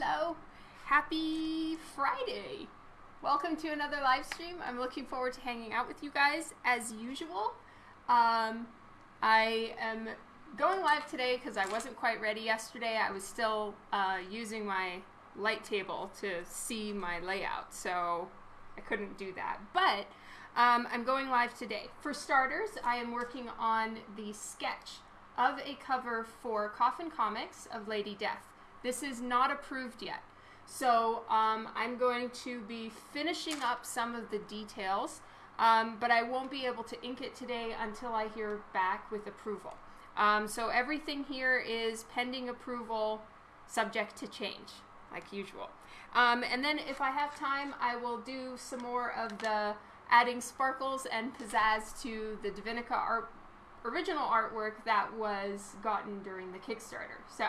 hello. Happy Friday. Welcome to another live stream. I'm looking forward to hanging out with you guys as usual. Um, I am going live today because I wasn't quite ready yesterday. I was still uh, using my light table to see my layout, so I couldn't do that. But um, I'm going live today. For starters, I am working on the sketch of a cover for Coffin Comics of Lady Death. This is not approved yet. So um, I'm going to be finishing up some of the details, um, but I won't be able to ink it today until I hear back with approval. Um, so everything here is pending approval, subject to change, like usual. Um, and then if I have time, I will do some more of the adding sparkles and pizzazz to the Divinica art, original artwork that was gotten during the Kickstarter. So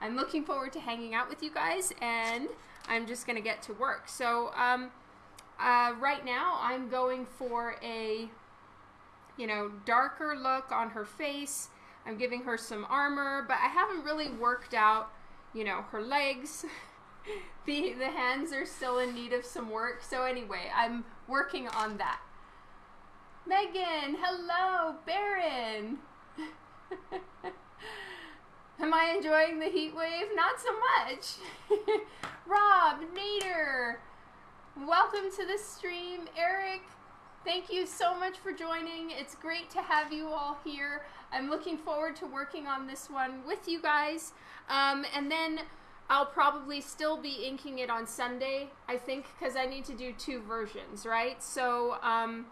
I'm looking forward to hanging out with you guys, and I'm just going to get to work. So um, uh, right now, I'm going for a, you know, darker look on her face. I'm giving her some armor, but I haven't really worked out, you know, her legs. the the hands are still in need of some work. So anyway, I'm working on that. Megan, hello, Baron. Am I enjoying the heat wave? Not so much. Rob, Nader, welcome to the stream. Eric, thank you so much for joining. It's great to have you all here. I'm looking forward to working on this one with you guys. Um, and then I'll probably still be inking it on Sunday, I think, because I need to do two versions, right? So um,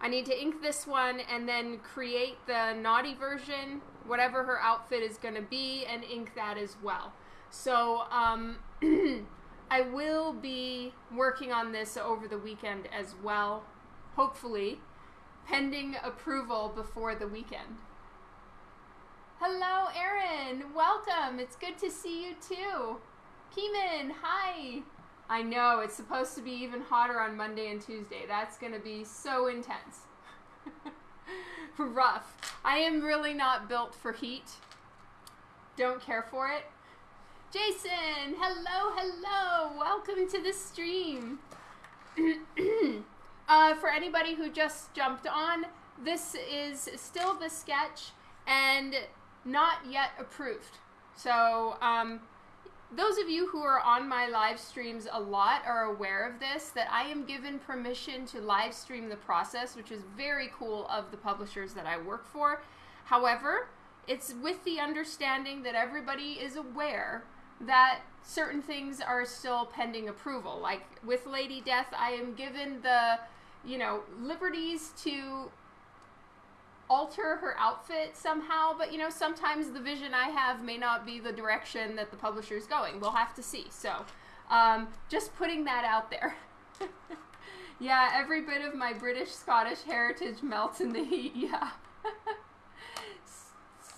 I need to ink this one and then create the naughty version whatever her outfit is going to be and ink that as well. So um, I will be working on this over the weekend as well, hopefully, pending approval before the weekend. Hello, Erin. Welcome. It's good to see you too. Keeman, hi. I know, it's supposed to be even hotter on Monday and Tuesday. That's going to be so intense. rough. I am really not built for heat. Don't care for it. Jason, hello, hello. Welcome to the stream. uh, for anybody who just jumped on, this is still the sketch and not yet approved. So, um, those of you who are on my live streams a lot are aware of this, that I am given permission to live stream the process, which is very cool of the publishers that I work for. However, it's with the understanding that everybody is aware that certain things are still pending approval. Like with Lady Death, I am given the, you know, liberties to alter her outfit somehow, but you know, sometimes the vision I have may not be the direction that the publisher is going. We'll have to see. So, um, just putting that out there. yeah, every bit of my British Scottish heritage melts in the heat. Yeah.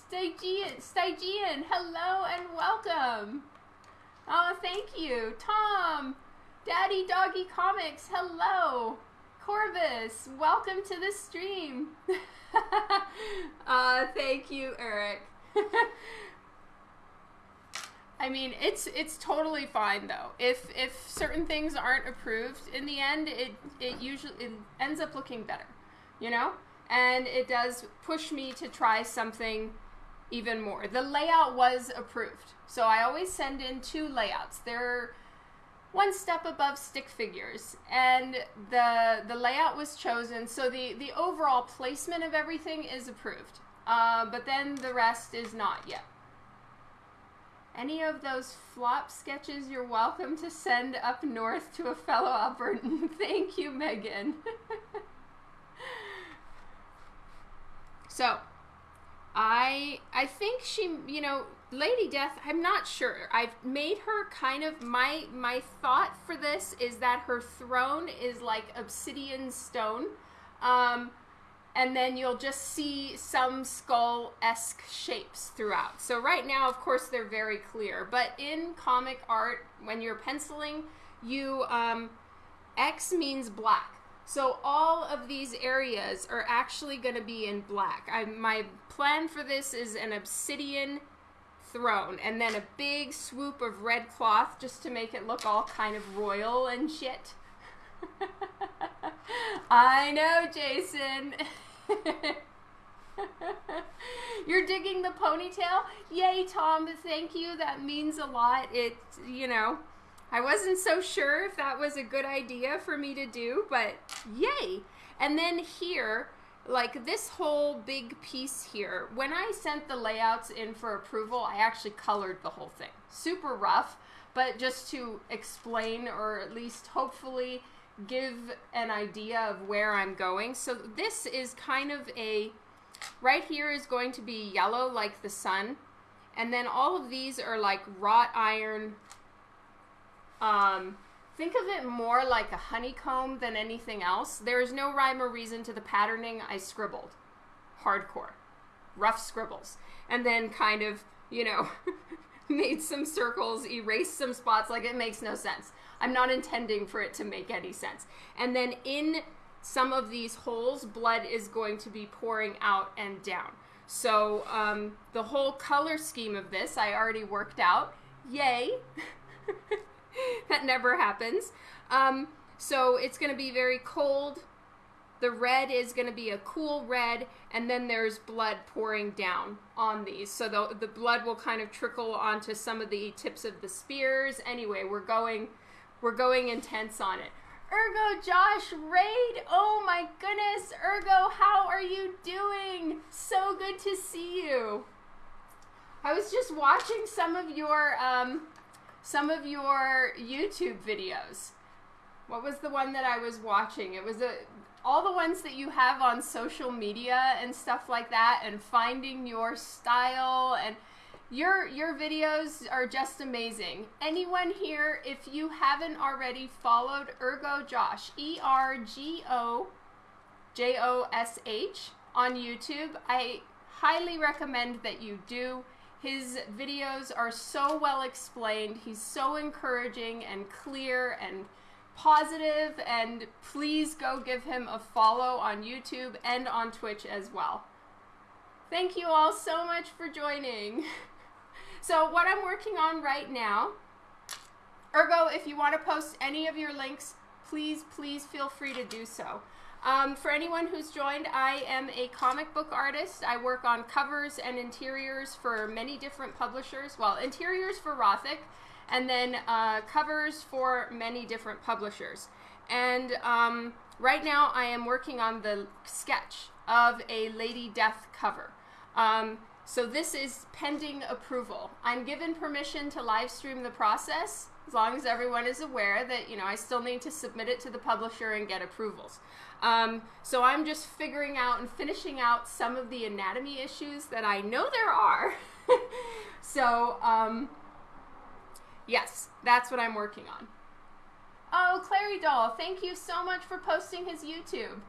Stygian, Stygian, hello and welcome. Oh, thank you. Tom, Daddy Doggy Comics, hello. Corvus, welcome to the stream. uh, thank you, Eric. I mean, it's it's totally fine though. If if certain things aren't approved in the end, it it usually it ends up looking better, you know, and it does push me to try something even more. The layout was approved, so I always send in two layouts. They're one step above stick figures and the the layout was chosen so the the overall placement of everything is approved uh, but then the rest is not yet any of those flop sketches you're welcome to send up north to a fellow Albertan. Thank you, Megan. so, I I think she, you know, Lady Death, I'm not sure. I've made her kind of my my thought for this is that her throne is like obsidian stone. Um, and then you'll just see some skull-esque shapes throughout. So right now, of course, they're very clear. But in comic art, when you're penciling, you um, X means black. So all of these areas are actually going to be in black. I, my plan for this is an obsidian throne and then a big swoop of red cloth just to make it look all kind of royal and shit. I know, Jason. You're digging the ponytail? Yay, Tom. Thank you. That means a lot. It, you know, I wasn't so sure if that was a good idea for me to do, but yay. And then here, like this whole big piece here, when I sent the layouts in for approval, I actually colored the whole thing. Super rough, but just to explain or at least hopefully give an idea of where I'm going. So this is kind of a, right here is going to be yellow like the sun. And then all of these are like wrought iron. Um, think of it more like a honeycomb than anything else. There is no rhyme or reason to the patterning I scribbled. Hardcore. Rough scribbles. And then kind of, you know, made some circles, erased some spots. Like it makes no sense. I'm not intending for it to make any sense. And then in some of these holes, blood is going to be pouring out and down. So um, the whole color scheme of this, I already worked out. Yay! that never happens. Um, so it's going to be very cold. The red is going to be a cool red, and then there's blood pouring down on these. So the, the blood will kind of trickle onto some of the tips of the spears. Anyway, we're going we're going intense on it. Ergo Josh Raid, oh my goodness, Ergo, how are you doing? So good to see you. I was just watching some of your um, some of your YouTube videos. What was the one that I was watching? It was a all the ones that you have on social media and stuff like that and finding your style and your your videos are just amazing. Anyone here, if you haven't already followed Ergo Josh, E R G O J O S H on YouTube, I highly recommend that you do. His videos are so well explained. He's so encouraging and clear and positive and please go give him a follow on YouTube and on Twitch as well. Thank you all so much for joining. So what I'm working on right now, ergo, if you want to post any of your links, please, please feel free to do so. Um, for anyone who's joined, I am a comic book artist. I work on covers and interiors for many different publishers. Well, interiors for Rothic, and then uh, covers for many different publishers. And um, right now, I am working on the sketch of a Lady Death cover. Um, so this is pending approval. I'm given permission to live stream the process as long as everyone is aware that, you know, I still need to submit it to the publisher and get approvals. Um, so I'm just figuring out and finishing out some of the anatomy issues that I know there are. so, um, yes, that's what I'm working on. Oh, Clary Doll, thank you so much for posting his YouTube.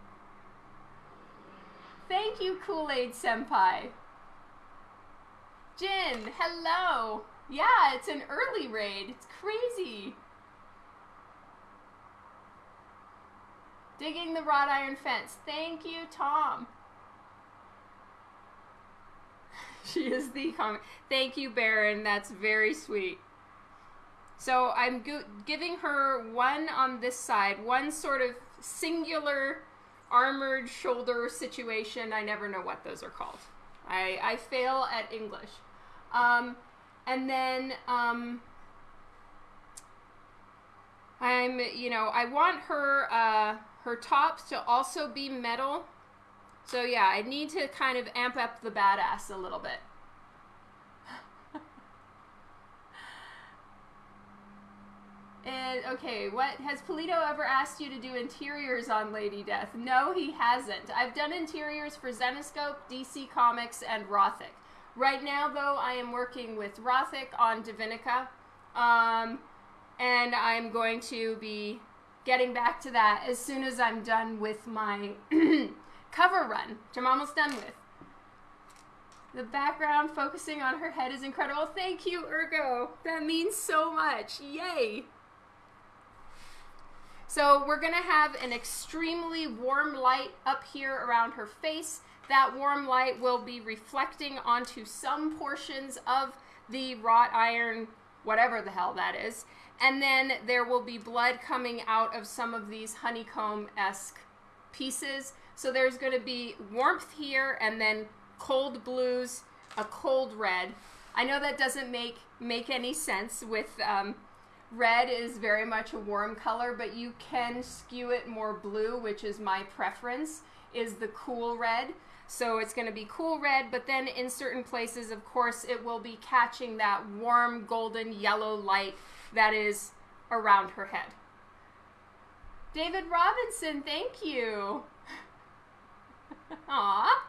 Thank you, Kool-Aid Senpai. Jin, hello. Yeah, it's an early raid. It's crazy. Digging the wrought iron fence. Thank you, Tom. she is the. Thank you, Baron. That's very sweet. So I'm giving her one on this side, one sort of singular armored shoulder situation. I never know what those are called. I, I fail at English. Um, and then um, I'm, you know, I want her uh, her tops to also be metal. So yeah, I need to kind of amp up the badass a little bit. And okay, what has Pulido ever asked you to do interiors on Lady Death? No, he hasn't. I've done interiors for Zenescope, DC Comics, and Rothic. Right now, though, I am working with Rothic on Divinica, um, and I'm going to be getting back to that as soon as I'm done with my cover run, which I'm almost done with. The background focusing on her head is incredible. Thank you, Ergo. That means so much. Yay. So we're going to have an extremely warm light up here around her face. That warm light will be reflecting onto some portions of the wrought iron, whatever the hell that is. And then there will be blood coming out of some of these honeycomb esque pieces. So there's going to be warmth here and then cold blues, a cold red. I know that doesn't make make any sense with um, red is very much a warm color, but you can skew it more blue, which is my preference, is the cool red. So it's going to be cool red, but then in certain places, of course, it will be catching that warm golden yellow light that is around her head. David Robinson, thank you. Aw.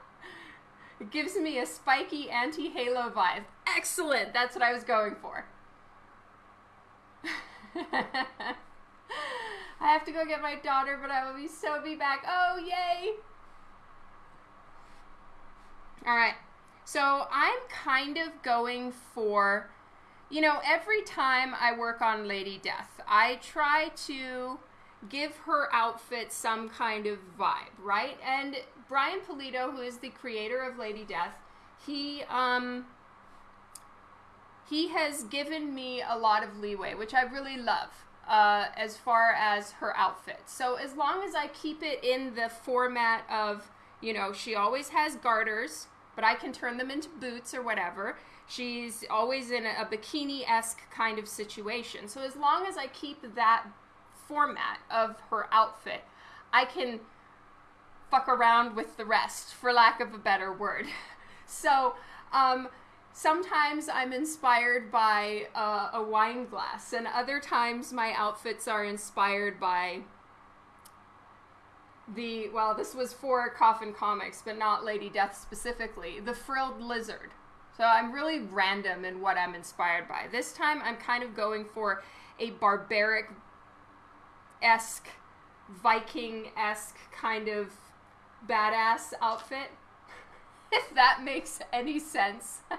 It gives me a spiky anti-halo vibe. Excellent. That's what I was going for. I have to go get my daughter, but I will be so be back. Oh, yay! All right. So I'm kind of going for, you know, every time I work on Lady Death, I try to give her outfit some kind of vibe, right? And Brian Pulido, who is the creator of Lady Death, he um he has given me a lot of leeway, which I really love. Uh, as far as her outfit. So as long as I keep it in the format of, you know, she always has garters, but I can turn them into boots or whatever. She's always in a, bikini esque kind of situation. So as long as I keep that format of her outfit, I can fuck around with the rest, for lack of a better word. so, um, sometimes I'm inspired by uh, a wine glass, and other times my outfits are inspired by the well, this was for Coffin Comics, but not Lady Death specifically. The frilled lizard. So I'm really random in what I'm inspired by. This time I'm kind of going for a barbaric esque, Viking esque kind of badass outfit if that makes any sense.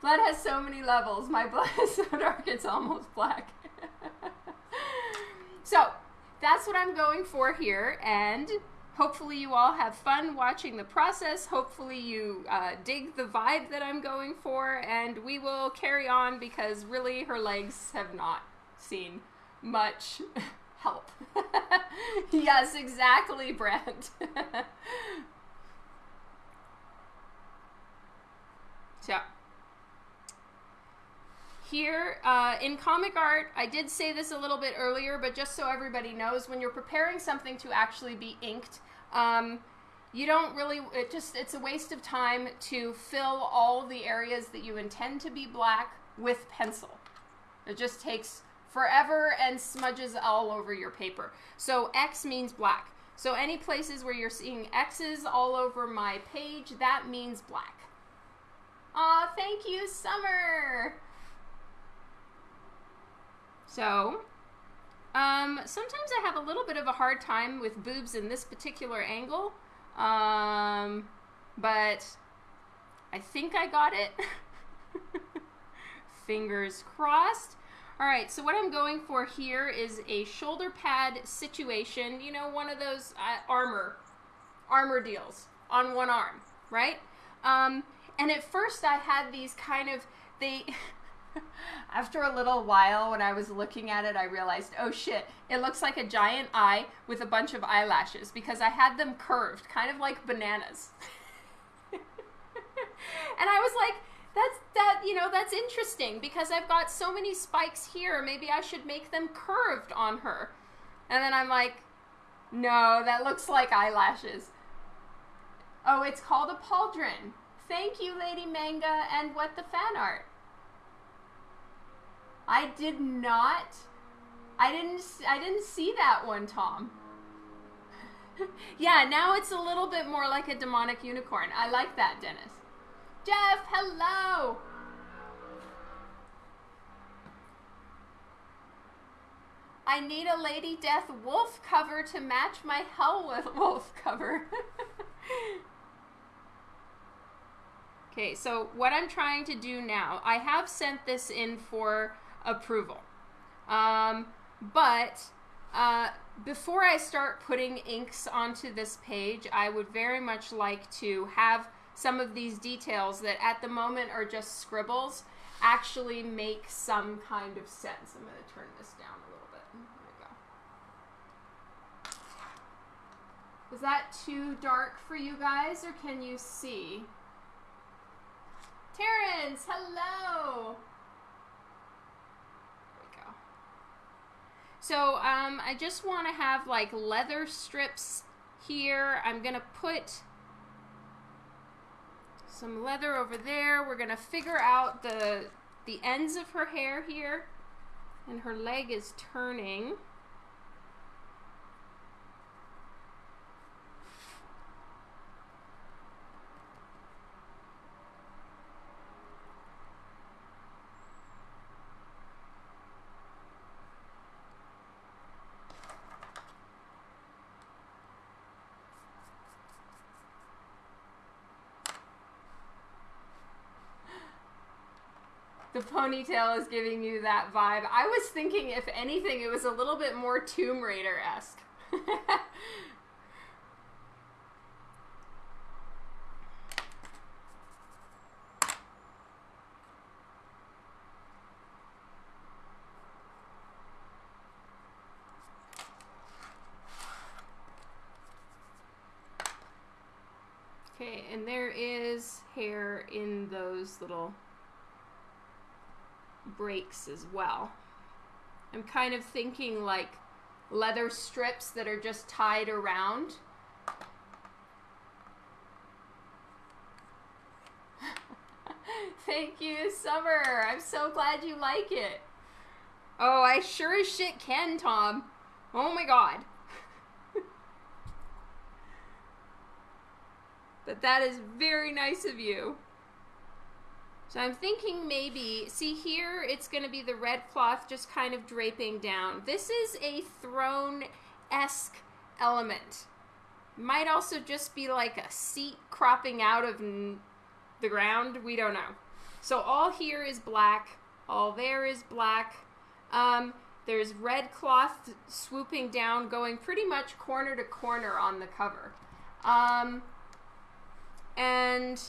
blood has so many levels. My blood is so dark it's almost black. so that's what I'm going for here, and hopefully you all have fun watching the process. Hopefully you uh, dig the vibe that I'm going for, and we will carry on because really her legs have not seen much help. yes, exactly, Brent. so, here uh, in comic art, I did say this a little bit earlier, but just so everybody knows, when you're preparing something to actually be inked, um, you don't really, it just, it's a waste of time to fill all the areas that you intend to be black with pencil. It just takes forever and smudges all over your paper. So X means black. So any places where you're seeing X's all over my page, that means black. Aw, thank you, Summer! So, um, sometimes I have a little bit of a hard time with boobs in this particular angle, um, but I think I got it. Fingers crossed. All right, so what I'm going for here is a shoulder pad situation, you know, one of those uh, armor, armor deals on one arm, right? Um, and at first I had these kind of, they, after a little while when I was looking at it, I realized, oh shit, it looks like a giant eye with a bunch of eyelashes because I had them curved, kind of like bananas. and I was like, that's that you know that's interesting because I've got so many spikes here. Maybe I should make them curved on her. And then I'm like, no, that looks like eyelashes. Oh, it's called a pauldron. Thank you, Lady Manga, and what the fan art. I did not. I didn't. I didn't see that one, Tom. yeah, now it's a little bit more like a demonic unicorn. I like that, Dennis. Jeff, hello! I need a Lady Death wolf cover to match my Hell Wolf cover. okay, so what I'm trying to do now, I have sent this in for approval. Um, but uh, before I start putting inks onto this page, I would very much like to have some of these details that at the moment are just scribbles actually make some kind of sense. I'm going to turn this down a little bit. There we go. Is that too dark for you guys or can you see? Terrence, hello! So um, I just want to have like leather strips here. I'm going to put some leather over there. We're going to figure out the, the ends of her hair here. And her leg is turning. The ponytail is giving you that vibe. I was thinking, if anything, it was a little bit more Tomb Raider esque. okay, and there is hair in those little breaks as well. I'm kind of thinking like leather strips that are just tied around. Thank you, Summer. I'm so glad you like it. Oh, I sure as shit can, Tom. Oh my god. but that is very nice of you. So I'm thinking maybe, see here, it's going to be the red cloth just kind of draping down. This is a throne-esque element. Might also just be like a seat cropping out of the ground. We don't know. So all here is black. All there is black. Um, there's red cloth swooping down, going pretty much corner to corner on the cover. Um, and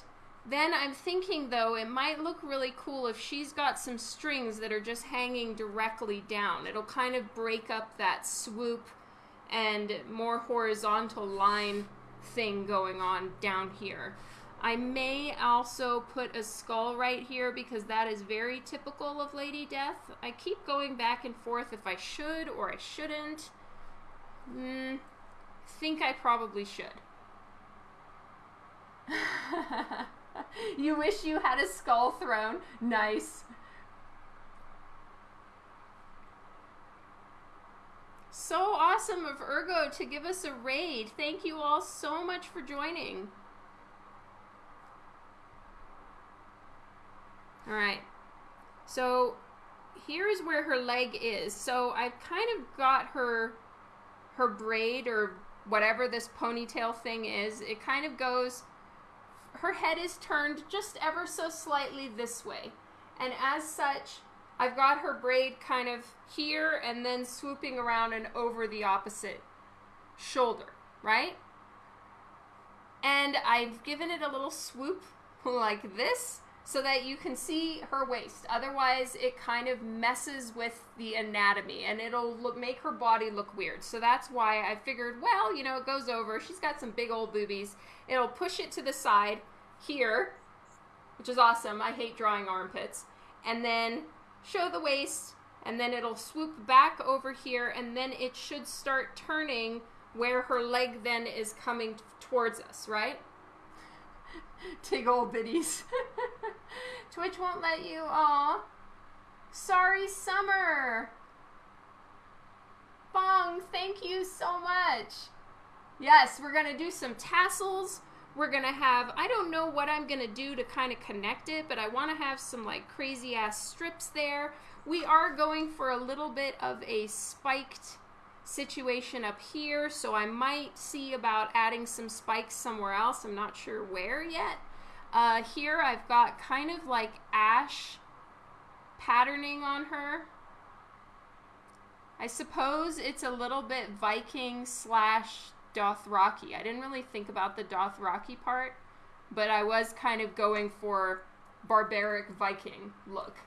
then I'm thinking though, it might look really cool if she's got some strings that are just hanging directly down. It'll kind of break up that swoop and more horizontal line thing going on down here. I may also put a skull right here because that is very typical of Lady Death. I keep going back and forth if I should or I shouldn't. Hmm, think I probably should. you wish you had a skull throne. Nice. So awesome of Ergo to give us a raid. Thank you all so much for joining. All right. So here's where her leg is. So I've kind of got her her braid or whatever this ponytail thing is. It kind of goes her head is turned just ever so slightly this way. And as such, I've got her braid kind of here and then swooping around and over the opposite shoulder, right? And I've given it a little swoop like this so that you can see her waist. Otherwise, it kind of messes with the anatomy and it'll look, make her body look weird. So that's why I figured, well, you know, it goes over. She's got some big old boobies. It'll push it to the side here, which is awesome. I hate drawing armpits. And then show the waist, and then it'll swoop back over here, and then it should start turning where her leg then is coming towards us, right? Tig old biddies. Twitch won't let you. Aw. Sorry, Summer. Bong, thank you so much. Yes, we're going to do some tassels. We're going to have, I don't know what I'm going to do to kind of connect it, but I want to have some like crazy ass strips there. We are going for a little bit of a spiked situation up here, so I might see about adding some spikes somewhere else. I'm not sure where yet. Uh, here I've got kind of like ash patterning on her. I suppose it's a little bit Viking slash Dothraki. I didn't really think about the Dothraki part, but I was kind of going for barbaric Viking look.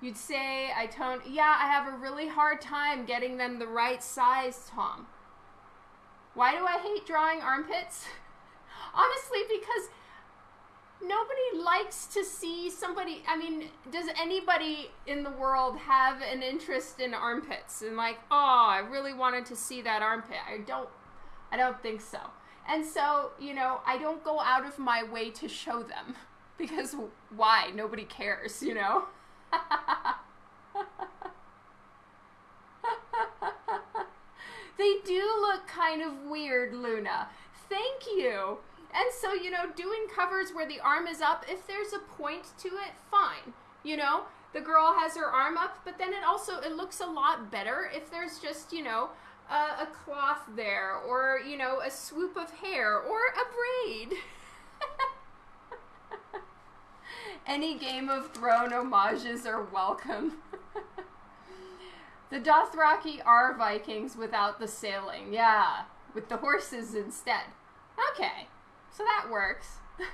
You'd say I tone, yeah, I have a really hard time getting them the right size, Tom. Why do I hate drawing armpits? Honestly, because nobody likes to see somebody. I mean, does anybody in the world have an interest in armpits? And like, oh, I really wanted to see that armpit. I don't, I don't think so. And so, you know, I don't go out of my way to show them because why? Nobody cares, you know? they do look kind of weird, Luna. Thank you. And so, you know, doing covers where the arm is up, if there's a point to it, fine. You know, the girl has her arm up, but then it also it looks a lot better if there's just, you know, a, a cloth there or, you know, a swoop of hair or a braid. Any Game of Thrones homages are welcome. the Dothraki are Vikings without the sailing. Yeah, with the horses instead. Okay, so that works.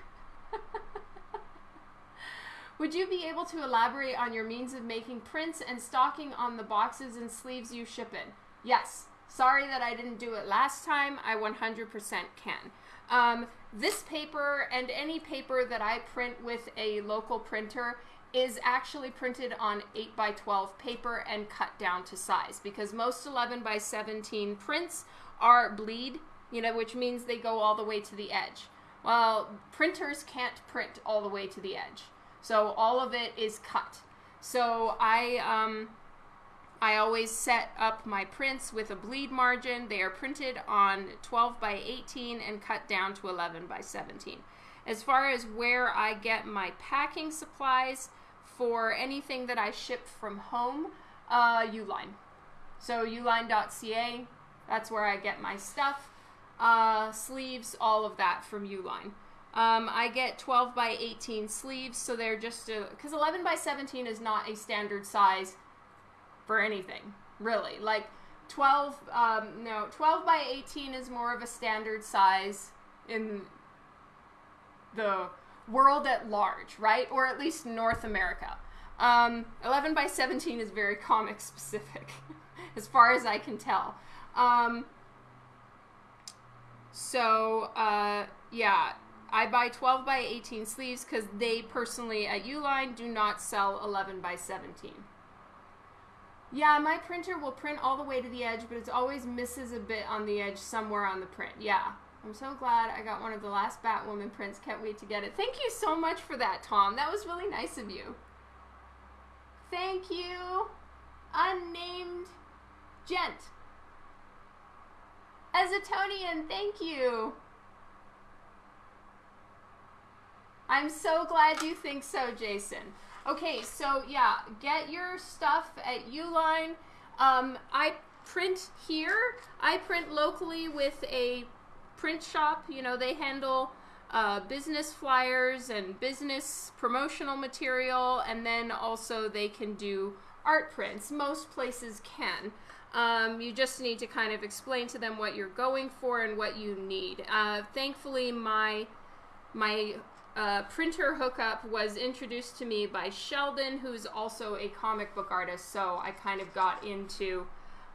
Would you be able to elaborate on your means of making prints and stocking on the boxes and sleeves you ship in? Yes. Sorry that I didn't do it last time. I 100% can. Um, this paper and any paper that I print with a local printer is actually printed on 8 by 12 paper and cut down to size because most 11 by 17 prints are bleed, you know, which means they go all the way to the edge. Well, printers can't print all the way to the edge. So all of it is cut. So I um, I always set up my prints with a bleed margin. They are printed on 12 by 18 and cut down to 11 by 17. As far as where I get my packing supplies for anything that I ship from home, uh, Uline. So uline.ca, that's where I get my stuff. Uh, sleeves, all of that from Uline. Um, I get 12 by 18 sleeves, so they're just because 11 by 17 is not a standard size for anything, really. Like 12, um, no, 12 by 18 is more of a standard size in the world at large, right? Or at least North America. Um, 11 by 17 is very comic specific, as far as I can tell. Um, so, uh, yeah, I buy 12 by 18 sleeves because they personally at Uline do not sell 11 by 17. Yeah, my printer will print all the way to the edge, but it always misses a bit on the edge somewhere on the print. Yeah, I'm so glad I got one of the last Batwoman prints. Can't wait to get it. Thank you so much for that, Tom. That was really nice of you. Thank you, unnamed gent. Azatonian, thank you. I'm so glad you think so, Jason. Okay, so yeah, get your stuff at Uline. Um, I print here. I print locally with a print shop. You know, they handle uh, business flyers and business promotional material, and then also they can do art prints. Most places can. Um, you just need to kind of explain to them what you're going for and what you need. Uh, thankfully, my my uh, printer hookup was introduced to me by Sheldon, who's also a comic book artist. So I kind of got into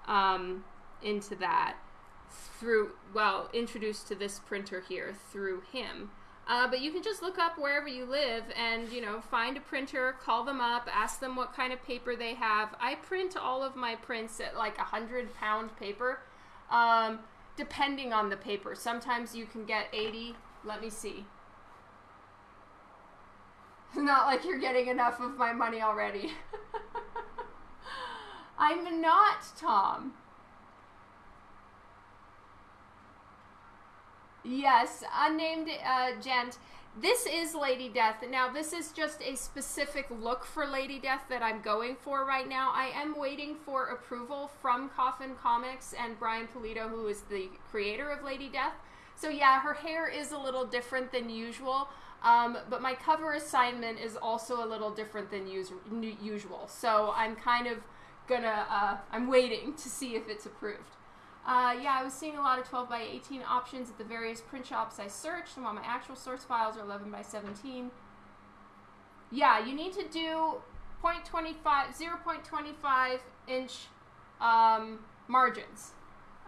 um, into that through well, introduced to this printer here through him. Uh, but you can just look up wherever you live and you know find a printer, call them up, ask them what kind of paper they have. I print all of my prints at like a hundred pound paper, um, depending on the paper. Sometimes you can get eighty. Let me see. Not like you're getting enough of my money already. I'm not, Tom. Yes, unnamed uh, gent. This is Lady Death. Now, this is just a specific look for Lady Death that I'm going for right now. I am waiting for approval from Coffin Comics and Brian Pulido, who is the creator of Lady Death. So, yeah, her hair is a little different than usual. Um, but my cover assignment is also a little different than us- usual. So I'm kind of gonna, uh, I'm waiting to see if it's approved. Uh, yeah, I was seeing a lot of 12 by 18 options at the various print shops I searched, and while my actual source files are 11 by 17. Yeah, you need to do 0.25, 0.25 inch um, margins.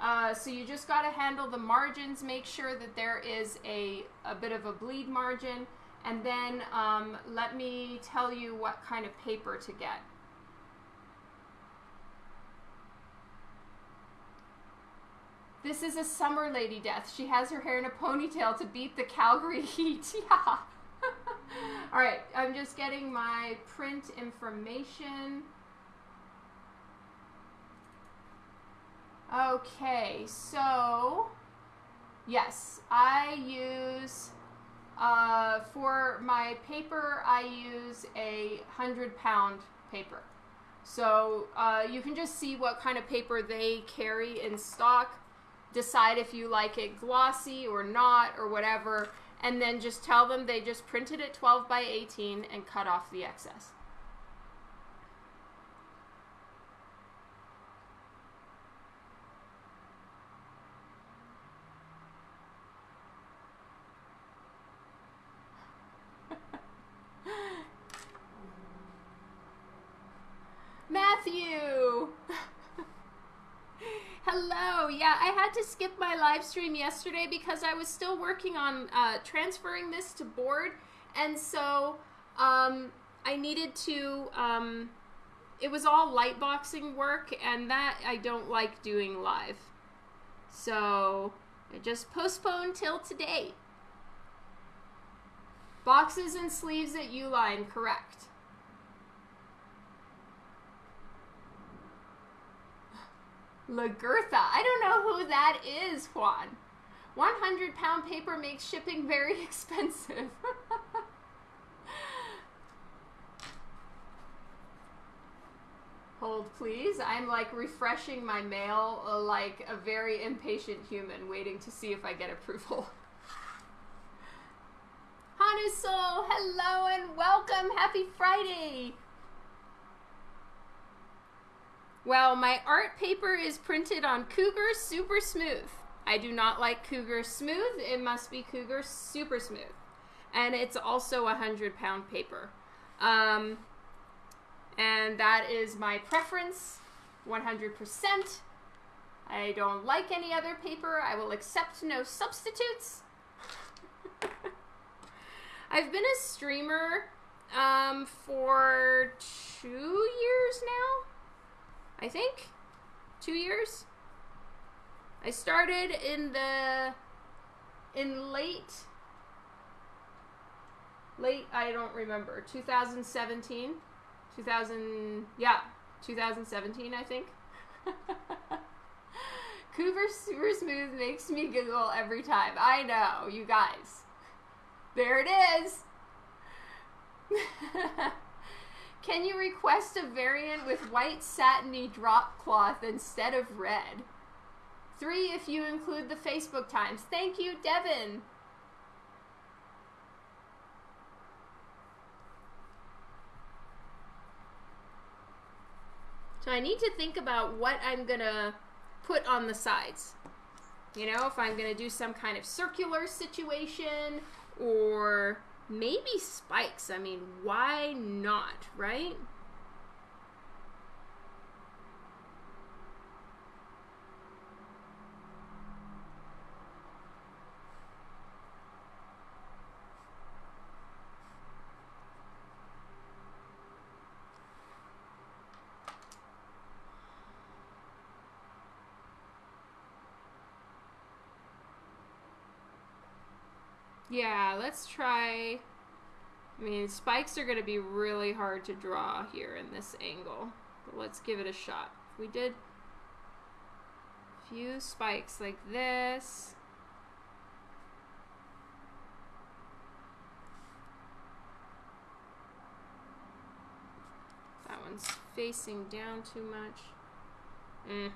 Uh, so you just got to handle the margins, make sure that there is a, a bit of a bleed margin, and then um, let me tell you what kind of paper to get. This is a summer lady death. She has her hair in a ponytail to beat the Calgary heat. Yeah. All right, I'm just getting my print information. Okay, so yes, I use uh, for my paper. I use a hundred pound paper. So uh, you can just see what kind of paper they carry in stock decide if you like it glossy or not or whatever, and then just tell them they just printed it 12 by 18 and cut off the excess. Matthew! Hello. Yeah, I had skip my live stream yesterday because I was still working on uh, transferring this to board, and so um, I needed to. Um, it was all lightboxing work, and that I don't like doing live. So I just postponed till today. Boxes and sleeves at Uline, correct. Lagertha. I don't know who that is, Juan. 100 pound paper makes shipping very expensive. Hold, please. I'm like refreshing my mail uh, like a very impatient human waiting to see if I get approval. Hanusol, hello and welcome. Happy Friday. Well, my art paper is printed on Cougar Super Smooth. I do not like Cougar Smooth. It must be Cougar Super Smooth. And it's also a 100 pound paper. Um, and that is my preference 100%. I don't like any other paper. I will accept no substitutes. I've been a streamer um, for two years now. I think. Two years. I started in the in late late I don't remember 2017 2000 yeah 2017 I think Cooper Super Smooth makes me giggle every time I know you guys there it is Can you request a variant with white satiny drop cloth instead of red? Three if you include the Facebook times. Thank you, Devin. So I need to think about what I'm going to put on the sides. You know, if I'm going to do some kind of circular situation or maybe spikes. I mean, why not, right? Yeah, let's try... I mean, spikes are going to be really hard to draw here in this angle. But let's give it a shot. If we did a few spikes like this... That one's facing down too much. Mm.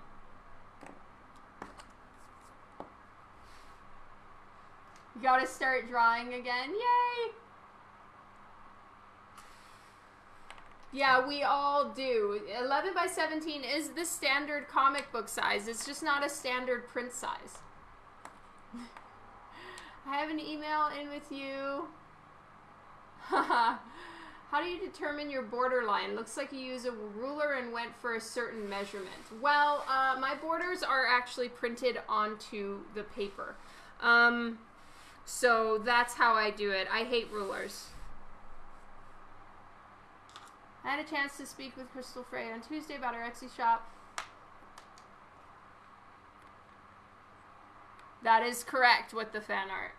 Gotta start drawing again. Yay! Yeah, we all do. 11 by 17 is the standard comic book size. It's just not a standard print size. I have an email in with you. How do you determine your borderline? Looks like you use a ruler and went for a certain measurement. Well, uh, my borders are actually printed onto the paper. Um, so that's how I do it. I hate rulers. I had a chance to speak with Crystal Frey on Tuesday about her Etsy shop. That is correct with the fan art.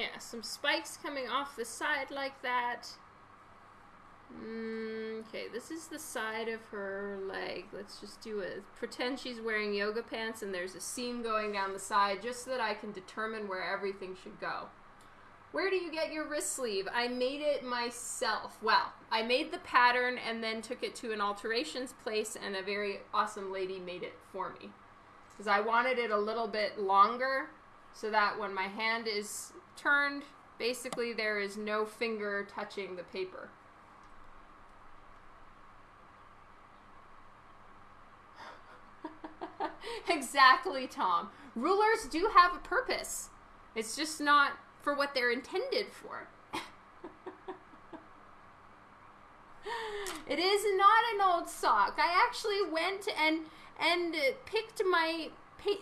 Yeah, some spikes coming off the side like that. Mm, okay, this is the side of her leg. Let's just do it. Pretend she's wearing yoga pants and there's a seam going down the side just so that I can determine where everything should go. Where do you get your wrist sleeve? I made it myself. Well, I made the pattern and then took it to an alterations place and a very awesome lady made it for me. Because I wanted it a little bit longer so that when my hand is turned, basically there is no finger touching the paper. exactly, Tom. Rulers do have a purpose. It's just not for what they're intended for. it is not an old sock. I actually went and and picked my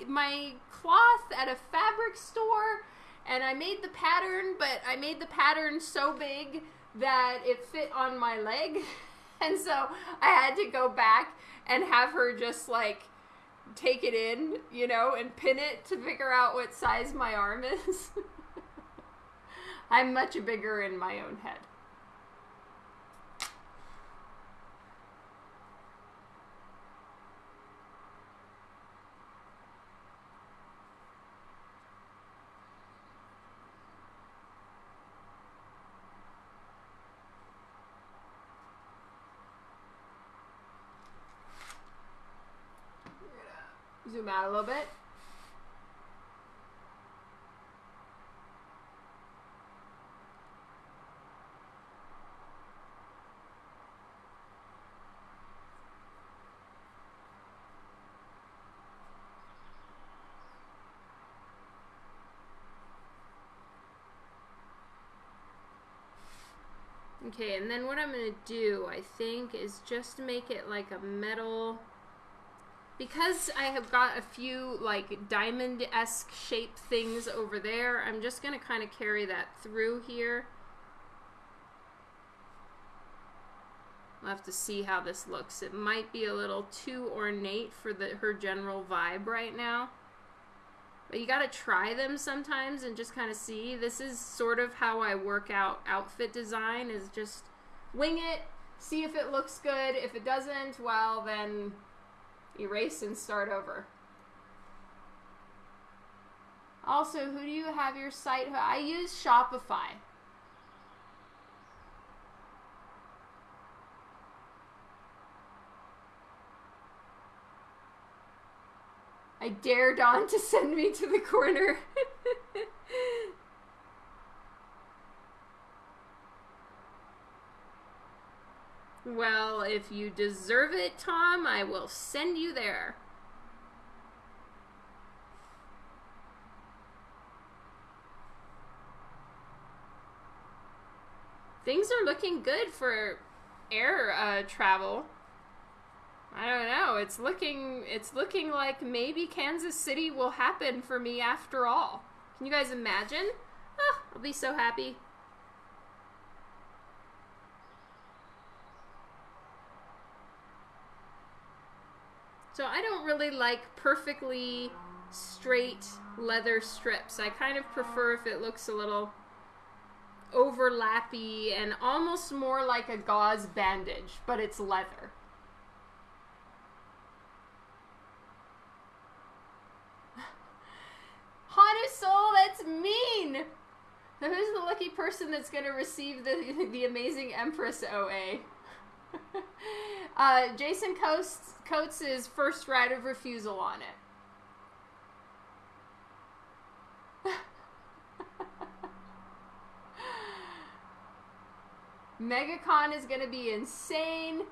my cloth at a fabric store and I made the pattern, but I made the pattern so big that it fit on my leg. And so I had to go back and have her just like take it in, you know, and pin it to figure out what size my arm is. I'm much bigger in my own head. Zoom out a little bit. Okay, and then what I'm going to do, I think, is just make it like a metal because I have got a few like diamond-esque shape things over there, I'm just going to kind of carry that through here. We'll have to see how this looks. It might be a little too ornate for the her general vibe right now. But you got to try them sometimes and just kind of see. This is sort of how I work out outfit design is just wing it, see if it looks good. If it doesn't, well, then erase and start over. Also, who do you have your site? I use Shopify. I dare Dawn to send me to the corner. Well, if you deserve it, Tom, I will send you there. Things are looking good for air uh, travel. I don't know. It's looking it's looking like maybe Kansas City will happen for me after all. Can you guys imagine? Oh, I'll be so happy. So I don't really like perfectly straight leather strips. I kind of prefer if it looks a little overlappy and almost more like a gauze bandage, but it's leather. Hana Soul, that's mean! Now who's the lucky person that's going to receive the, the amazing Empress OA? uh, Jason Coates, Coates' first right of refusal on it. MegaCon is going to be insane.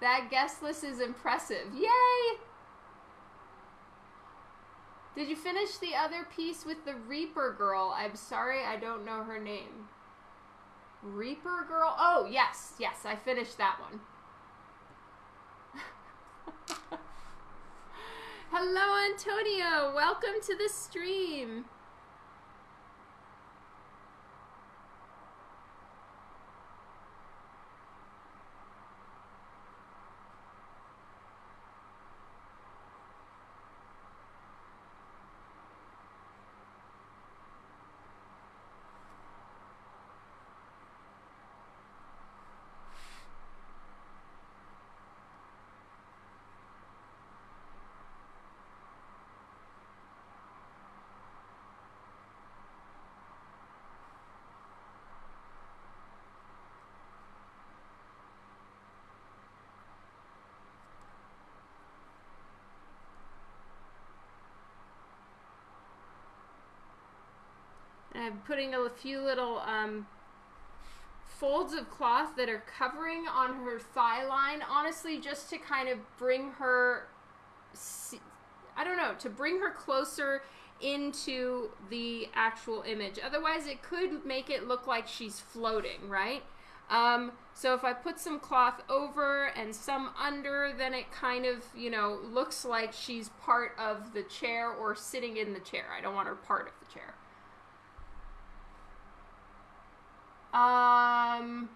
That guest list is impressive. Yay! Did you finish the other piece with the Reaper girl? I'm sorry, I don't know her name. Reaper girl? Oh, yes, yes, I finished that one. Hello, Antonio. Welcome to the stream. I'm putting a few little um, folds of cloth that are covering on her thigh line, honestly, just to kind of bring her, I don't know, to bring her closer into the actual image. Otherwise, it could make it look like she's floating, right? Um, so if I put some cloth over and some under, then it kind of, you know, looks like she's part of the chair or sitting in the chair. I don't want her part of the chair. Um,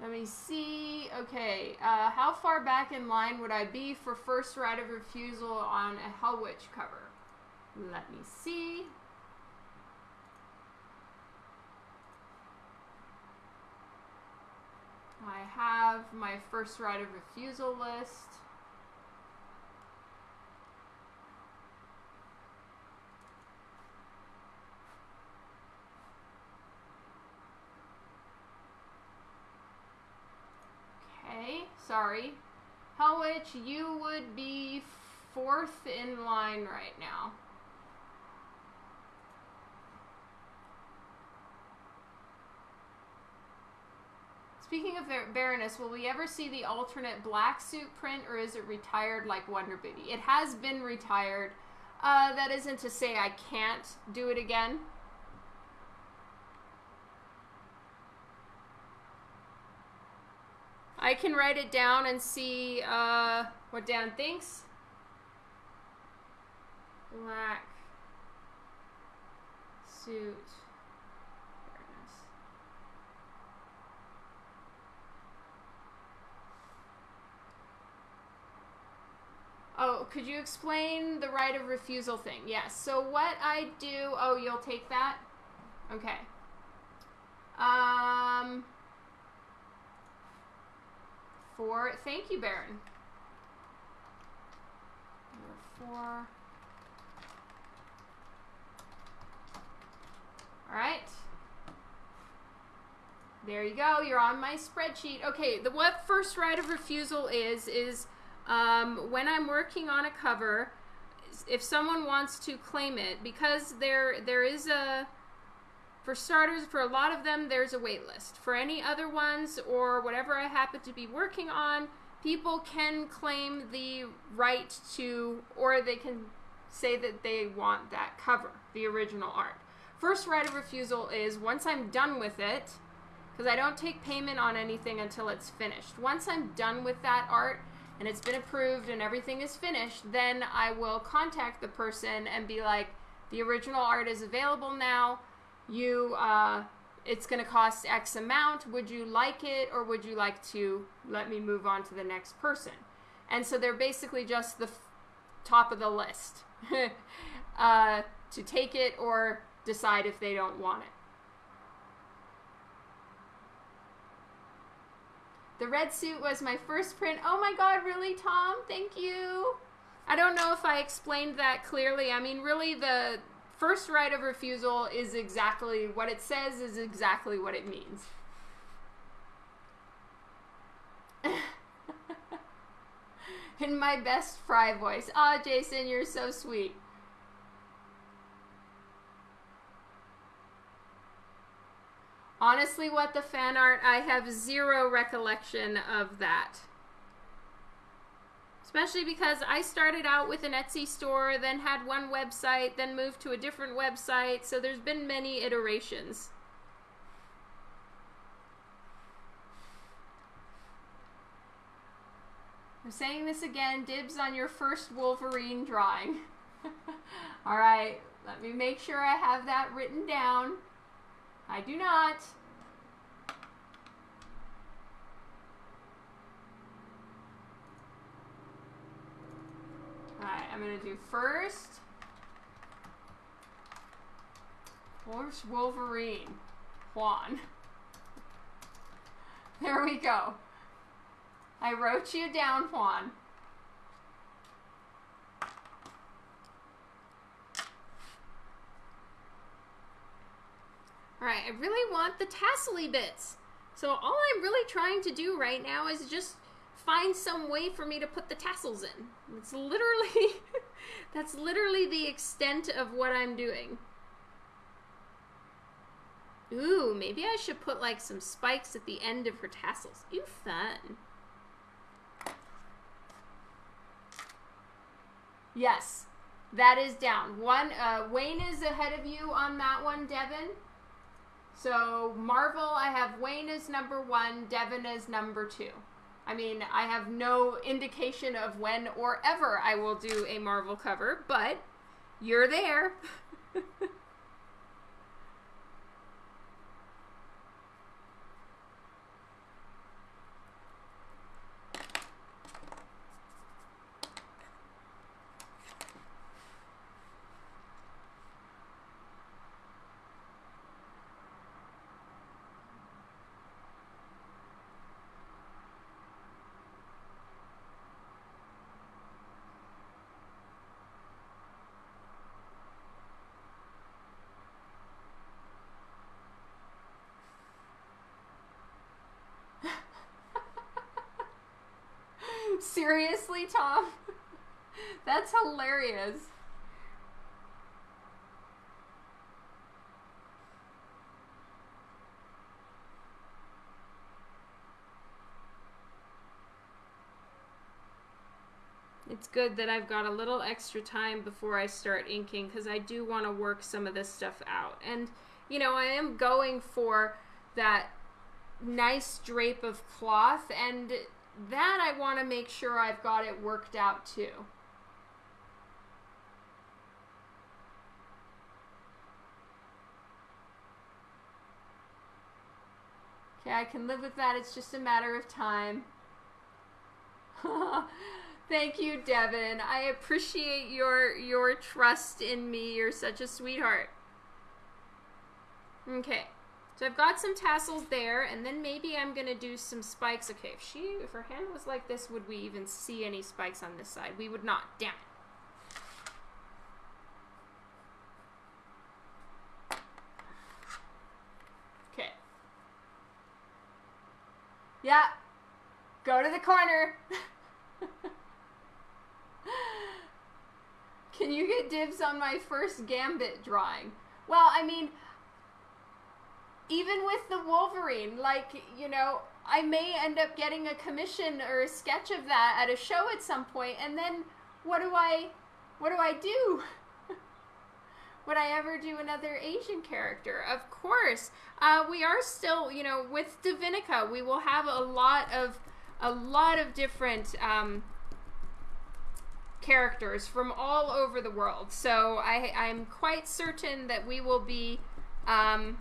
let me see. Okay, uh, how far back in line would I be for first right of refusal on a Hell Witch cover? Let me see. I have my first right of refusal list. Sorry. How much you would be fourth in line right now. Speaking of Baroness, will we ever see the alternate black suit print or is it retired like Wonder Booty? It has been retired. Uh, that isn't to say I can't do it again. I can write it down and see uh, what Dan thinks. Black suit. Oh, could you explain the right of refusal thing? Yes. So what I do, oh, you'll take that? Okay. Um, four. Thank you, Baron. Number four. All right. There you go. You're on my spreadsheet. Okay, the what first right of refusal is is um, when I'm working on a cover, if someone wants to claim it, because there there is a for starters, for a lot of them, there's a wait list. For any other ones or whatever I happen to be working on, people can claim the right to, or they can say that they want that cover, the original art. First right of refusal is once I'm done with it, because I don't take payment on anything until it's finished. Once I'm done with that art, and it's been approved and everything is finished, then I will contact the person and be like, the original art is available now. You, uh, it's going to cost X amount. Would you like it or would you like to let me move on to the next person? And so they're basically just the top of the list uh, to take it or decide if they don't want it. The red suit was my first print. Oh my god, really, Tom? Thank you. I don't know if I explained that clearly. I mean, really, the first right of refusal is exactly what it says, is exactly what it means. In my best fry voice. Ah, oh, Jason, you're so sweet. Honestly, what the fan art, I have zero recollection of that. Especially because I started out with an Etsy store, then had one website, then moved to a different website, so there's been many iterations. I'm saying this again, dibs on your first Wolverine drawing. Alright, let me make sure I have that written down. I do not. Alright, I'm going to do first. Horse Wolverine. Juan. There we go. I wrote you down, Juan. Alright, I really want the tassely bits. So all I'm really trying to do right now is just find some way for me to put the tassels in. It's literally, that's literally the extent of what I'm doing. Ooh, maybe I should put like some spikes at the end of her tassels. Ooh, fun. Yes, that is down. One, uh, Wayne is ahead of you on that one, Devin. So Marvel, I have Wayne as number one, Devin as number two. I mean, I have no indication of when or ever I will do a Marvel cover, but you're there. Seriously, Tom? That's hilarious. It's good that I've got a little extra time before I start inking because I do want to work some of this stuff out. And, you know, I am going for that nice drape of cloth and that I want to make sure I've got it worked out too. Okay, I can live with that. It's just a matter of time. Thank you, Devin. I appreciate your your trust in me. You're such a sweetheart. Okay. So I've got some tassels there, and then maybe I'm going to do some spikes. Okay, if she, if her hand was like this, would we even see any spikes on this side? We would not. Damn it. Okay. Yeah. Go to the corner. Can you get dibs on my first Gambit drawing? Well, I mean, even with the Wolverine, like, you know, I may end up getting a commission or a sketch of that at a show at some point, and then what do I what do I do? Would I ever do another Asian character? Of course. Uh, we are still, you know, with Divinica, we will have a lot of a lot of different um, characters from all over the world. So I, I'm quite certain that we will be um,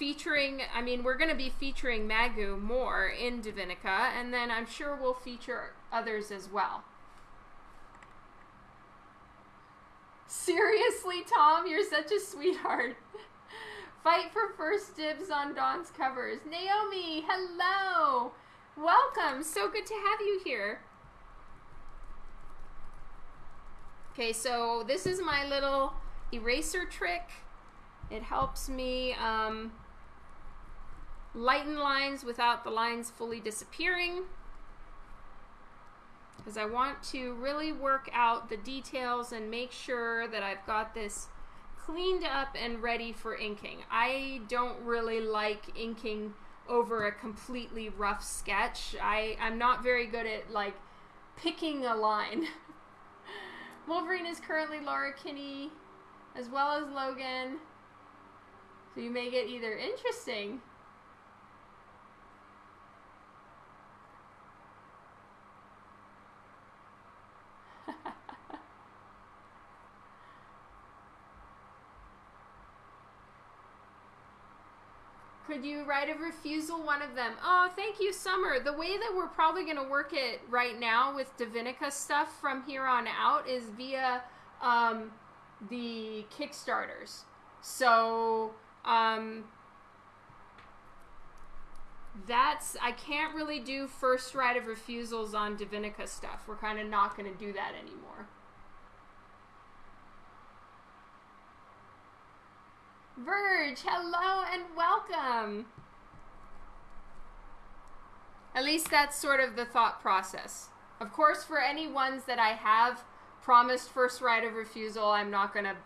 featuring, I mean, we're going to be featuring Magoo more in Divinica, and then I'm sure we'll feature others as well. Seriously, Tom, you're such a sweetheart. Fight for first dibs on Dawn's covers. Naomi, hello. Welcome. So good to have you here. Okay, so this is my little eraser trick. It helps me um, lighten lines without the lines fully disappearing because I want to really work out the details and make sure that I've got this cleaned up and ready for inking. I don't really like inking over a completely rough sketch. I, I'm not very good at like picking a line. Wolverine is currently Laura Kinney as well as Logan. So you may get either interesting Could you write a refusal one of them? Oh, thank you, Summer. The way that we're probably going to work it right now with Divinica stuff from here on out is via um, the Kickstarters. So, um, that's, I can't really do first right of refusals on Divinica stuff. We're kind of not going to do that anymore. Verge, hello and welcome. At least that's sort of the thought process. Of course, for any ones that I have promised first right of refusal, I'm not going to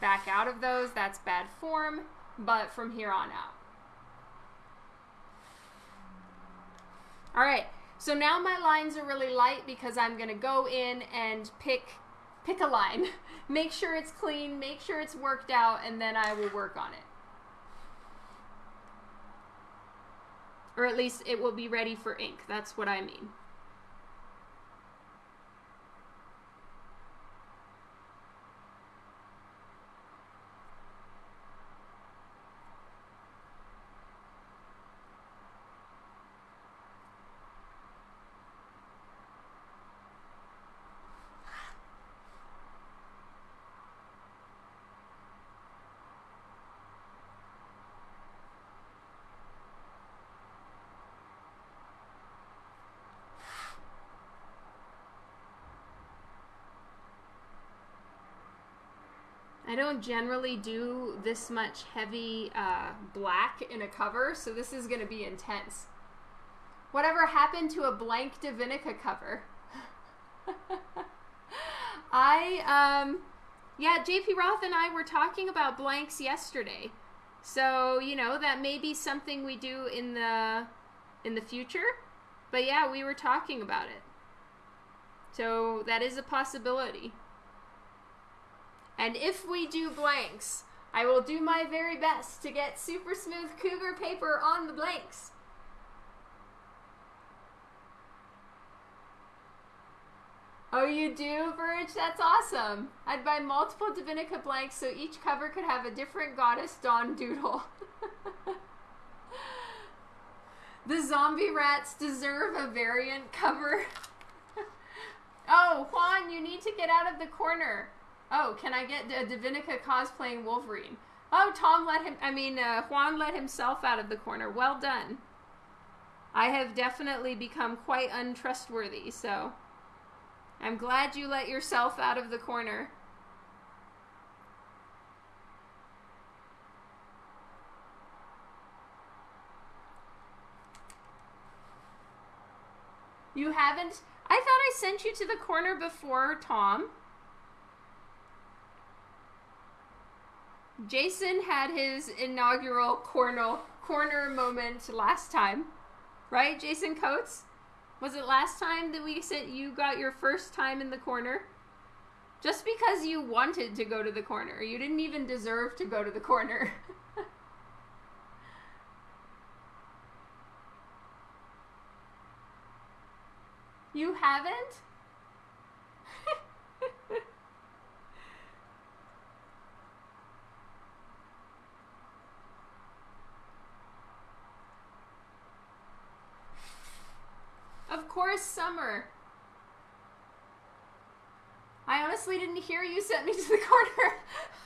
back out of those. That's bad form, but from here on out. All right, so now my lines are really light because I'm going to go in and pick pick a line, make sure it's clean, make sure it's worked out, and then I will work on it. Or at least it will be ready for ink. That's what I mean. Don't generally do this much heavy uh, black in a cover, so this is going to be intense. Whatever happened to a blank Divinica cover? I, um, yeah, JP Roth and I were talking about blanks yesterday. So, you know, that may be something we do in the in the future. But yeah, we were talking about it. So that is a possibility. And if we do blanks, I will do my very best to get super smooth cougar paper on the blanks. Oh, you do, Verge? That's awesome. I'd buy multiple Divinica blanks so each cover could have a different goddess Dawn doodle. the zombie rats deserve a variant cover. oh, Juan, you need to get out of the corner. Oh, can I get a cosplaying Wolverine? Oh, Tom let him, I mean, uh, Juan let himself out of the corner. Well done. I have definitely become quite untrustworthy, so I'm glad you let yourself out of the corner. You haven't? I thought I sent you to the corner before, Tom. Jason had his inaugural corner corner moment last time, right? Jason Coates, was it last time that we said you got your first time in the corner? Just because you wanted to go to the corner, you didn't even deserve to go to the corner. you haven't? Honestly didn't hear you sent me to the corner.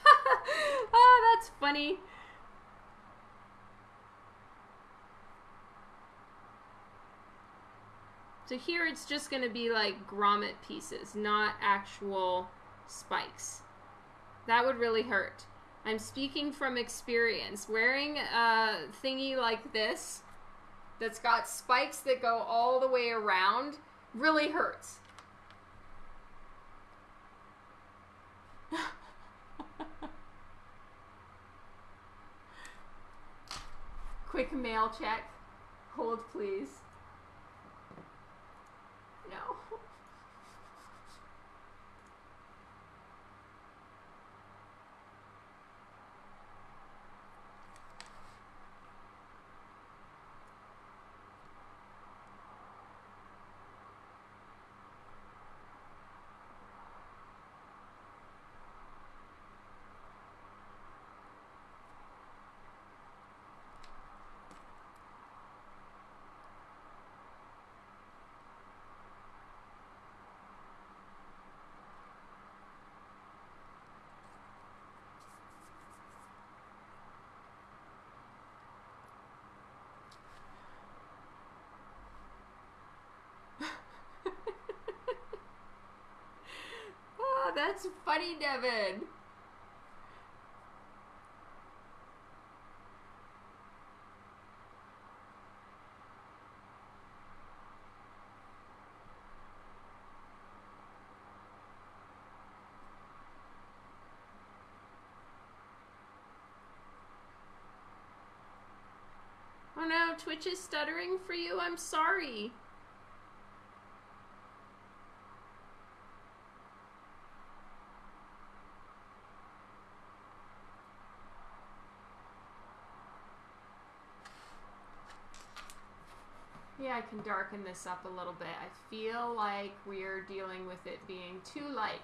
oh, that's funny. So here it's just going to be like grommet pieces, not actual spikes. That would really hurt. I'm speaking from experience. Wearing a thingy like this that's got spikes that go all the way around really hurts. Quick mail check. Hold, please. No. oh, funny, Devin. Oh no, Twitch is stuttering for you. I'm sorry. Can darken this up a little bit. I feel like we're dealing with it being too light.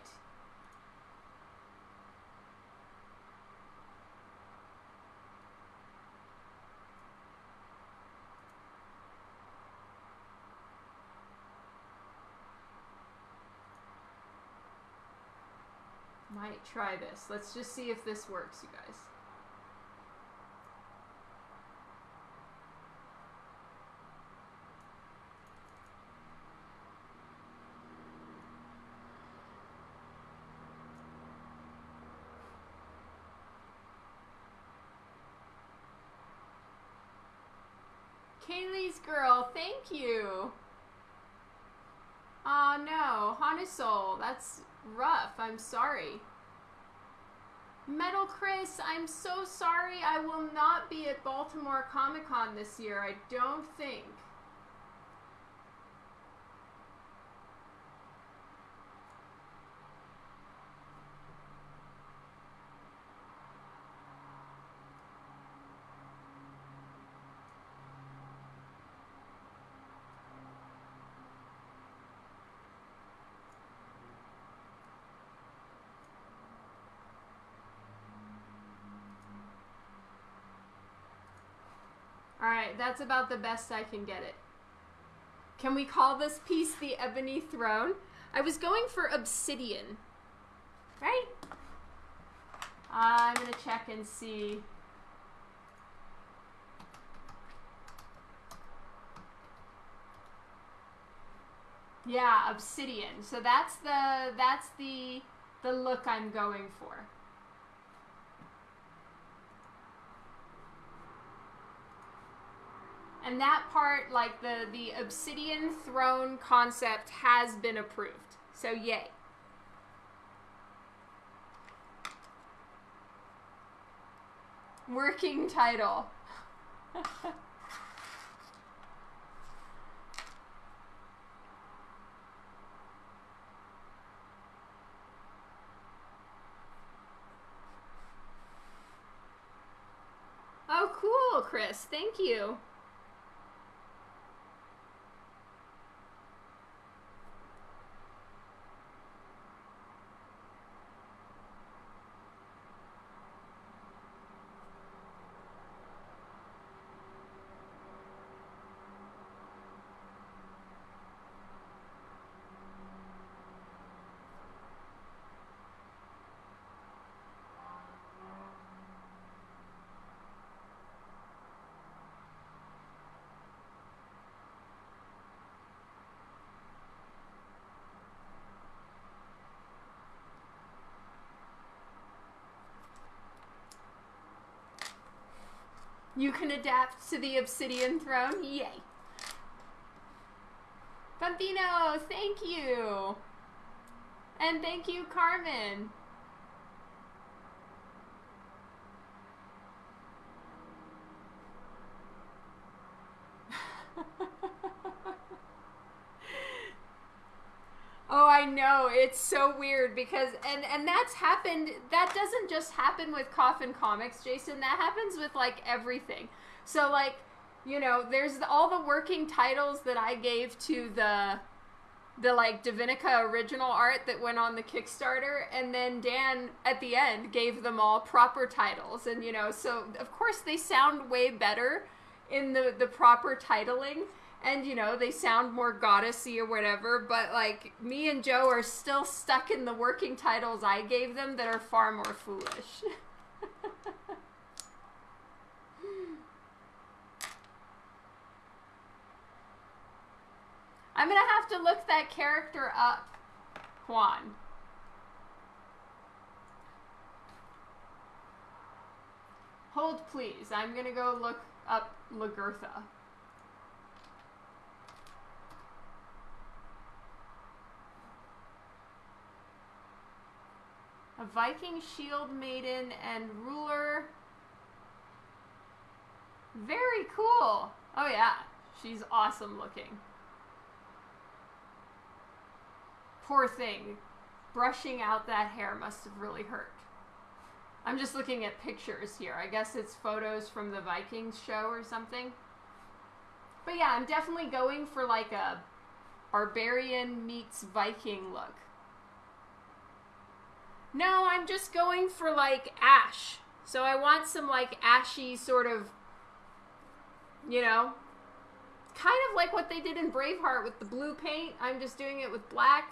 Might try this. Let's just see if this works, you guys. Girl, thank you. Oh no, Hanusol, that's rough. I'm sorry. Metal Chris, I'm so sorry. I will not be at Baltimore Comic Con this year. I don't think. That's about the best I can get it. Can we call this piece the Ebony Throne? I was going for obsidian. Right? I'm gonna check and see. Yeah, obsidian. So that's the that's the the look I'm going for. And that part, like the the obsidian throne concept has been approved. So yay. Working title. oh, cool, Chris. Thank you. You can adapt to the obsidian throne. Yay. Bambino, thank you. And thank you, Carmen. Oh, I know. It's so weird because and and that's happened that doesn't just happen with Coffin Comics, Jason. That happens with like everything. So like, you know, there's all the working titles that I gave to the the like Divinica original art that went on the Kickstarter and then Dan at the end gave them all proper titles and you know, so of course they sound way better in the the proper titling and you know they sound more goddessy or whatever but like me and joe are still stuck in the working titles i gave them that are far more foolish. I'm gonna have to look that character up juan. Hold please. I'm gonna go look up lagertha a Viking shield maiden and ruler. Very cool. Oh yeah, she's awesome looking. Poor thing. Brushing out that hair must have really hurt. I'm just looking at pictures here. I guess it's photos from the Vikings show or something. But yeah, I'm definitely going for like a barbarian meets Viking look. No, I'm just going for like ash. So I want some like ashy sort of, you know, kind of like what they did in Braveheart with the blue paint. I'm just doing it with black.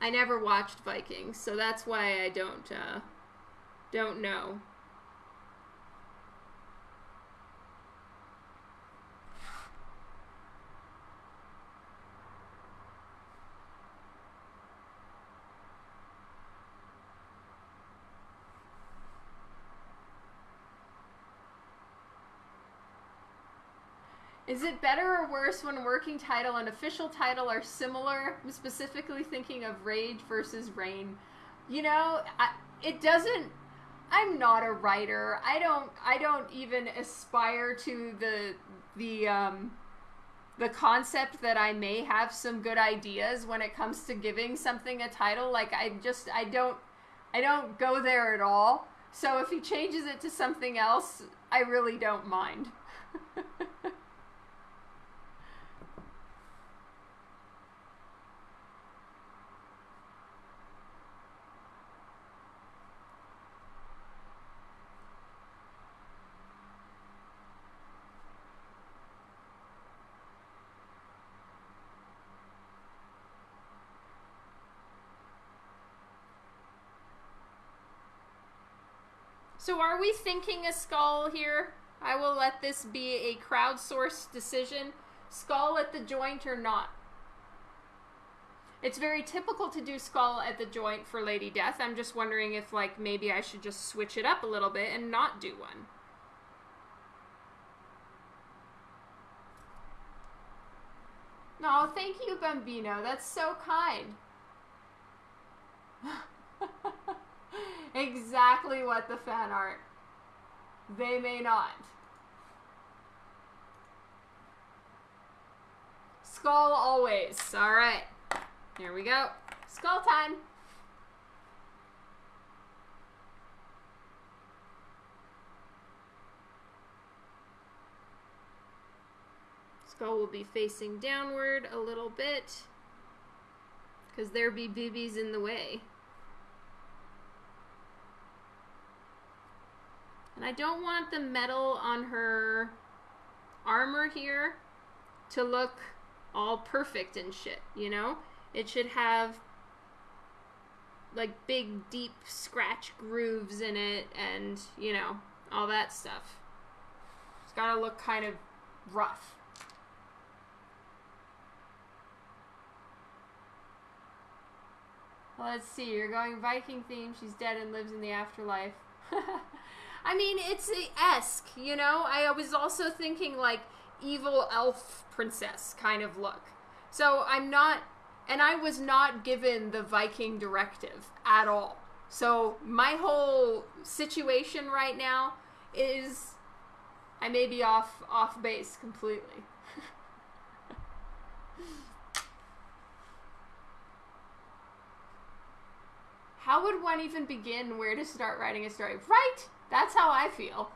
I never watched Vikings, so that's why I don't uh, don't know. Is it better or worse when working title and official title are similar? I'm specifically thinking of Rage versus Rain. You know, I, it doesn't. I'm not a writer. I don't. I don't even aspire to the the um, the concept that I may have some good ideas when it comes to giving something a title. Like I just. I don't. I don't go there at all. So if he changes it to something else, I really don't mind. So are we thinking a skull here? I will let this be a crowdsourced decision. Skull at the joint or not? It's very typical to do skull at the joint for Lady Death. I'm just wondering if like maybe I should just switch it up a little bit and not do one. No, thank you, Bambino. That's so kind. exactly what the fan art. They may not. Skull always. All right. Here we go. Skull time. Skull will be facing downward a little bit because there be boobies in the way. And I don't want the metal on her armor here to look all perfect and shit, you know? It should have like big deep scratch grooves in it and, you know, all that stuff. It's got to look kind of rough. Let's see. You're going Viking theme. She's dead and lives in the afterlife. I mean, it's esque, you know. I was also thinking like evil elf princess kind of look. So I'm not, and I was not given the Viking directive at all. So my whole situation right now is I may be off off base completely. how would one even begin where to start writing a story? Right? That's how I feel.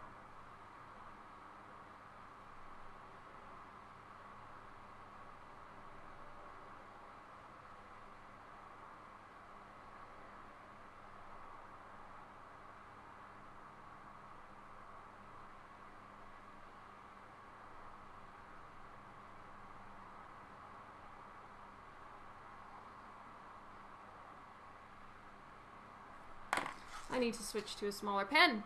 I need to switch to a smaller pen.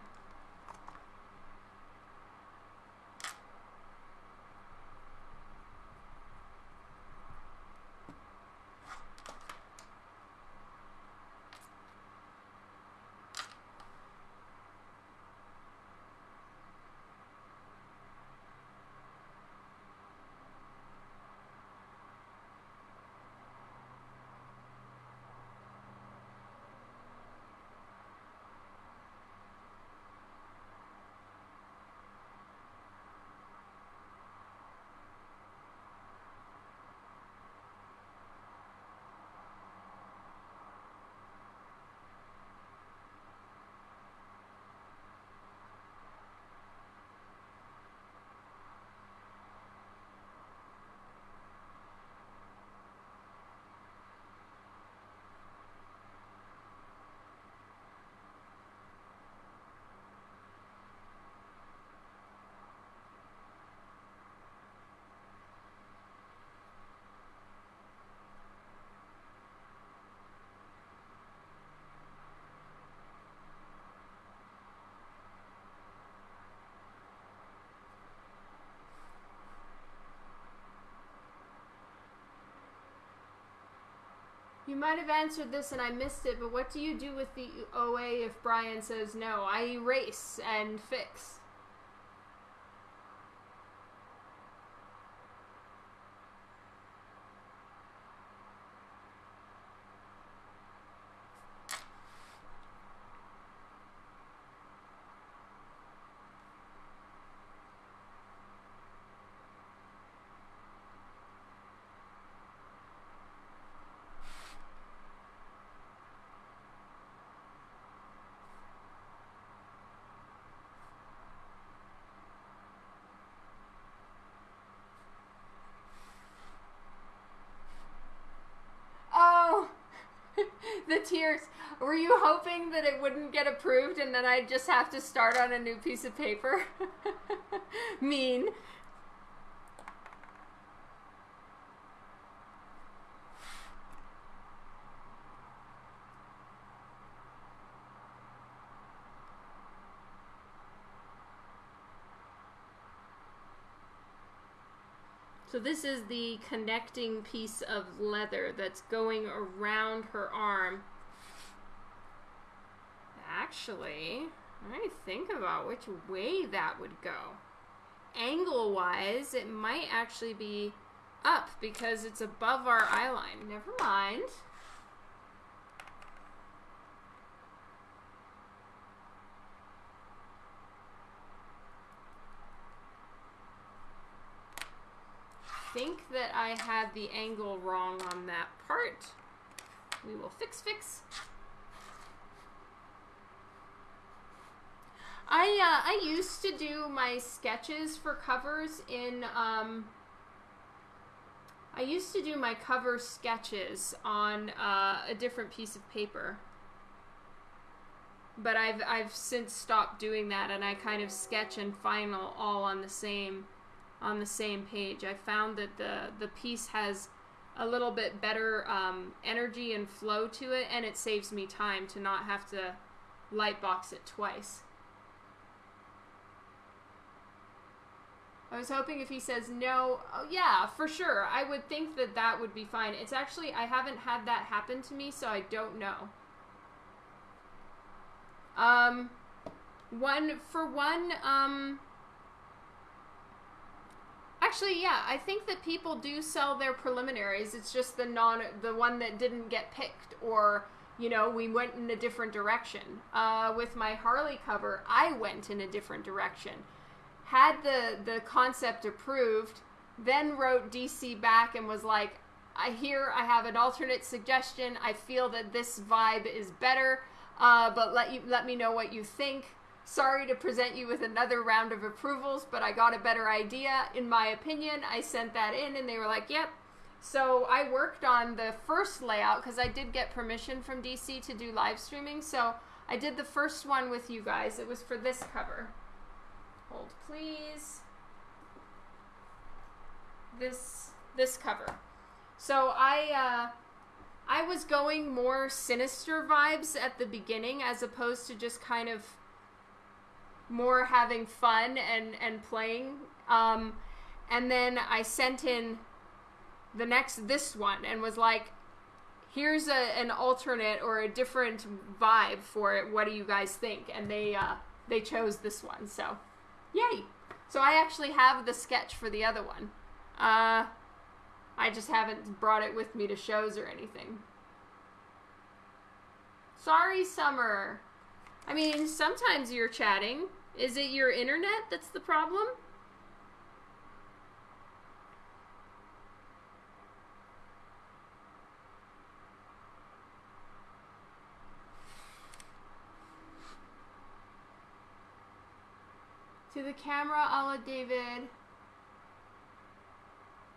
You might have answered this and I missed it, but what do you do with the OA if Brian says no? I erase and fix. Oh, the tears. Were you hoping that it wouldn't get approved and then I'd just have to start on a new piece of paper? mean. So this is the connecting piece of leather that's going around her arm. Actually, let me think about which way that would go. Angle-wise, it might actually be up because it's above our eye line. Never mind. think that I had the angle wrong on that part. We will fix fix. I uh, I used to do my sketches for covers in um, I used to do my cover sketches on uh, a different piece of paper. But I've I've since stopped doing that and I kind of sketch and final all on the same on the same page. I found that the, the piece has a little bit better um, energy and flow to it, and it saves me time to not have to light box it twice. I was hoping if he says no, oh yeah, for sure. I would think that that would be fine. It's actually, I haven't had that happen to me, so I don't know. Um, one, for one, um, actually, yeah, I think that people do sell their preliminaries. It's just the non, the one that didn't get picked or, you know, we went in a different direction. Uh, with my Harley cover, I went in a different direction had the the concept approved, then wrote DC back and was like, I hear I have an alternate suggestion. I feel that this vibe is better, uh, but let you let me know what you think. Sorry to present you with another round of approvals, but I got a better idea. In my opinion, I sent that in, and they were like, "Yep." So I worked on the first layout because I did get permission from DC to do live streaming. So I did the first one with you guys. It was for this cover. Hold please. This this cover. So I uh, I was going more sinister vibes at the beginning as opposed to just kind of more having fun and and playing. Um, and then I sent in the next this one and was like, here's a, an alternate or a different vibe for it. What do you guys think? And they uh, they chose this one. So. Yay! So I actually have the sketch for the other one. Uh, I just haven't brought it with me to shows or anything. Sorry, Summer. I mean, sometimes you're chatting. Is it your internet that's the problem? To the camera, a David.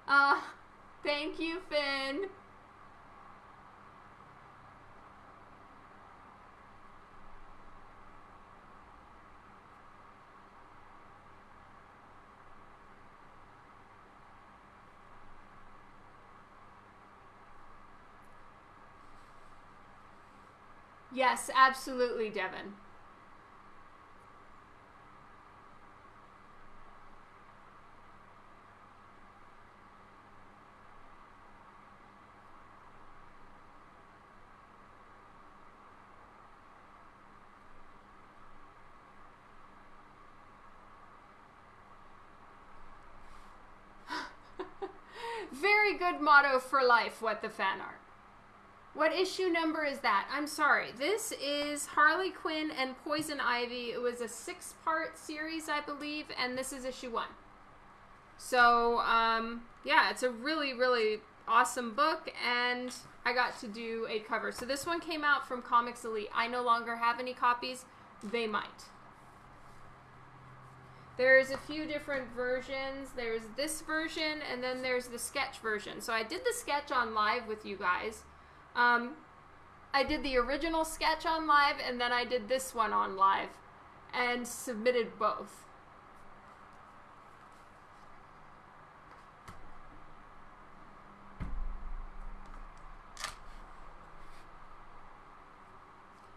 Ah, uh, thank you, Finn. Yes, absolutely, Devin. good motto for life, what the fan art. What issue number is that? I'm sorry. This is Harley Quinn and Poison Ivy. It was a six part series, I believe, and this is issue one. So, um, yeah, it's a really, really awesome book, and I got to do a cover. So, this one came out from Comics Elite. I no longer have any copies, they might. There's a few different versions. There's this version, and then there's the sketch version. So I did the sketch on live with you guys. Um, I did the original sketch on live, and then I did this one on live, and submitted both.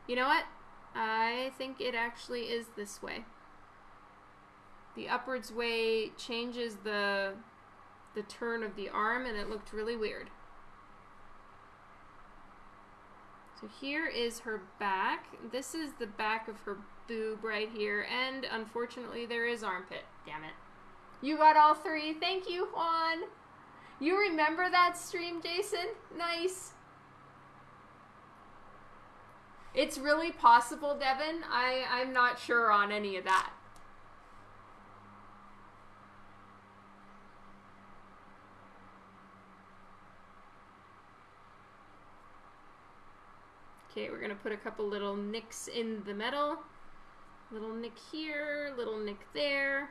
You know what? I think it actually is this way the upwards way changes the the turn of the arm and it looked really weird. So here is her back. This is the back of her boob right here. And unfortunately there is armpit. Damn it. You got all three. Thank you, Juan. You remember that stream, Jason? Nice. It's really possible, Devin. I, I'm not sure on any of that. Okay, we're gonna put a couple little nicks in the metal. Little nick here, little nick there.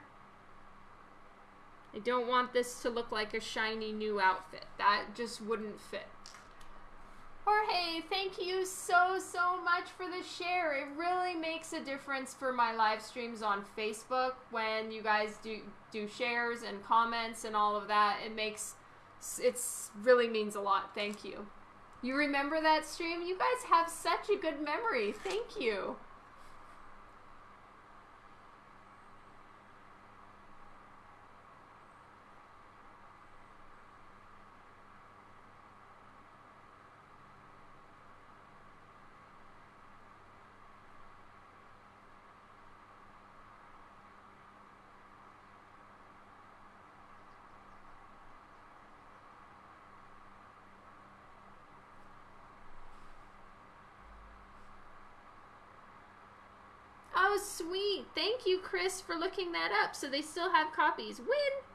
I don't want this to look like a shiny new outfit. That just wouldn't fit. Jorge, thank you so, so much for the share. It really makes a difference for my live streams on Facebook when you guys do, do shares and comments and all of that. It makes, it's really means a lot. Thank you. You remember that stream? You guys have such a good memory. Thank you. sweet. Thank you, Chris, for looking that up. So they still have copies. Win.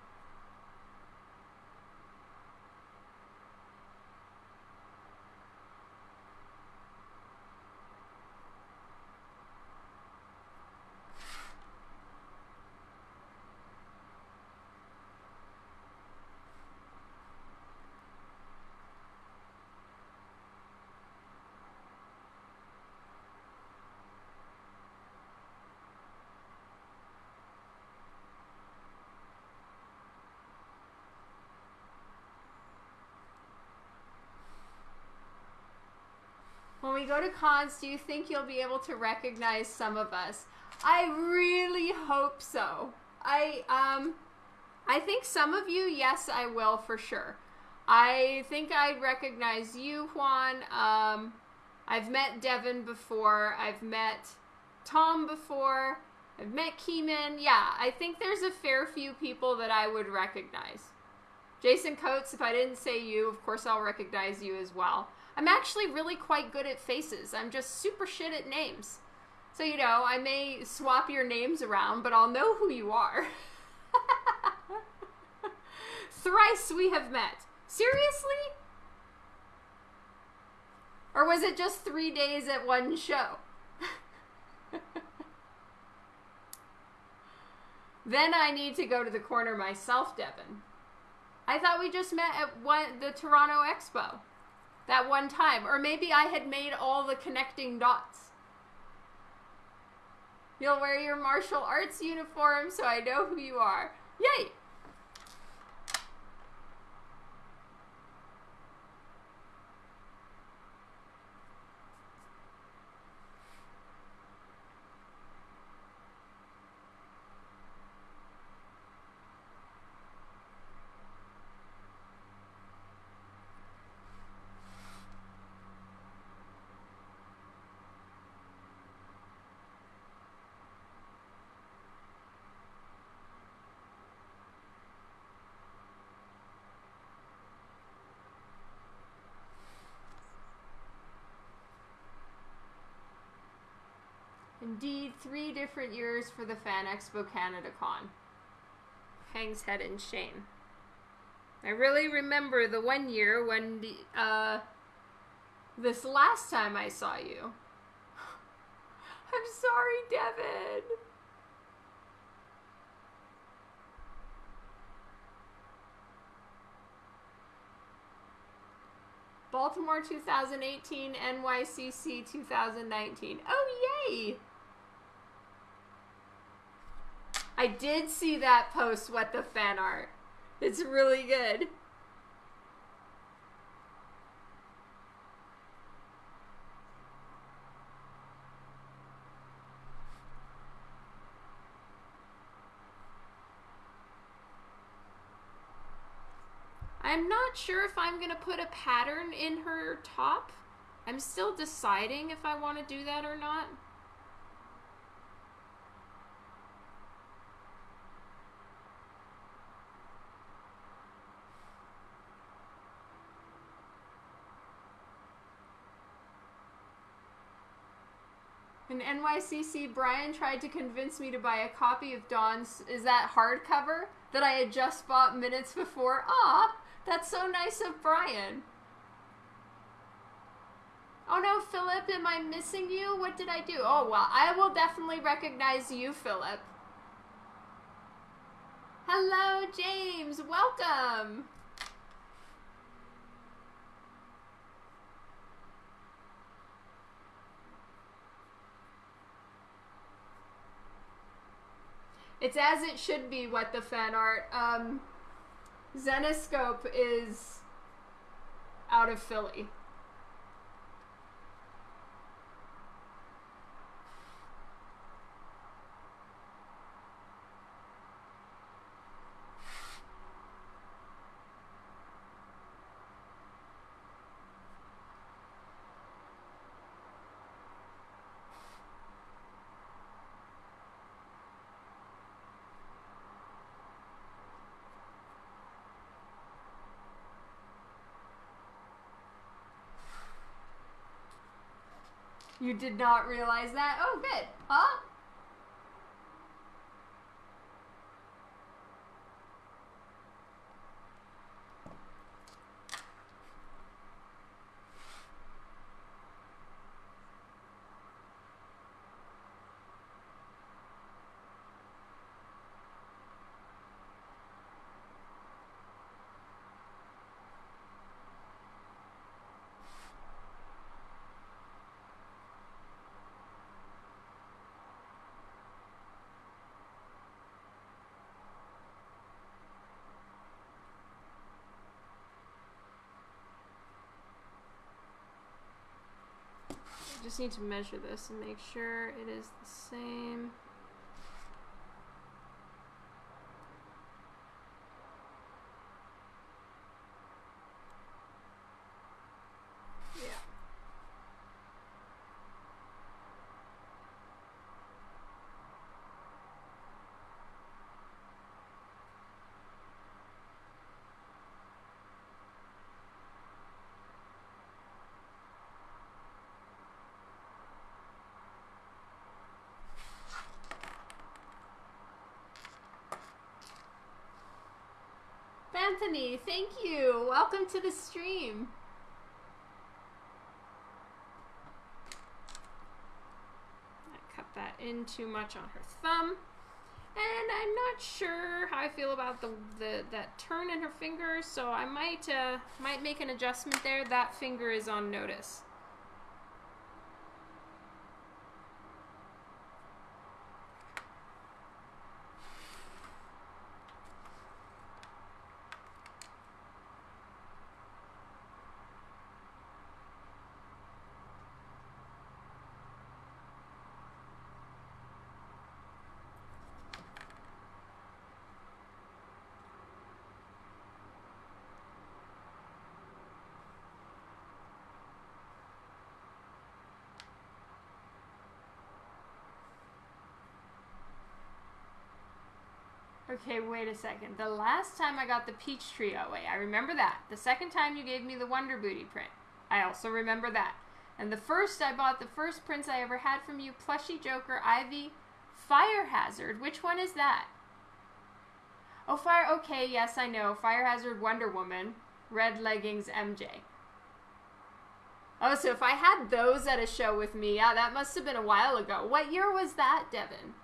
Go to cons, do you think you'll be able to recognize some of us? I really hope so. I um I think some of you, yes, I will for sure. I think I recognize you, Juan. Um, I've met Devin before. I've met Tom before. I've met Keeman. Yeah, I think there's a fair few people that I would recognize. Jason Coates, if I didn't say you, of course I'll recognize you as well. I'm actually really quite good at faces. I'm just super shit at names. So, you know, I may swap your names around, but I'll know who you are. Thrice we have met. Seriously? Or was it just three days at one show? then I need to go to the corner myself, Devin. I thought we just met at one, the Toronto Expo that one time. Or maybe I had made all the connecting dots. You'll wear your martial arts uniform so I know who you are. Yay! Indeed, three different years for the Fan Expo Canada Con. Hangs head in shame. I really remember the one year when the, uh, this last time I saw you. I'm sorry, Devin. Baltimore 2018, NYCC 2019. Oh, yay! I did see that post, What the Fan Art. It's really good. I'm not sure if I'm going to put a pattern in her top. I'm still deciding if I want to do that or not. NYCC, Brian tried to convince me to buy a copy of Dawn's, is that hardcover, that I had just bought minutes before. Ah, that's so nice of Brian. Oh no, Philip, am I missing you? What did I do? Oh, well, I will definitely recognize you, Philip. Hello, James. Welcome. It's as it should be, what the fan art. Um, Zenescope is out of Philly. You did not realize that? Oh, good. Huh? Just need to measure this and make sure it is the same. Yeah. Anthony, thank you. Welcome to the stream. I cut that in too much on her thumb. And I'm not sure how I feel about the, the that turn in her finger, so I might uh, might make an adjustment there. That finger is on notice. Okay, wait a second. The last time I got the peach tree oh, away, I remember that. The second time you gave me the Wonder Booty print, I also remember that. And the first I bought the first prints I ever had from you, Plushy Joker, Ivy, Fire Hazard. Which one is that? Oh, Fire. Okay, yes, I know. Fire Hazard, Wonder Woman, Red Leggings, MJ. Oh, so if I had those at a show with me, yeah, that must have been a while ago. What year was that, Devin?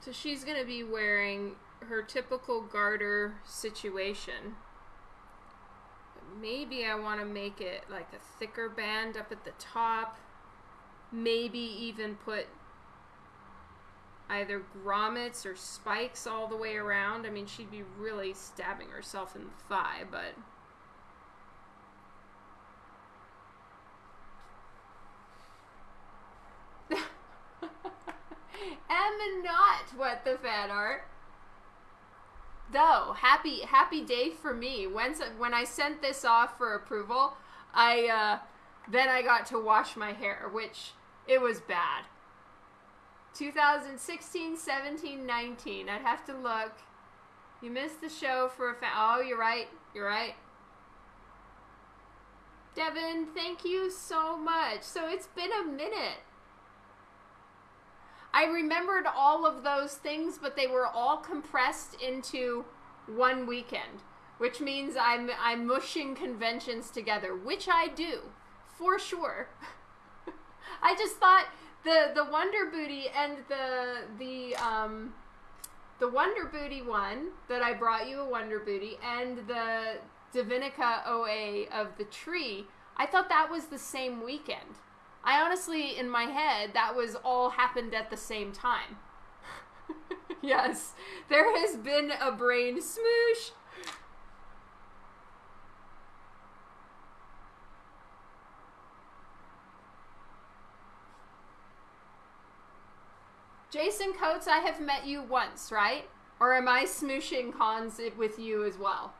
So she's going to be wearing her typical garter situation. But maybe I want to make it like a thicker band up at the top. Maybe even put either grommets or spikes all the way around. I mean, she'd be really stabbing herself in the thigh, but... am not what the fan art. Though happy happy day for me. When when I sent this off for approval, I uh, then I got to wash my hair, which it was bad. 2016, 17, 19. I'd have to look. You missed the show for a fa- Oh, you're right. You're right. Devin, thank you so much. So it's been a minute. I remembered all of those things, but they were all compressed into one weekend, which means I'm I'm mushing conventions together, which I do for sure. I just thought the the Wonder Booty and the the um the Wonder Booty one that I brought you a Wonder Booty and the Divinica OA of the tree. I thought that was the same weekend. I honestly, in my head, that was all happened at the same time. yes, there has been a brain smoosh. Jason Coates, I have met you once, right? Or am I smooshing cons with you as well?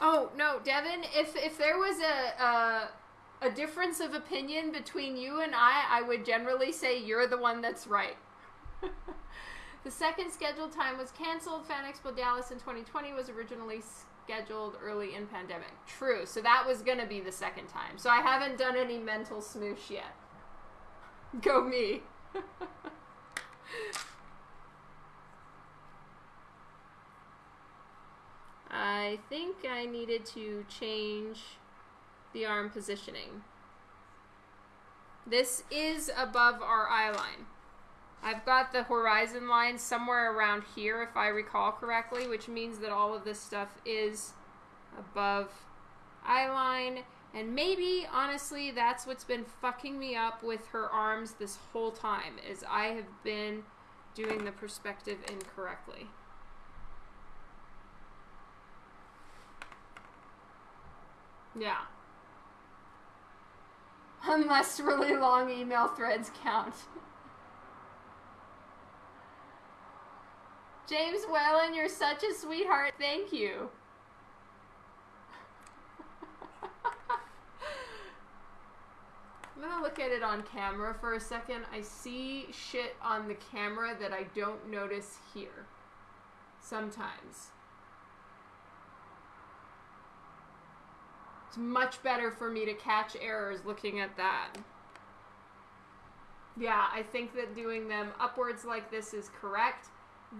Oh no, Devin! If if there was a, a a difference of opinion between you and I, I would generally say you're the one that's right. the second scheduled time was canceled. Fan Expo Dallas in 2020 was originally scheduled early in pandemic. True. So that was going to be the second time. So I haven't done any mental smoosh yet. Go me. I think I needed to change the arm positioning. This is above our eye line. I've got the horizon line somewhere around here, if I recall correctly, which means that all of this stuff is above eye line. And maybe, honestly, that's what's been fucking me up with her arms this whole time, is I have been doing the perspective incorrectly. Yeah. Unless really long email threads count. James Whalen, you're such a sweetheart. Thank you. I'm gonna look at it on camera for a second. I see shit on the camera that I don't notice here. Sometimes. It's much better for me to catch errors looking at that. Yeah, I think that doing them upwards like this is correct.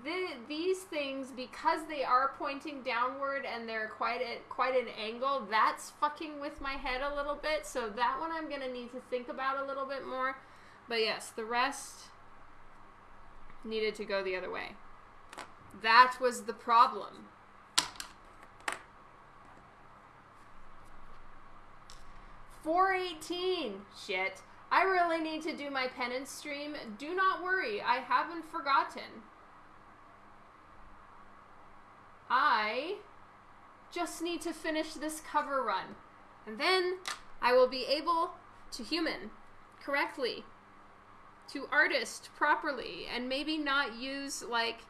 The, these things, because they are pointing downward and they're quite at quite an angle, that's fucking with my head a little bit. So that one I'm gonna need to think about a little bit more. But yes, the rest needed to go the other way. That was the problem. 418. Shit. I really need to do my penance stream. Do not worry, I haven't forgotten. I just need to finish this cover run. And then I will be able to human correctly, to artist properly, and maybe not use like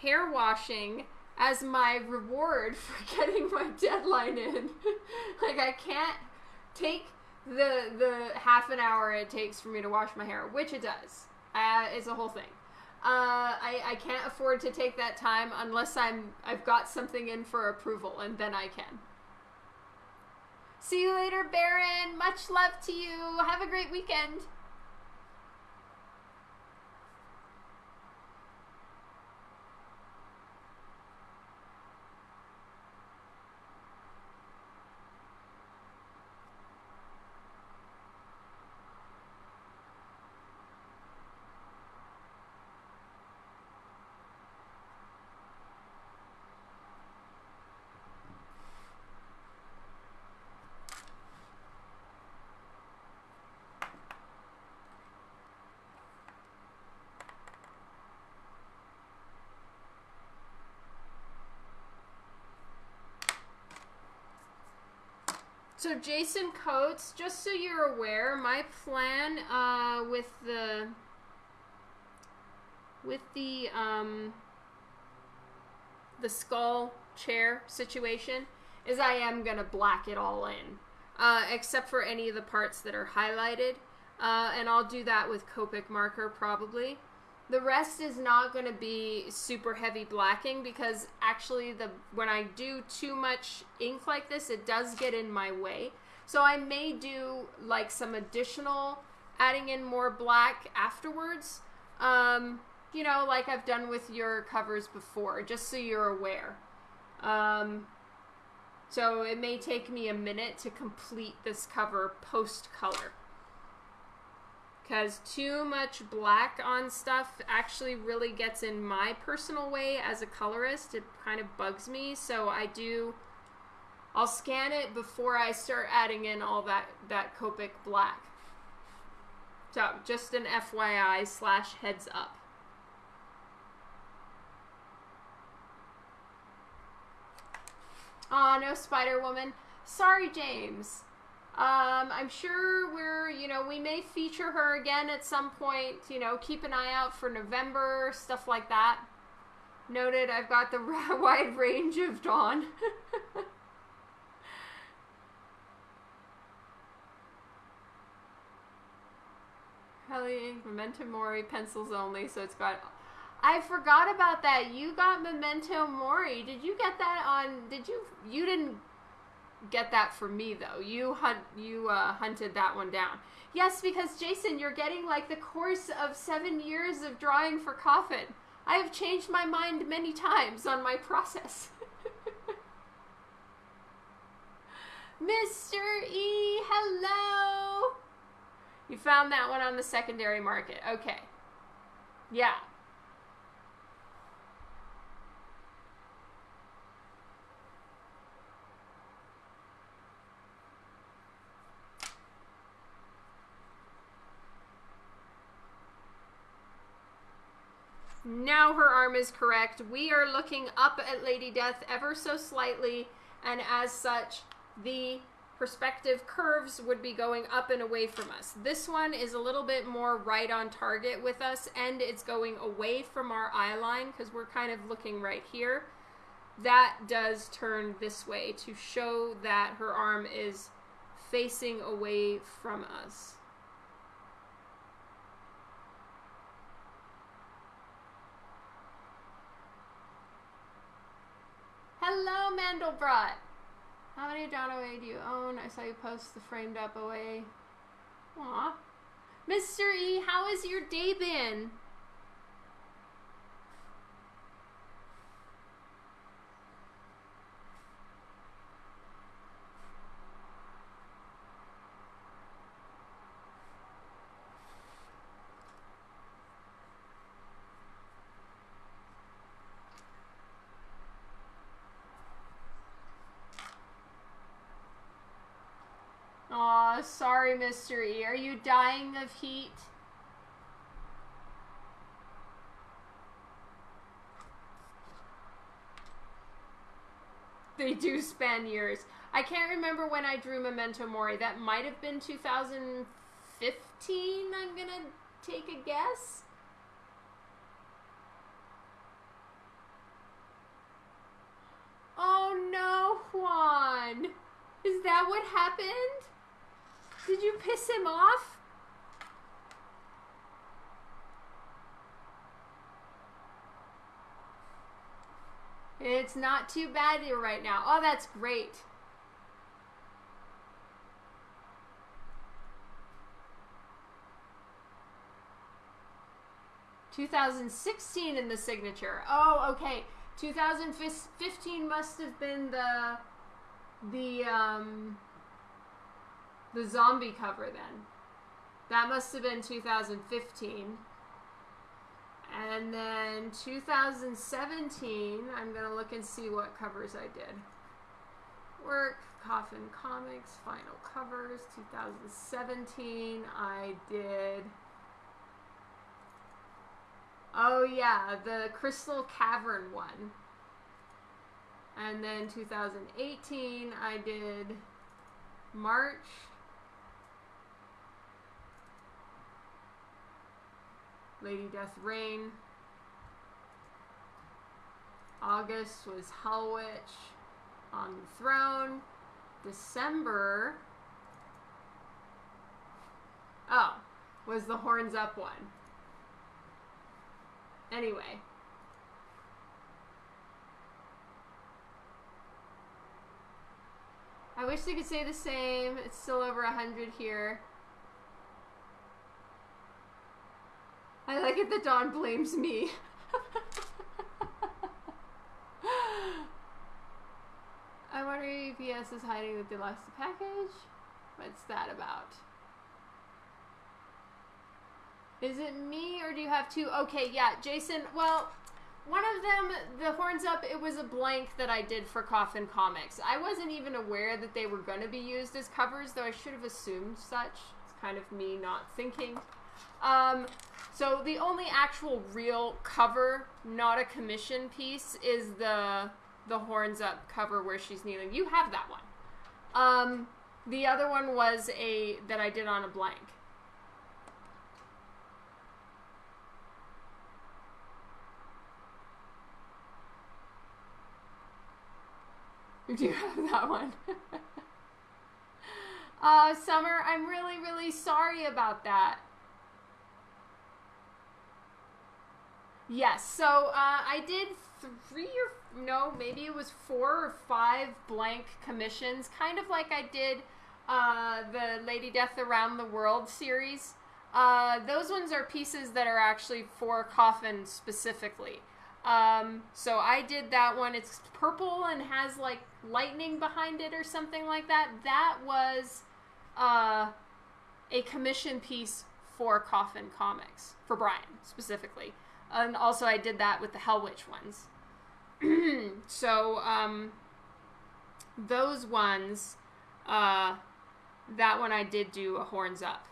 hair washing as my reward for getting my deadline in. like I can't take the the half an hour it takes for me to wash my hair, which it does. Uh, it's a whole thing. Uh, I, I can't afford to take that time unless I'm I've got something in for approval, and then I can. See you later, Baron. Much love to you. Have a great weekend. So Jason Coates, just so you're aware, my plan uh, with the with the um, the skull chair situation is I am gonna black it all in, uh, except for any of the parts that are highlighted, uh, and I'll do that with Copic marker probably. The rest is not going to be super heavy blacking because actually the when I do too much ink like this, it does get in my way. So I may do like some additional adding in more black afterwards. Um, you know, like I've done with your covers before, just so you're aware. Um, so it may take me a minute to complete this cover post color. Because too much black on stuff actually really gets in my personal way as a colorist. It kind of bugs me. So I do, I'll scan it before I start adding in all that, that Copic black. So just an FYI slash heads up. Aw, no Spider Woman. Sorry, James. Um, I'm sure we're, you know, we may feature her again at some point. You know, keep an eye out for November, stuff like that. Noted, I've got the wide range of Dawn. Helly, Memento Mori, pencils only, so it's got I forgot about that. You got Memento Mori. Did you get that on? Did you? You didn't get that for me though. You hunt. You uh, hunted that one down. Yes, because Jason, you're getting like the course of seven years of drawing for Coffin. I have changed my mind many times on my process. Mr. E, hello. You found that one on the secondary market. Okay. Yeah, Now her arm is correct. We are looking up at Lady Death ever so slightly, and as such, the perspective curves would be going up and away from us. This one is a little bit more right on target with us, and it's going away from our eye line because we're kind of looking right here. That does turn this way to show that her arm is facing away from us. Hello, Mandelbrot. How many OA do you own? I saw you post the framed up OA. Aw. Mr. E, how has your day been? Sorry, Mr. E. Are you dying of heat? They do span years. I can't remember when I drew Memento Mori. That might have been 2015, I'm gonna take a guess. Oh no, Juan. Is that what happened? Did you piss him off? It's not too bad here right now. Oh, that's great. Two thousand sixteen in the signature. Oh, okay. 2015 must have been the the um the zombie cover then. That must have been 2015. And then 2017, I'm going to look and see what covers I did. Work, Coffin Comics, Final Covers, 2017, I did... Oh yeah, the Crystal Cavern one. And then 2018, I did March, Lady Death Reign. August was Hellwitch on the throne. December. Oh, was the Horns Up one. Anyway. I wish they could say the same. It's still over 100 here. I like it that Dawn blames me. I wonder if UPS is hiding the package. What's that about? Is it me or do you have two? Okay, yeah, Jason. Well, one of them, the horns up, it was a blank that I did for Coffin Comics. I wasn't even aware that they were going to be used as covers, though I should have assumed such. It's kind of me not thinking. Um, so the only actual real cover, not a commission piece, is the the horns up cover where she's kneeling. You have that one. Um, the other one was a that I did on a blank. Do you have that one? uh, Summer, I'm really, really sorry about that. Yes, so uh, I did three or no, maybe it was four or five blank commissions, kind of like I did uh, the Lady Death Around the World series. Uh, those ones are pieces that are actually for Coffin specifically. Um, so I did that one. It's purple and has like lightning behind it or something like that. That was uh, a commission piece for Coffin Comics, for Brian specifically. And also, I did that with the Hell Witch ones. so, um, those ones, uh, that one I did do a horns up.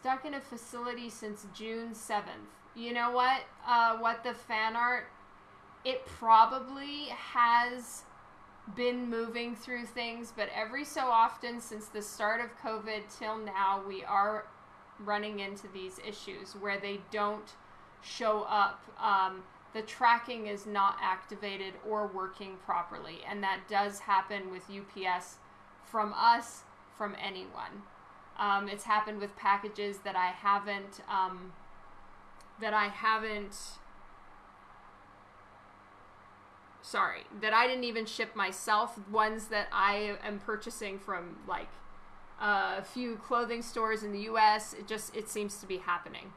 Stuck in a facility since June 7th. You know what? Uh, what the fan art, it probably has been moving through things, but every so often since the start of COVID till now, we are running into these issues where they don't show up. Um, the tracking is not activated or working properly, and that does happen with UPS from us, from anyone. Um, it's happened with packages that I haven't um, that I haven't sorry that I didn't even ship myself. Ones that I am purchasing from like a few clothing stores in the U.S. It just it seems to be happening.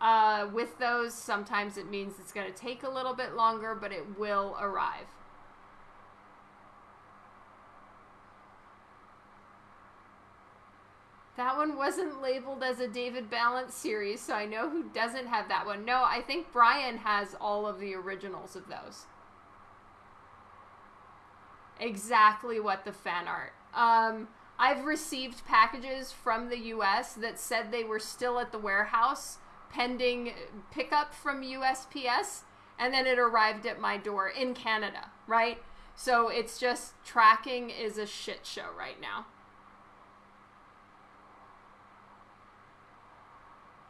Uh, with those, sometimes it means it's going to take a little bit longer, but it will arrive. That one wasn't labeled as a David Balance series, so I know who doesn't have that one. No, I think Brian has all of the originals of those. Exactly what the fan art. Um, I've received packages from the US that said they were still at the warehouse pending pickup from USPS, and then it arrived at my door in Canada, right? So it's just tracking is a shit show right now.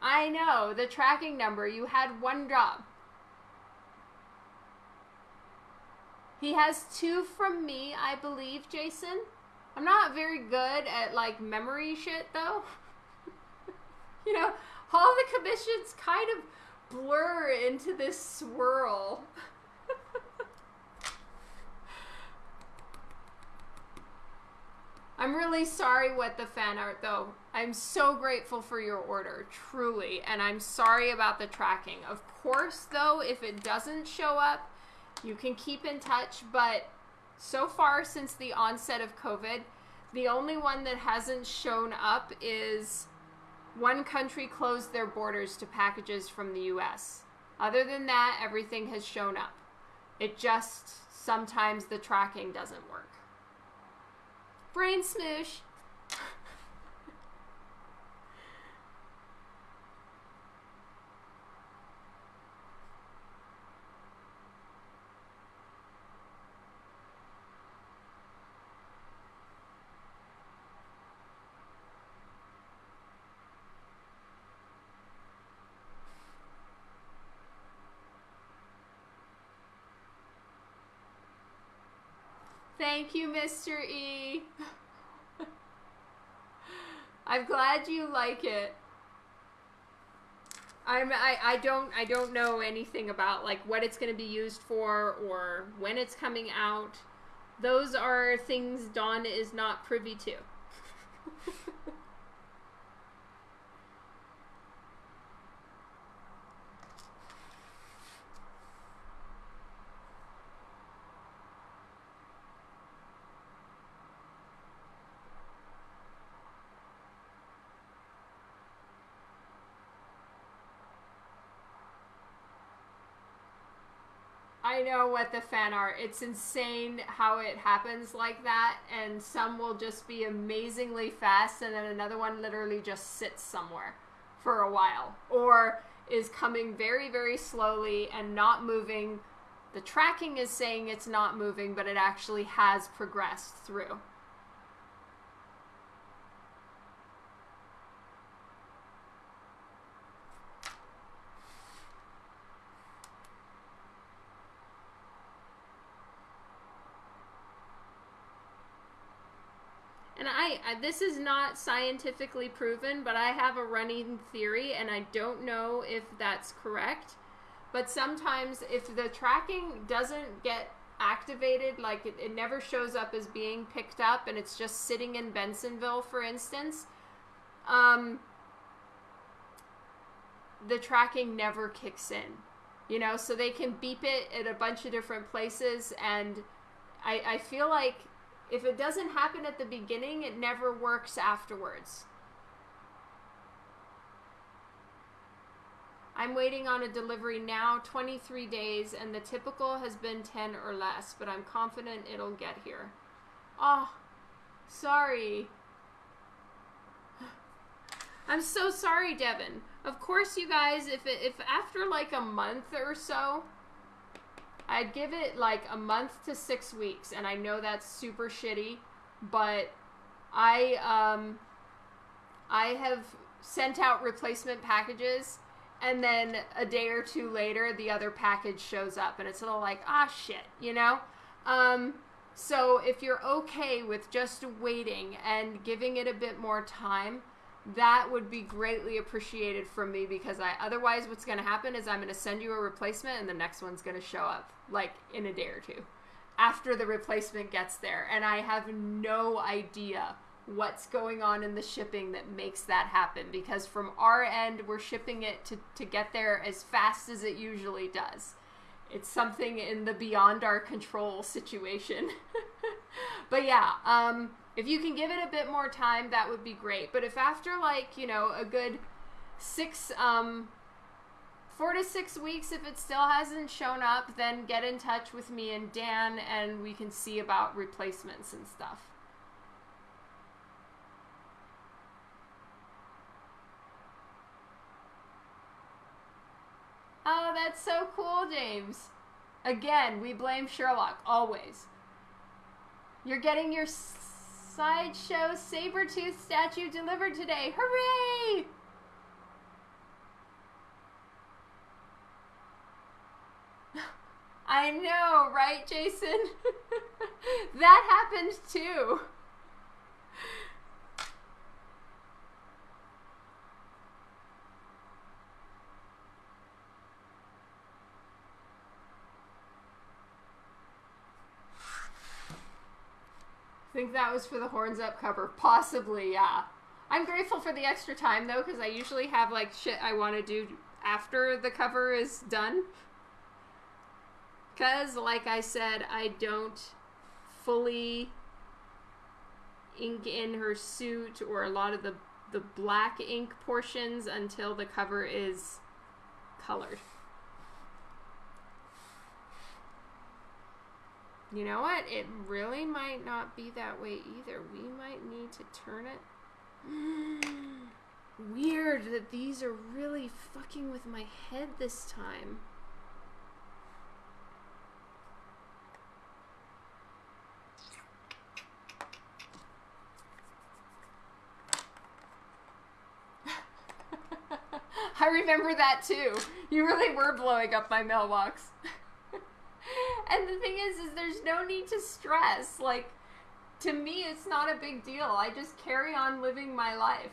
I know, the tracking number, you had one job. He has two from me, I believe, Jason. I'm not very good at like memory shit though. you know, all the commissions kind of blur into this swirl. I'm really sorry what the fan art though. I'm so grateful for your order, truly, and I'm sorry about the tracking. Of course, though, if it doesn't show up, you can keep in touch, but so far since the onset of COVID, the only one that hasn't shown up is one country closed their borders to packages from the US. Other than that, everything has shown up. It just sometimes the tracking doesn't work. Brain smoosh. Thank you, Mr. E. I'm glad you like it. I'm I, I don't I don't know anything about like what it's going to be used for or when it's coming out. Those are things Dawn is not privy to. What the fan art. It's insane how it happens like that, and some will just be amazingly fast, and then another one literally just sits somewhere for a while, or is coming very, very slowly and not moving. The tracking is saying it's not moving, but it actually has progressed through. And I, I, this is not scientifically proven, but I have a running theory, and I don't know if that's correct. But sometimes, if the tracking doesn't get activated, like it, it never shows up as being picked up, and it's just sitting in Bensenville, for instance, um, the tracking never kicks in. You know, so they can beep it at a bunch of different places, and I, I feel like if it doesn't happen at the beginning, it never works afterwards. I'm waiting on a delivery now, 23 days, and the typical has been 10 or less, but I'm confident it'll get here. Oh, sorry. I'm so sorry, Devin. Of course, you guys, if it, if after like a month or so, I'd give it like a month to six weeks, and I know that's super shitty, but I um I have sent out replacement packages, and then a day or two later, the other package shows up, and it's a little like ah shit, you know. Um, so if you're okay with just waiting and giving it a bit more time, that would be greatly appreciated from me because I otherwise what's going to happen is I'm going to send you a replacement and the next one's going to show up like in a day or two after the replacement gets there. And I have no idea what's going on in the shipping that makes that happen because from our end we're shipping it to, to get there as fast as it usually does. It's something in the beyond our control situation. But yeah um if you can give it a bit more time, that would be great. But if after like, you know, a good six, um, four to six weeks, if it still hasn't shown up, then get in touch with me and Dan and we can see about replacements and stuff. Oh, that's so cool, James. Again, we blame Sherlock, always. You're getting your Sideshow Sabretooth statue delivered today. Hooray! I know, right, Jason? that happened too. Think that was for the horns up cover? Possibly, yeah. I'm grateful for the extra time though, because I usually have like shit I want to do after the cover is done. Because, like I said, I don't fully ink in her suit or a lot of the, the black ink portions until the cover is colored. You know what? It really might not be that way either. We might need to turn it. Weird that these are really fucking with my head this time. I remember that too. You really were blowing up my mailbox. And the thing is, is there's no need to stress. Like, to me, it's not a big deal. I just carry on living my life.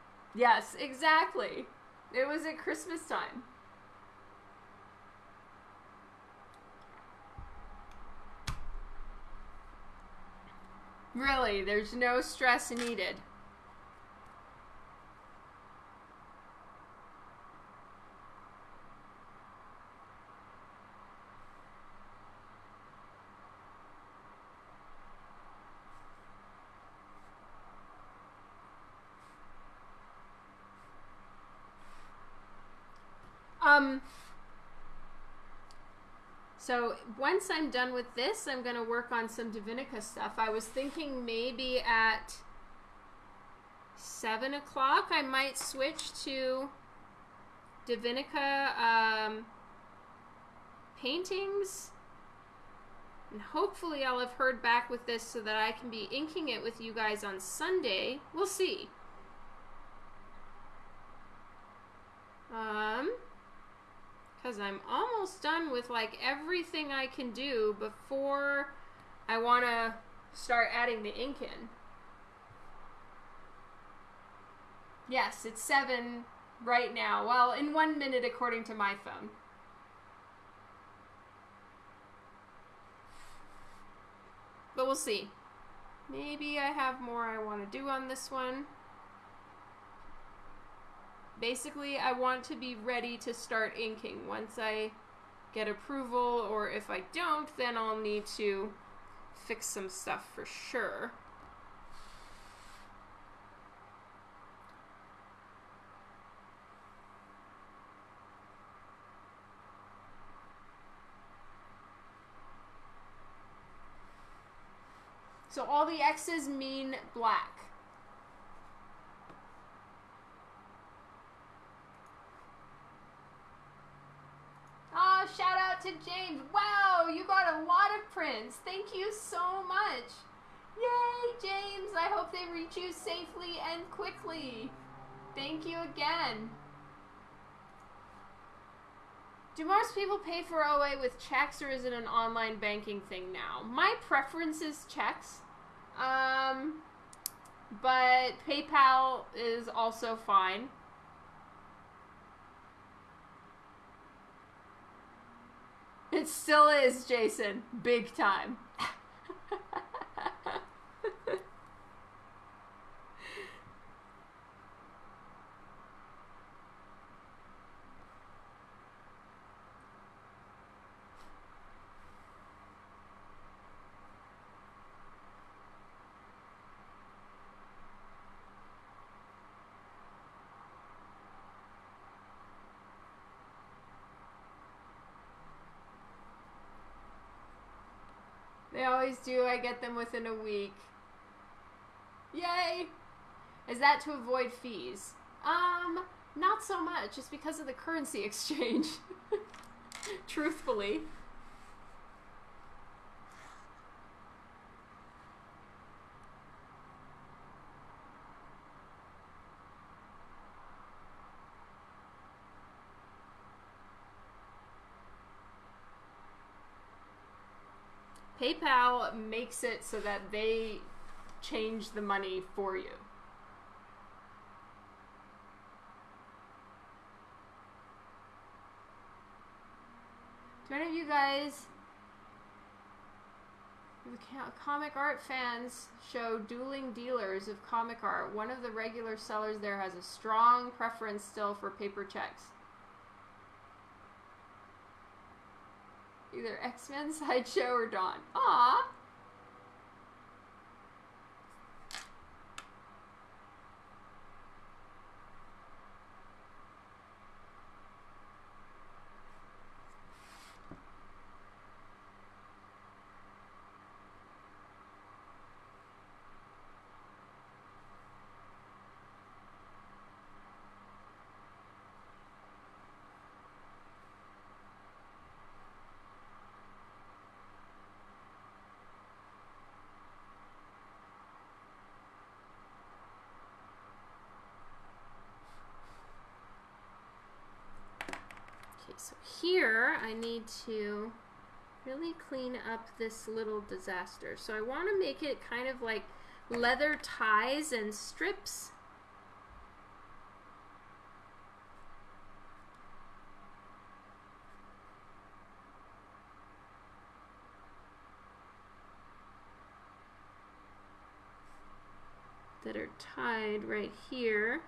yes, exactly. It was at Christmas time. Really, there's no stress needed. Um, so once I'm done with this, I'm going to work on some Divinica stuff. I was thinking maybe at 7 o'clock I might switch to Divinica um, paintings. And hopefully I'll have heard back with this so that I can be inking it with you guys on Sunday. We'll see. Um because I'm almost done with like everything I can do before I want to start adding the ink in. Yes, it's 7 right now. Well, in one minute according to my phone. But we'll see. Maybe I have more I want to do on this one basically I want to be ready to start inking once I get approval or if I don't then I'll need to fix some stuff for sure. So all the X's mean black. shout out to James. Wow, you got a lot of prints. Thank you so much. Yay, James. I hope they reach you safely and quickly. Thank you again. Do most people pay for OA with checks or is it an online banking thing now? My preference is checks. Um, but PayPal is also fine. It still is, Jason. Big time. They always do. I get them within a week. Yay! Is that to avoid fees? Um, not so much. It's because of the currency exchange. Truthfully. Makes it so that they change the money for you. Do any of you guys, comic art fans, show dueling dealers of comic art? One of the regular sellers there has a strong preference still for paper checks. Either X-Men Sideshow or Dawn. Aw! Here I need to really clean up this little disaster. So I want to make it kind of like leather ties and strips. that are tied right here.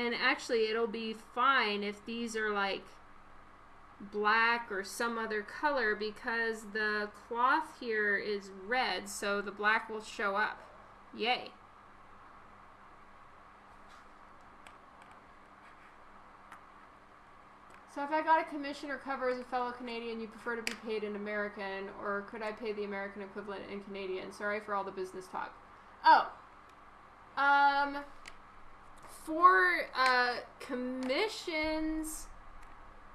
And actually, it'll be fine if these are like black or some other color because the cloth here is red, so the black will show up. Yay. So if I got a commission or cover as a fellow Canadian, you prefer to be paid in American, or could I pay the American equivalent in Canadian? Sorry for all the business talk. Oh. Um for uh, commissions,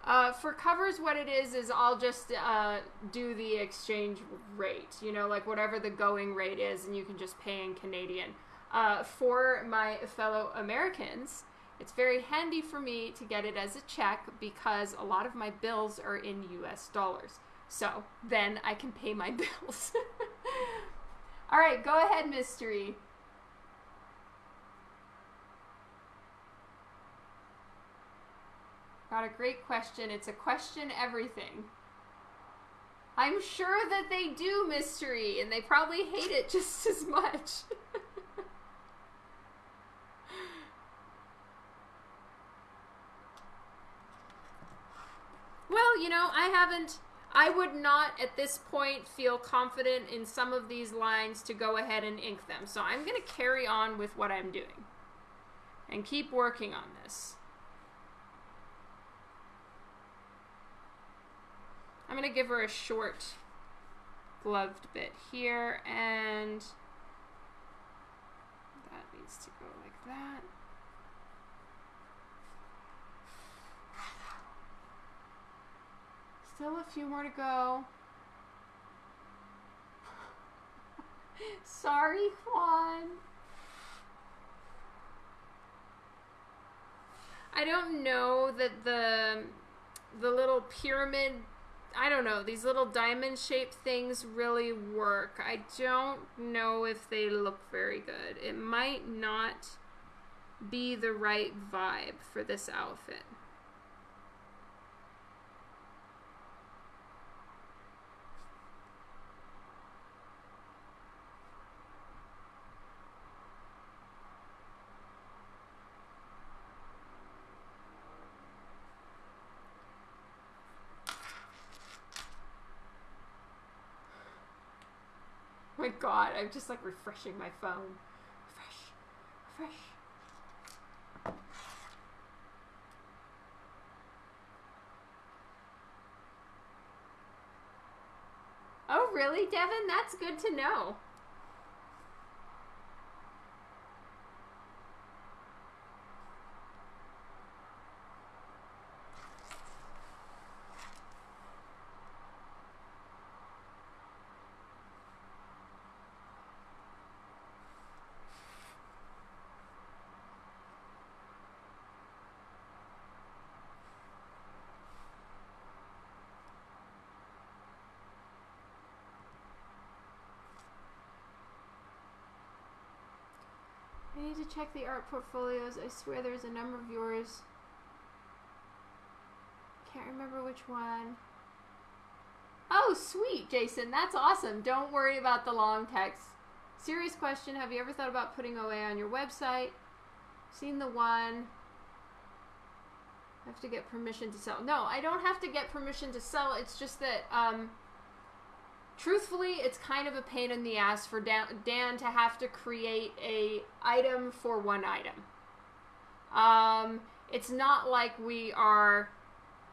uh, for covers, what it is is I'll just uh, do the exchange rate, you know, like whatever the going rate is, and you can just pay in Canadian. Uh, for my fellow Americans, it's very handy for me to get it as a check because a lot of my bills are in US dollars. So then I can pay my bills. All right, go ahead, mystery. Got a great question. It's a question everything. I'm sure that they do mystery, and they probably hate it just as much. well, you know, I haven't. I would not at this point feel confident in some of these lines to go ahead and ink them. So I'm going to carry on with what I'm doing and keep working on this. I'm going to give her a short gloved bit here and that needs to go like that. Still a few more to go. Sorry, Juan. I don't know that the the little pyramid I don't know, these little diamond shaped things really work. I don't know if they look very good. It might not be the right vibe for this outfit. My god, I'm just like refreshing my phone. Refresh, refresh. Oh, really, Devin? That's good to know. Check the art portfolios. I swear there's a number of yours. Can't remember which one. Oh, sweet, Jason. That's awesome. Don't worry about the long text. Serious question. Have you ever thought about putting OA on your website? Seen the one. I have to get permission to sell. No, I don't have to get permission to sell. It's just that um, truthfully, it's kind of a pain in the ass for Dan, to have to create a item for one item. Um, it's not like we are,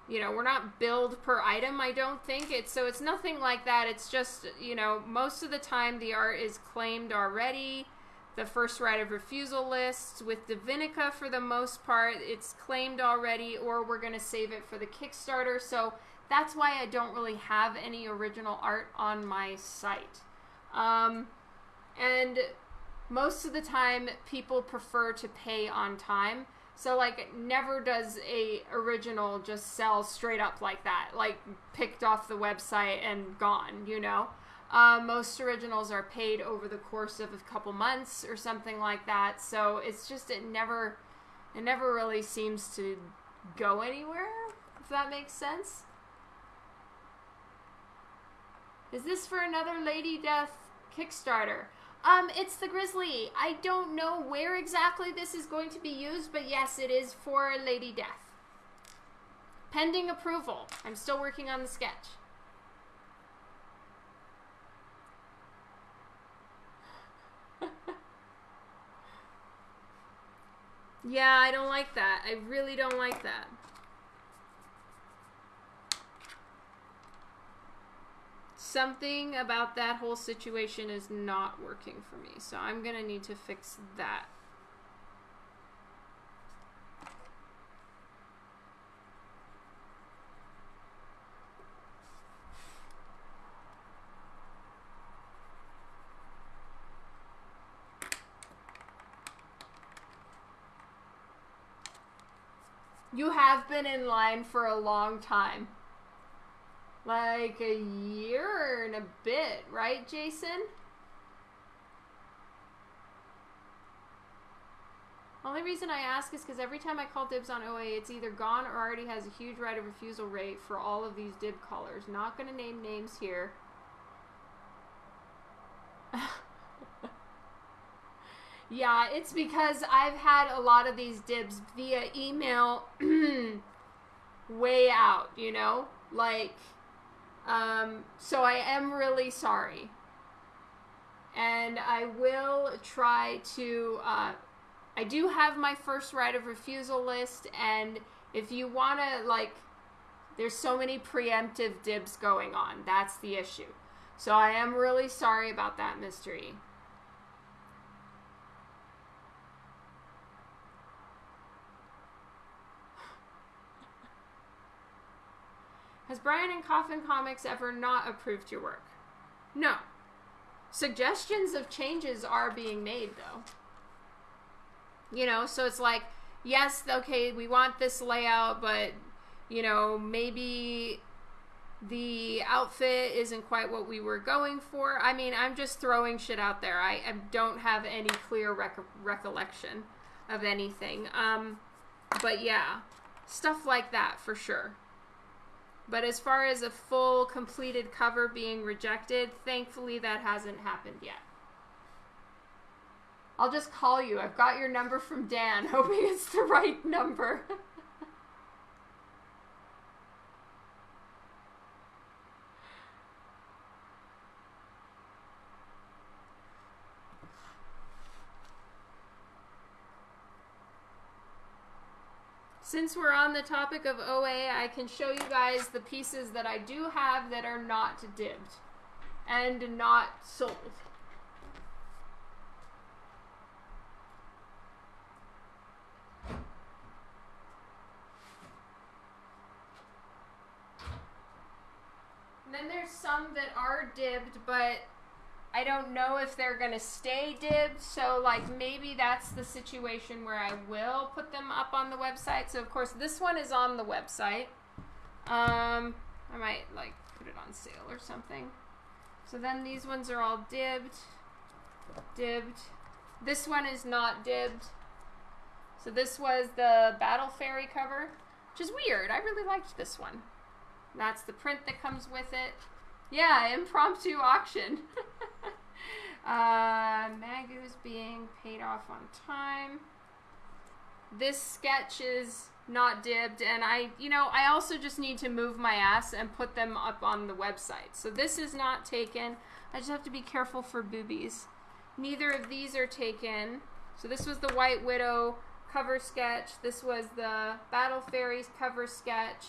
you know, we're not billed per item. I don't think it's so. It's nothing like that. It's just you know, most of the time the art is claimed already. the first right of refusal lists. With Divinica, for the most part, it's claimed already, or we're going to save it for the Kickstarter. So that's why I don't really have any original art on my site. Um, and most of the time, people prefer to pay on time. So like never does a original just sell straight up like that, like picked off the website and gone, you know. Uh, most originals are paid over the course of a couple months or something like that. So it's just it never it never really seems to go anywhere, if that makes sense. Is this for another Lady Death Kickstarter? Um, it's the Grizzly. I don't know where exactly this is going to be used, but yes, it is for Lady Death. Pending approval. I'm still working on the sketch. yeah, I don't like that. I really don't like that. Something about that whole situation is not working for me. So I'm going to need to fix that. You have been in line for a long time. Like a year and a bit, right, Jason? Only reason I ask is because every time I call dibs on OA, it's either gone or already has a huge right of refusal rate for all of these dib callers. Not going to name names here. yeah, it's because I've had a lot of these dibs via email way out, you know? Like, um, so I am really sorry. And I will try to. Uh, I do have my first right of refusal list, and if you want to, like, there's so many preemptive dibs going on. That's the issue. So I am really sorry about that mystery. Has Brian and Coffin Comics ever not approved your work? No. Suggestions of changes are being made, though. You know, so it's like, yes, okay, we want this layout, but, you know, maybe the outfit isn't quite what we were going for. I mean, I'm just throwing shit out there. I, I don't have any clear rec- recollection of anything. Um, but yeah, stuff like that for sure. But as far as a full completed cover being rejected, thankfully that hasn't happened yet. I'll just call you. I've got your number from Dan, hoping it's the right number. since we're on the topic of OA, I can show you guys the pieces that I do have that are not dibbed and not sold. And then there's some that are dibbed, but I don't know if they're going to stay dibbed. So, like, maybe that's the situation where I will put them up on the website. So, of course, this one is on the website. Um, I might, like, put it on sale or something. So then these ones are all dibbed. Dibbed. This one is not dibbed. So this was the Battle Fairy cover, which is weird. I really liked this one. That's the print that comes with it. Yeah, impromptu auction. uh, Magu's being paid off on time. This sketch is not dibbed, and I, you know, I also just need to move my ass and put them up on the website. So this is not taken. I just have to be careful for boobies. Neither of these are taken. So this was the White Widow cover sketch. This was the Battle Fairies cover sketch.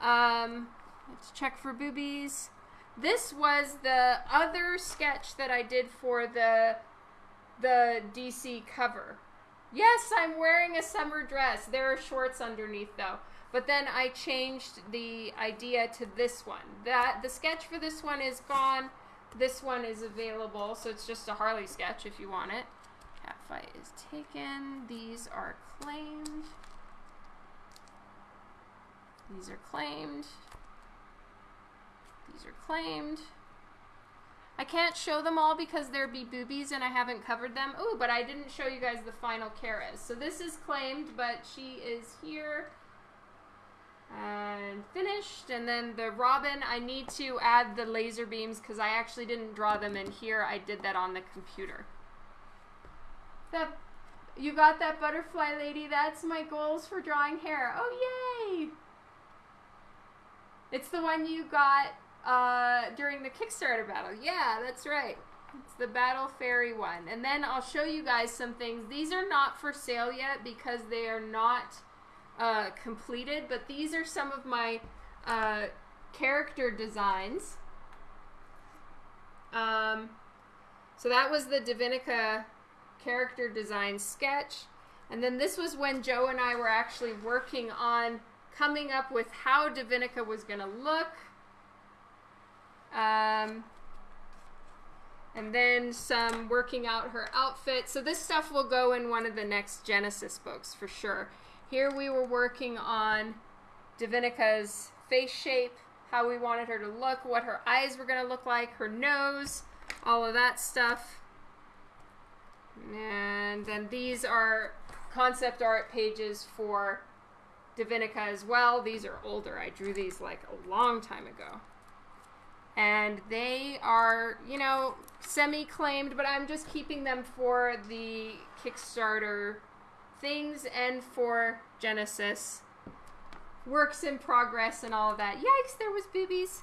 Um, let's check for boobies. This was the other sketch that I did for the the DC cover. Yes, I'm wearing a summer dress. There are shorts underneath though. But then I changed the idea to this one. That the sketch for this one is gone. This one is available, so it's just a Harley sketch if you want it. Cat fight is taken. These are claimed. These are claimed. These are claimed. I can't show them all because there be boobies and I haven't covered them. Oh, but I didn't show you guys the final Karas. So this is claimed, but she is here and finished. And then the Robin, I need to add the laser beams because I actually didn't draw them in here. I did that on the computer. That you got that butterfly lady. That's my goals for drawing hair. Oh, yay! It's the one you got uh, during the Kickstarter battle. Yeah, that's right. It's the Battle Fairy one. And then I'll show you guys some things. These are not for sale yet because they are not uh, completed, but these are some of my uh, character designs. Um, so that was the Divinica character design sketch. And then this was when Joe and I were actually working on coming up with how Divinica was going to look. Um, and then some working out her outfit. So this stuff will go in one of the next Genesis books for sure. Here we were working on Divinica's face shape, how we wanted her to look, what her eyes were going to look like, her nose, all of that stuff. And then these are concept art pages for Divinica as well. These are older. I drew these like a long time ago. And they are, you know, semi claimed, but I'm just keeping them for the Kickstarter things and for Genesis. Works in progress and all of that. Yikes, there was boobies.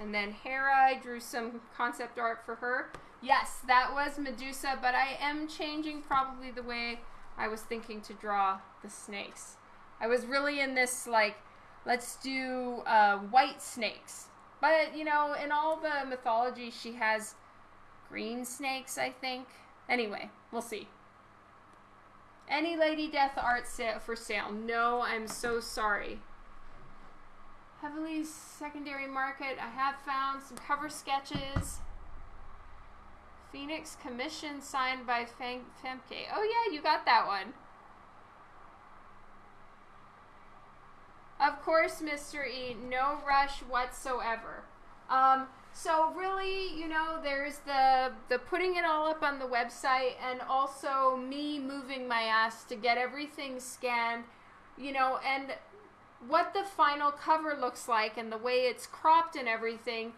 And then Hera, I drew some concept art for her. Yes, that was Medusa, but I am changing probably the way I was thinking to draw the snakes. I was really in this, like, let's do uh, white snakes. But, you know, in all the mythology, she has green snakes, I think. Anyway, we'll see. Any Lady Death art sale for sale? No, I'm so sorry. Heavily secondary market. I have found some cover sketches. Phoenix Commission signed by Fem Femke. Oh yeah, you got that one. Of course, Mr. E, no rush whatsoever. Um, so really, you know, there's the the putting it all up on the website and also me moving my ass to get everything scanned, you know, and what the final cover looks like and the way it's cropped and everything.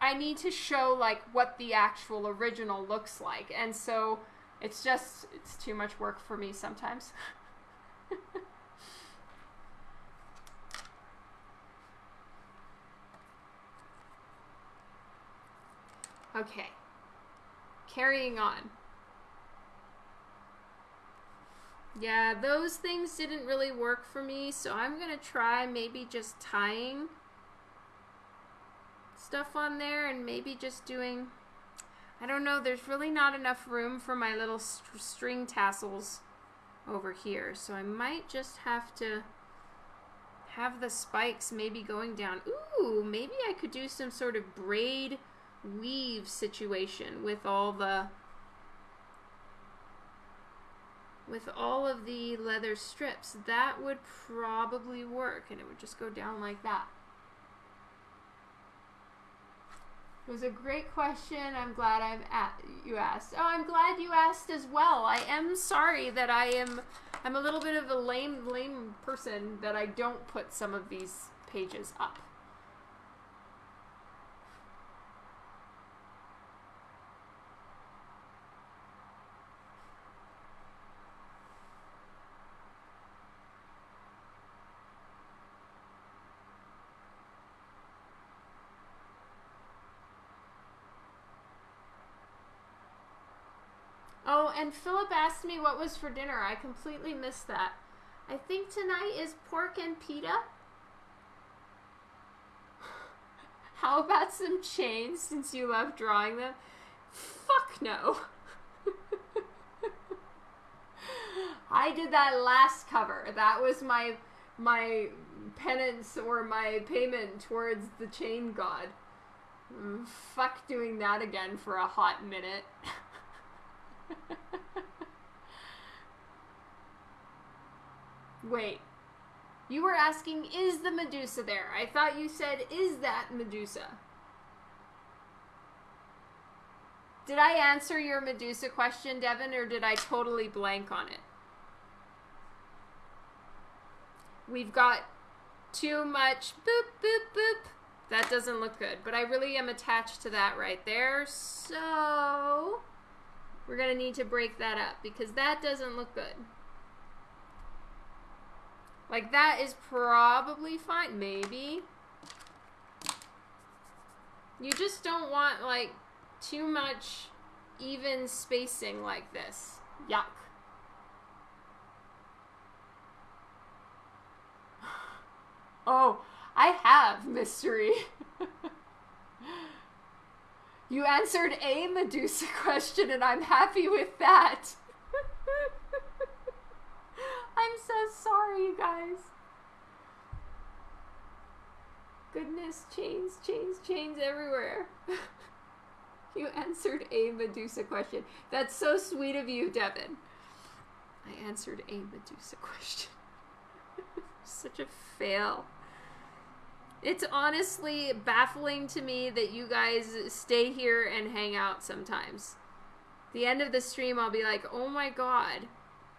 I need to show like what the actual original looks like. And so it's just it's too much work for me sometimes. Okay. Carrying on. Yeah, those things didn't really work for me, so I'm going to try maybe just tying stuff on there and maybe just doing... I don't know, there's really not enough room for my little st string tassels over here, so I might just have to have the spikes maybe going down. Ooh, maybe I could do some sort of braid weave situation with all the with all of the leather strips that would probably work and it would just go down like that. It was a great question. I'm glad i'm at you asked. Oh i'm glad you asked as well. I am sorry that i am i'm a little bit of a lame lame person that i don't put some of these pages up and Philip asked me what was for dinner. I completely missed that. I think tonight is pork and pita. How about some chains since you love drawing them? Fuck no. I did that last cover. That was my my penance or my payment towards the chain god. Mm, fuck doing that again for a hot minute. Wait. You were asking, is the Medusa there? I thought you said, is that Medusa? Did I answer your Medusa question, Devin, or did I totally blank on it? We've got too much boop, boop, boop. That doesn't look good, but I really am attached to that right there. So we're going to need to break that up because that doesn't look good. Like that is probably fine, maybe. You just don't want like too much even spacing like this. Yuck. Oh, I have mystery. you answered a Medusa question, and I'm happy with that. I'm so sorry, you guys. Goodness, chains, chains, chains everywhere. you answered a Medusa question. That's so sweet of you, Devin. I answered a Medusa question. Such a fail. It's honestly baffling to me that you guys stay here and hang out sometimes. The end of the stream, I'll be like, oh my god.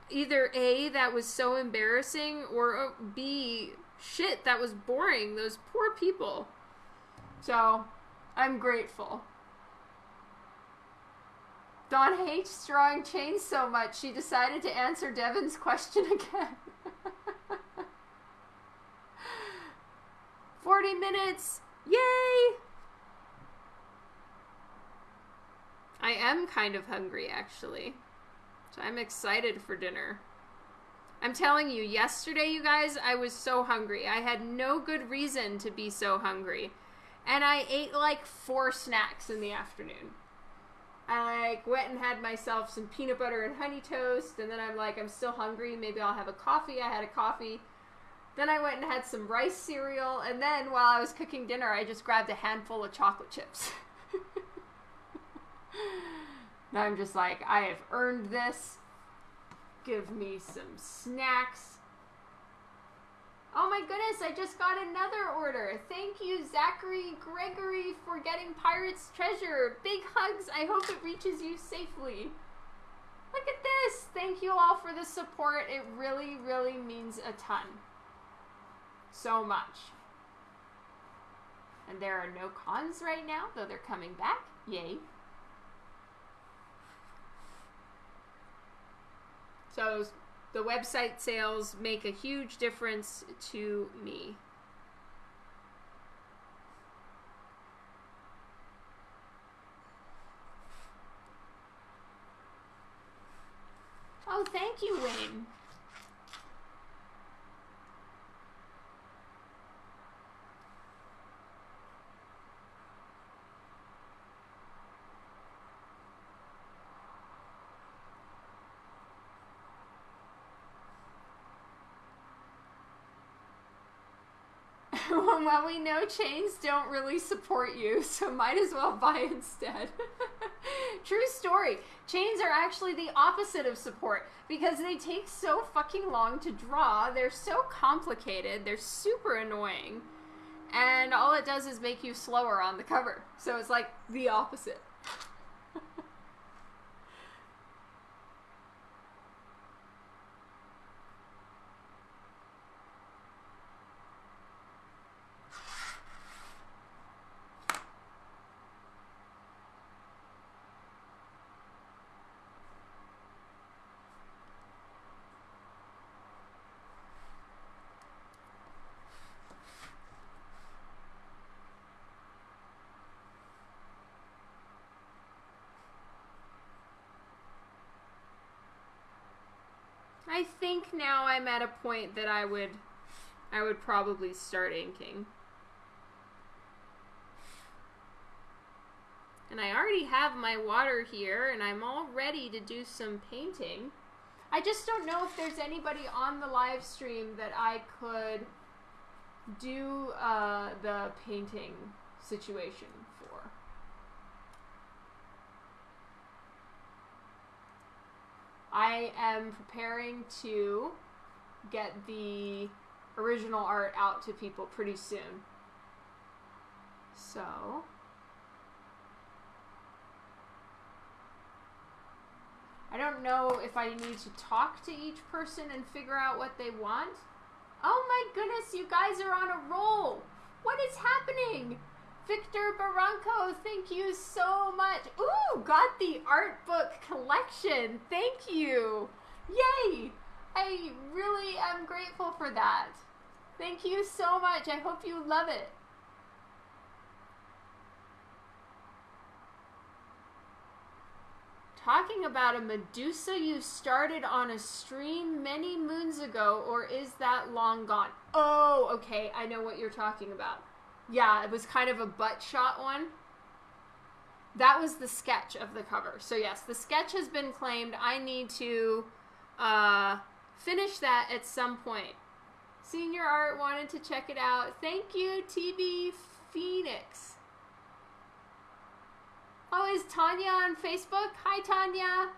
Either A, that was so embarrassing, or uh, B, shit, that was boring. Those poor people. So, I'm grateful. Dawn hates drawing chains so much, she decided to answer Devin's question again. 40 minutes! Yay! I am kind of hungry, actually. So I'm excited for dinner. I'm telling you, yesterday, you guys, I was so hungry. I had no good reason to be so hungry. And I ate like four snacks in the afternoon. I like went and had myself some peanut butter and honey toast, and then I'm like, I'm still hungry. Maybe I'll have a coffee. I had a coffee. Then I went and had some rice cereal, and then while I was cooking dinner, I just grabbed a handful of chocolate chips. now I'm just like, I have earned this. Give me some snacks. Oh my goodness, I just got another order. Thank you, Zachary Gregory, for getting Pirate's Treasure. Big hugs. I hope it reaches you safely. Look at this. Thank you all for the support. It really, really means a ton so much. And there are no cons right now, though they're coming back. Yay. So the website sales make a huge difference to me. Oh, thank you, Wayne. well, we know chains don't really support you, so might as well buy instead. True story. Chains are actually the opposite of support because they take so fucking long to draw. They're so complicated. They're super annoying. And all it does is make you slower on the cover. So it's like the opposite. I think now I'm at a point that I would I would probably start inking. And I already have my water here and I'm all ready to do some painting. I just don't know if there's anybody on the live stream that I could do uh, the painting situation for. I am preparing to get the original art out to people pretty soon. So, I don't know if I need to talk to each person and figure out what they want. Oh my goodness, you guys are on a roll. What is happening? Victor Barranco, thank you so much. Ooh, got the art book collection. Thank you. Yay. I really am grateful for that. Thank you so much. I hope you love it. Talking about a Medusa you started on a stream many moons ago, or is that long gone? Oh, okay. I know what you're talking about. Yeah, it was kind of a butt shot one. That was the sketch of the cover. So, yes, the sketch has been claimed. I need to uh, finish that at some point. Senior Art wanted to check it out. Thank you, TB Phoenix. Oh, is Tanya on Facebook? Hi, Tanya.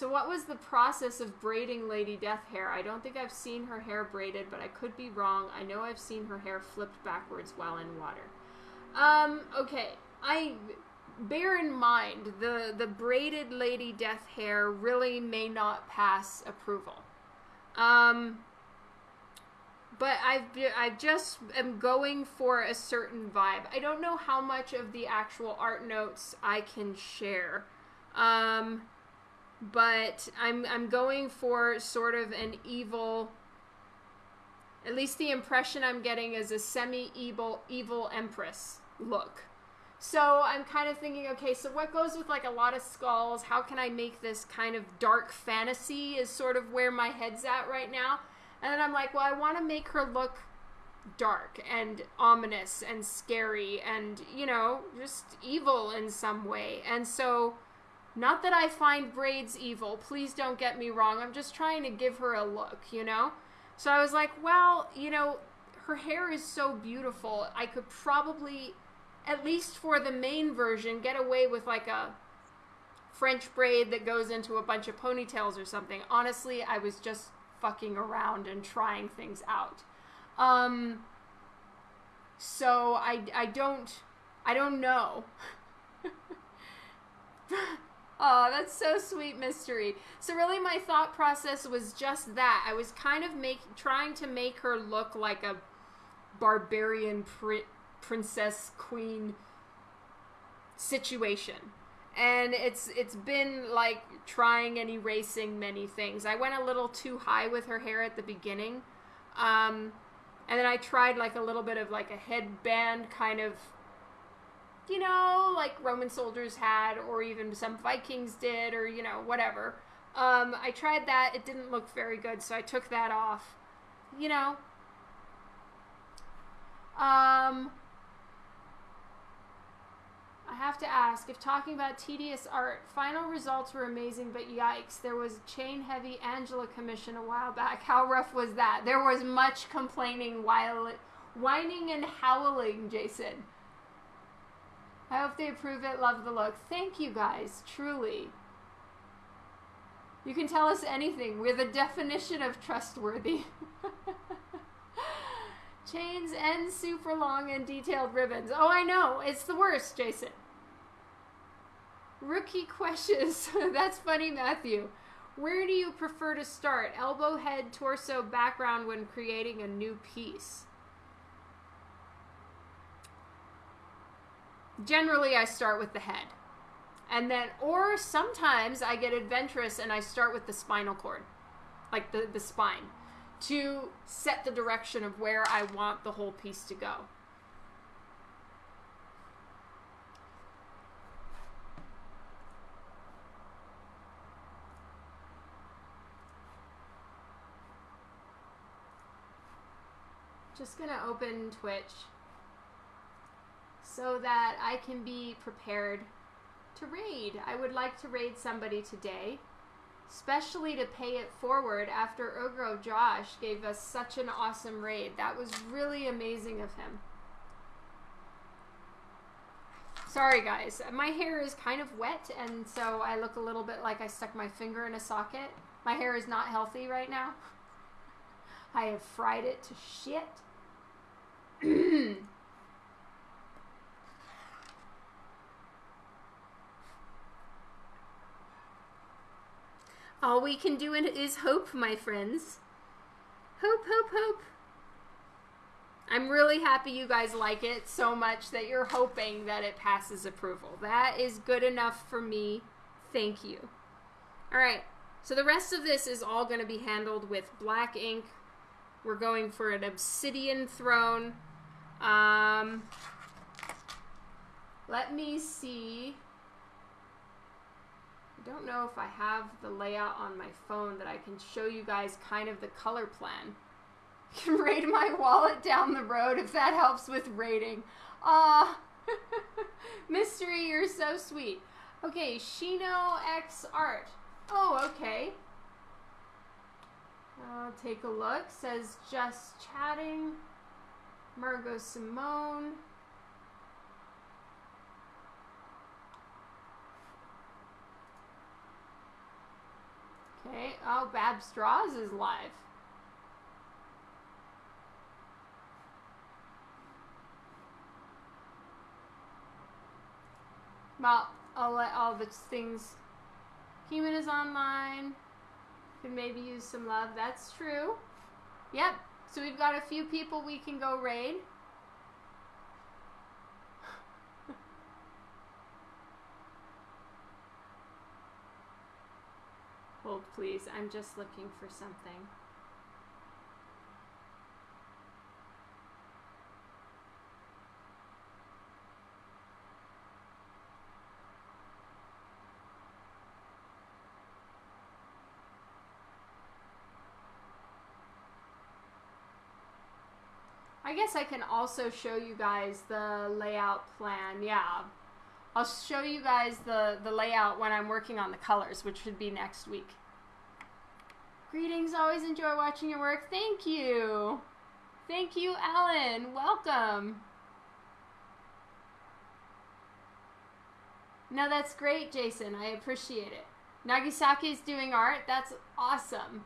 So what was the process of braiding Lady Death hair? I don't think I've seen her hair braided, but I could be wrong. I know I've seen her hair flipped backwards while in water. Um, okay. I bear in mind the the braided Lady Death hair really may not pass approval. Um, but I've I just am going for a certain vibe. I don't know how much of the actual art notes I can share. Um, but I'm I'm going for sort of an evil at least the impression I'm getting is a semi-evil evil empress look. So I'm kind of thinking, okay, so what goes with like a lot of skulls? How can I make this kind of dark fantasy is sort of where my head's at right now. And then I'm like, well, I want to make her look dark and ominous and scary and, you know, just evil in some way. And so, not that I find braids evil, please don't get me wrong. I'm just trying to give her a look, you know? So I was like, well, you know, her hair is so beautiful. I could probably, at least for the main version, get away with like a French braid that goes into a bunch of ponytails or something. Honestly, I was just fucking around and trying things out. Um, so I, I don't I don't know. oh, that's so sweet mystery. So really my thought process was just that. I was kind of make trying to make her look like a barbarian pri- princess queen situation and it's it's been like trying and erasing many things. I went a little too high with her hair at the beginning, um, and then I tried like a little bit of like a headband kind of, you know, like Roman soldiers had, or even some Vikings did, or you know whatever. Um, I tried that; it didn't look very good, so I took that off. You know. Um, I have to ask if talking about tedious art, final results were amazing, but yikes, there was chain heavy Angela commission a while back. How rough was that? There was much complaining, while whining and howling, Jason. I hope they approve it. Love the look. Thank you guys, truly. You can tell us anything. We're the definition of trustworthy. Chains and super long and detailed ribbons. Oh, I know. It's the worst, Jason. Rookie questions. That's funny, Matthew. Where do you prefer to start? Elbow, head, torso, background when creating a new piece? Generally, I start with the head. And then, or sometimes I get adventurous and I start with the spinal cord, like the, the spine, to set the direction of where I want the whole piece to go. Just gonna open Twitch. So that I can be prepared to raid. I would like to raid somebody today, especially to pay it forward after Ogro Josh gave us such an awesome raid. That was really amazing of him. Sorry guys, my hair is kind of wet and so I look a little bit like I stuck my finger in a socket. My hair is not healthy right now. I have fried it to shit. All we can do is hope, my friends. Hope, hope, hope. I'm really happy you guys like it so much that you're hoping that it passes approval. That is good enough for me. Thank you. All right, so the rest of this is all going to be handled with black ink. We're going for an obsidian throne. Um, let me see. I don't know if I have the layout on my phone that I can show you guys kind of the color plan. You can raid my wallet down the road if that helps with raiding. Ah, Mystery, you're so sweet. Okay, Shino X Art. Oh, okay. I'll take a look. Says just chatting. Margot Simone. Okay. Oh, Bab Straws is live. Well, I'll let all the things. Human is online. Could maybe use some love. That's true. Yep. So we've got a few people we can go raid. Hold, please. I'm just looking for something. I guess I can also show you guys the layout plan. Yeah. I'll show you guys the, the layout when I'm working on the colors, which should be next week. Greetings. Always enjoy watching your work. Thank you. Thank you, Ellen. Welcome. No, that's great, Jason. I appreciate it. Nagisaki's doing art. That's awesome.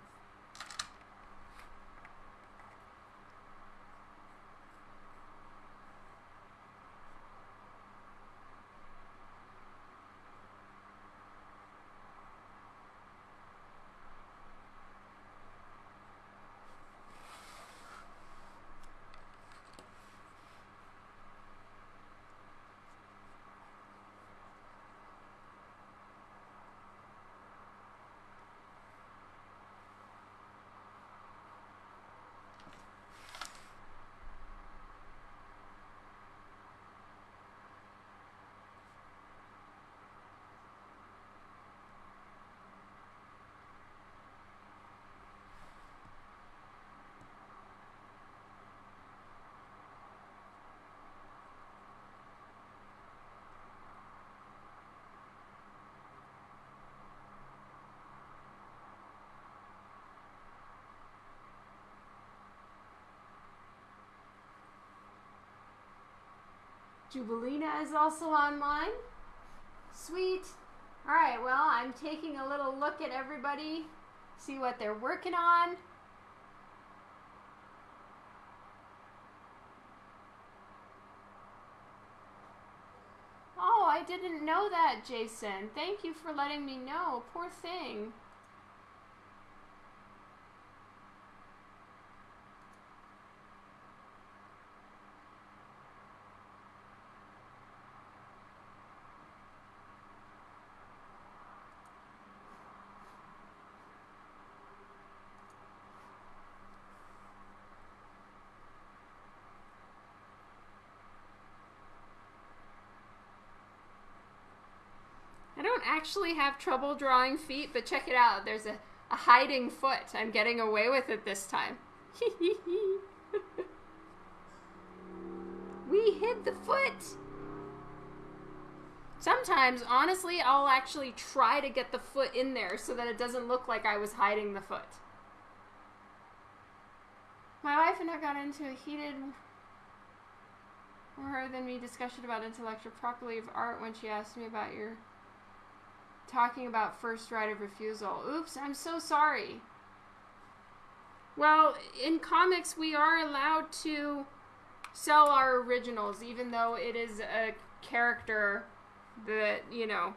Jubilina is also online. Sweet. All right, well, I'm taking a little look at everybody, see what they're working on. Oh, I didn't know that, Jason. Thank you for letting me know. Poor thing. Actually have trouble drawing feet, but check it out. There's a, a hiding foot. I'm getting away with it this time. we hid the foot. Sometimes, honestly, I'll actually try to get the foot in there so that it doesn't look like I was hiding the foot. My wife and I got into a heated more than me discussion about intellectual property of art when she asked me about your talking about first right of refusal. Oops, I'm so sorry. Well, in comics, we are allowed to sell our originals, even though it is a character that, you know,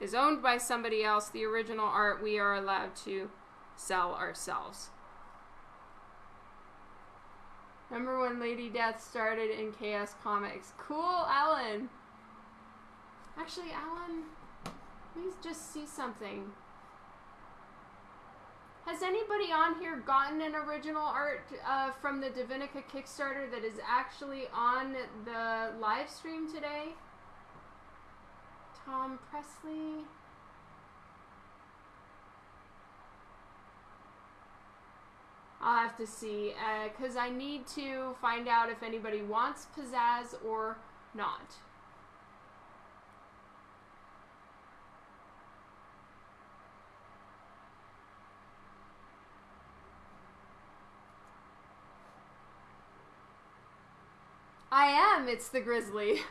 is owned by somebody else. The original art we are allowed to sell ourselves. Remember when Lady Death started in Chaos Comics? Cool, Alan. Actually, Alan, please just see something. Has anybody on here gotten an original art uh, from the Divinica Kickstarter that is actually on the live stream today? Tom Presley. I'll have to see, because uh, I need to find out if anybody wants pizzazz or not. I am. It's the grizzly.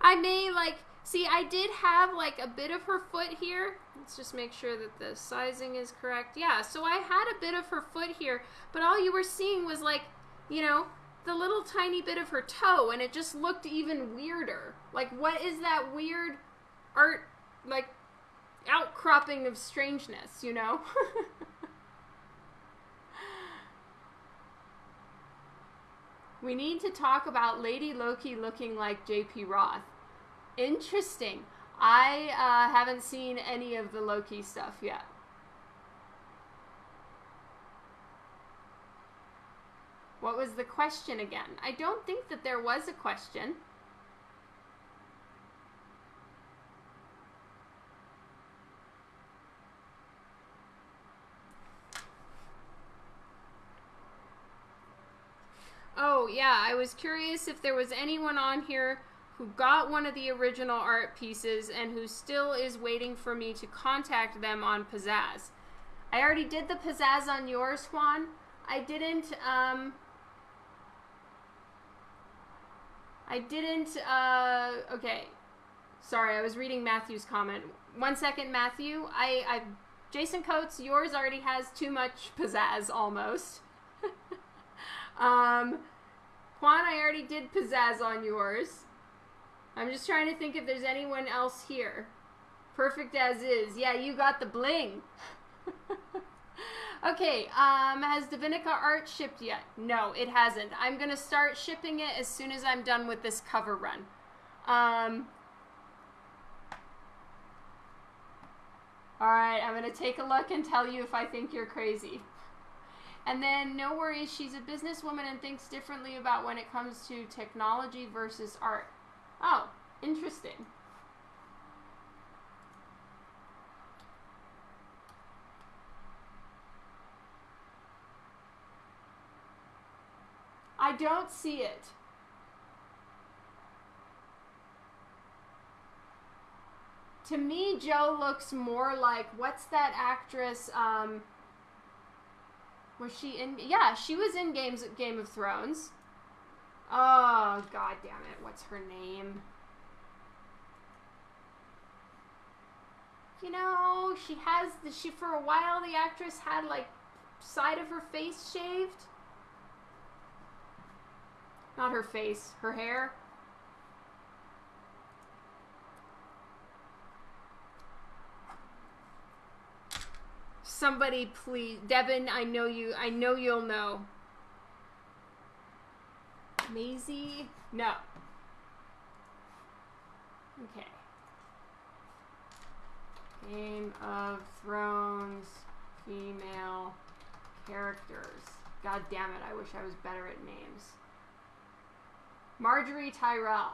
I may like see. I did have like a bit of her foot here. Let's just make sure that the sizing is correct. Yeah. So I had a bit of her foot here, but all you were seeing was like, you know, the little tiny bit of her toe, and it just looked even weirder. Like, what is that weird art like outcropping of strangeness? You know. We need to talk about Lady Loki looking like JP Roth. Interesting. I uh, haven't seen any of the Loki stuff yet. What was the question again? I don't think that there was a question. Oh, yeah, I was curious if there was anyone on here who got one of the original art pieces and who still is waiting for me to contact them on Pizzazz. I already did the Pizzazz on yours, Juan. I didn't, um... I didn't, uh, okay. Sorry, I was reading Matthew's comment. One second, Matthew. I, I, Jason Coates, yours already has too much pizzazz, almost. um, Juan, I already did pizzazz on yours. I'm just trying to think if there's anyone else here. Perfect as is. Yeah, you got the bling. okay, um, has Divinica art shipped yet? No, it hasn't. I'm going to start shipping it as soon as I'm done with this cover run. Um, Alright, I'm going to take a look and tell you if I think you're crazy. And then, no worries, she's a businesswoman and thinks differently about when it comes to technology versus art. Oh, interesting. I don't see it. To me, Joe looks more like what's that actress? Um, was she in? Yeah, she was in Games Game of Thrones. Oh god damn it! What's her name? You know, she has the she for a while. The actress had like side of her face shaved. Not her face, her hair. Somebody please. Devin, I know you. I know you'll know. Maisie? No. Okay. Game of Thrones female characters. God damn it, I wish I was better at names. Margaery Tyrell.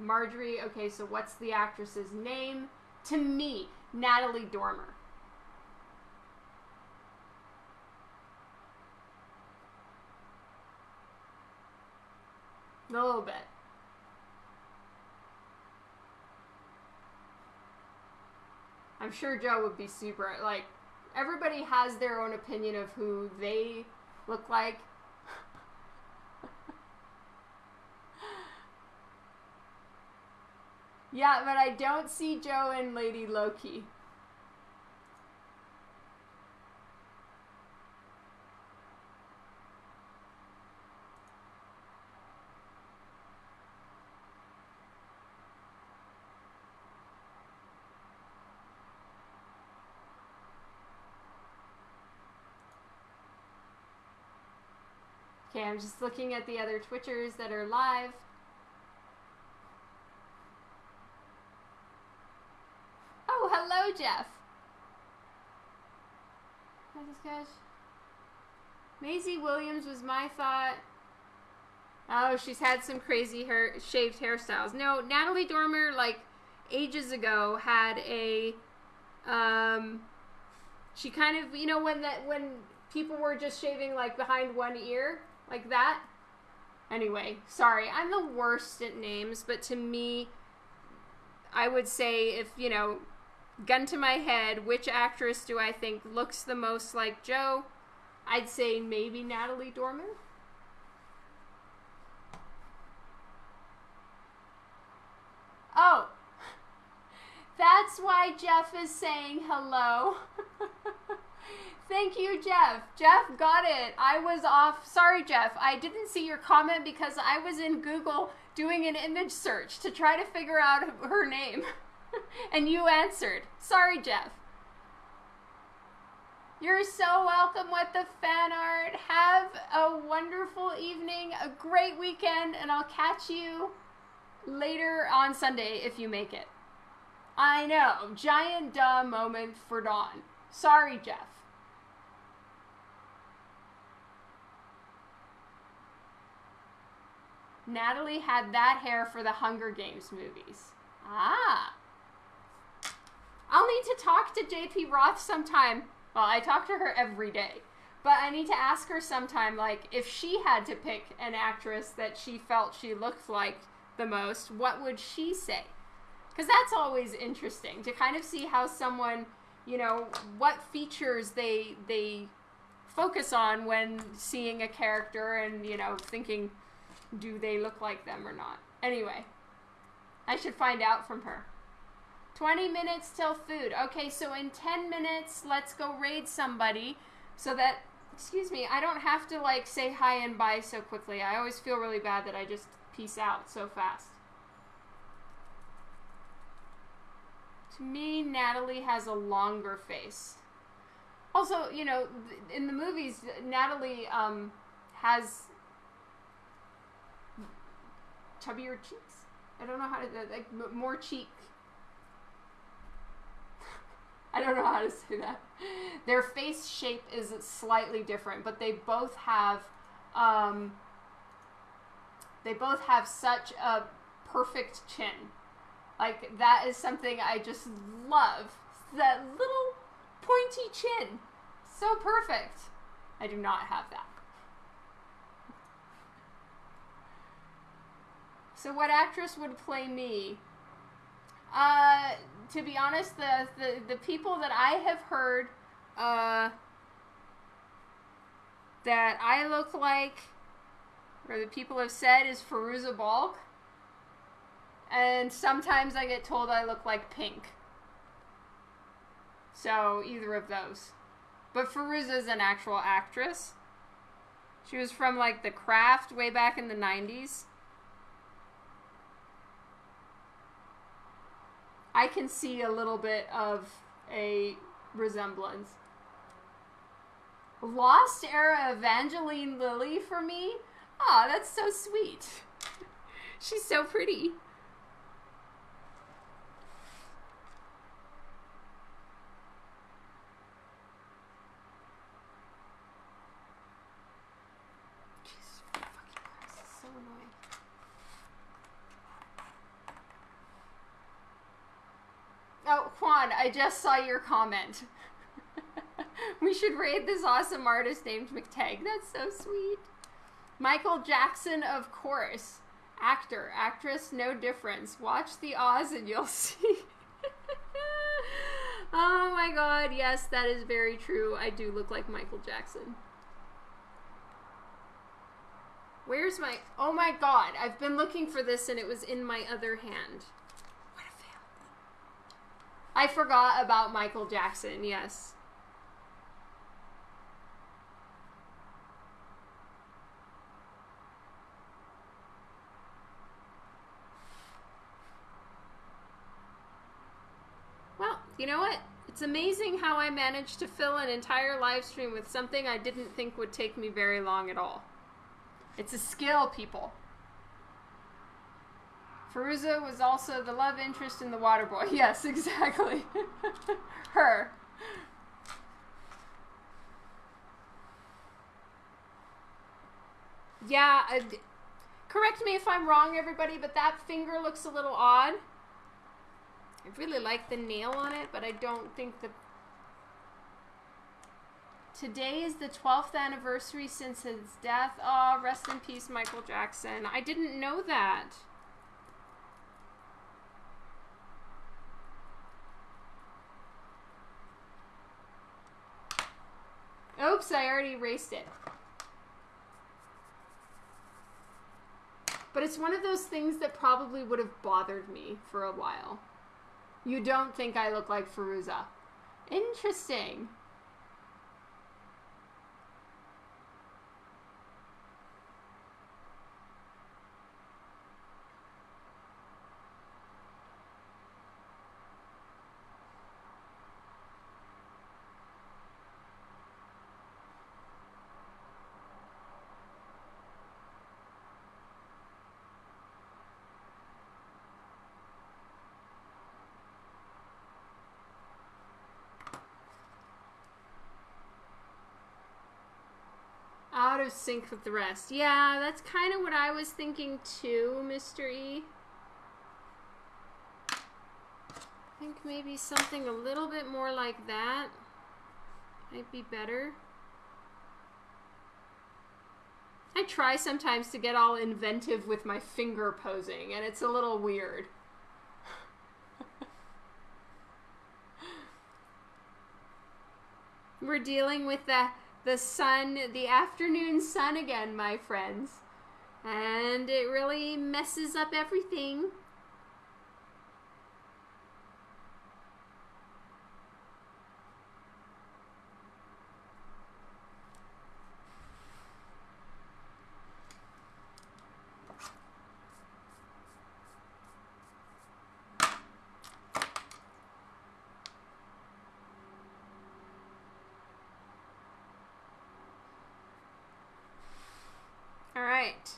Margaery, okay, so what's the actress's name? To me, Natalie Dormer. A little bit. I'm sure Joe would be super like everybody has their own opinion of who they look like. yeah, but I don't see Joe and Lady Loki. I'm just looking at the other Twitchers that are live. Oh, hello, Jeff. Maisie Williams was my thought. Oh, she's had some crazy hair, shaved hairstyles. No, Natalie Dormer, like ages ago, had a. Um, she kind of, you know, when that when people were just shaving like behind one ear, like that. Anyway, sorry, I'm the worst at names, but to me, I would say if, you know, gun to my head, which actress do I think looks the most like Joe? I'd say maybe Natalie Dormer. Oh, that's why Jeff is saying hello. Thank you, Jeff. Jeff got it. I was off. Sorry, Jeff. I didn't see your comment because I was in Google doing an image search to try to figure out her name. and you answered. Sorry, Jeff. You're so welcome with the fan art. Have a wonderful evening, a great weekend, and I'll catch you later on Sunday if you make it. I know, giant duh moment for Dawn. Sorry, Jeff. Natalie had that hair for the Hunger Games movies. Ah. I'll need to talk to JP Roth sometime. Well, I talk to her every day. But I need to ask her sometime, like, if she had to pick an actress that she felt she looked like the most, what would she say? Because that's always interesting to kind of see how someone, you know, what features they they focus on when seeing a character and you know thinking do they look like them or not? Anyway, I should find out from her. 20 minutes till food. Okay, so in 10 minutes, let's go raid somebody so that, excuse me, I don't have to like say hi and bye so quickly. I always feel really bad that I just peace out so fast. To me, Natalie has a longer face. Also, you know, in the movies, Natalie um, has chubbier cheeks. I don't know how to like more cheek. I don't know how to say that. Their face shape is slightly different, but they both have um, they both have such a perfect chin. Like that is something I just love. That little pointy chin. So perfect. I do not have that. So what actress would play me? Uh, to be honest, the, the, the people that I have heard uh, that I look like, or the people have said, is Fairuza Balk. And sometimes I get told I look like Pink. So, either of those. But Fairuza is an actual actress. She was from, like, The Craft way back in the 90s. I can see a little bit of a resemblance. Lost era Evangeline Lilly for me? Aw, oh, that's so sweet. She's so pretty. I just saw your comment. we should raid this awesome artist named McTagg. That's so sweet. Michael Jackson, of course. Actor, actress, no difference. Watch the Oz and you'll see. oh my god, yes, that is very true. I do look like Michael Jackson. Where's my. Oh my god, I've been looking for this and it was in my other hand. I forgot about Michael Jackson, yes. Well, you know what? It's amazing how I managed to fill an entire live stream with something I didn't think would take me very long at all. It's a skill, people. Fairuza was also the love interest in the water boy. Yes, exactly. Her. Yeah, uh, correct me if I'm wrong, everybody, but that finger looks a little odd. I really like the nail on it, but I don't think the... Today is the 12th anniversary since his death. Oh, rest in peace, Michael Jackson. I didn't know that. Oops, I already erased it. But it's one of those things that probably would have bothered me for a while. You don't think I look like Fairuza. Interesting. Out of sync with the rest. Yeah, that's kind of what I was thinking too, Mr. E. I think maybe something a little bit more like that might be better. I try sometimes to get all inventive with my finger posing, and it's a little weird. We're dealing with the the sun, the afternoon sun again, my friends. And it really messes up everything. All right.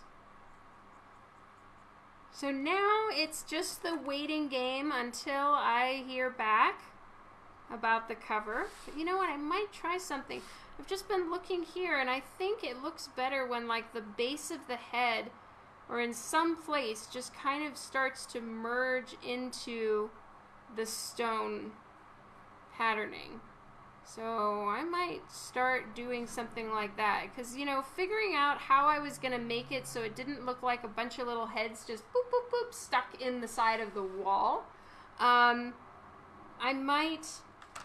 So now it's just the waiting game until I hear back about the cover. But you know what? I might try something. I've just been looking here and I think it looks better when like the base of the head or in some place just kind of starts to merge into the stone patterning. So I might start doing something like that because you know figuring out how I was gonna make it so it didn't look like a bunch of little heads just boop boop boop stuck in the side of the wall. Um, I might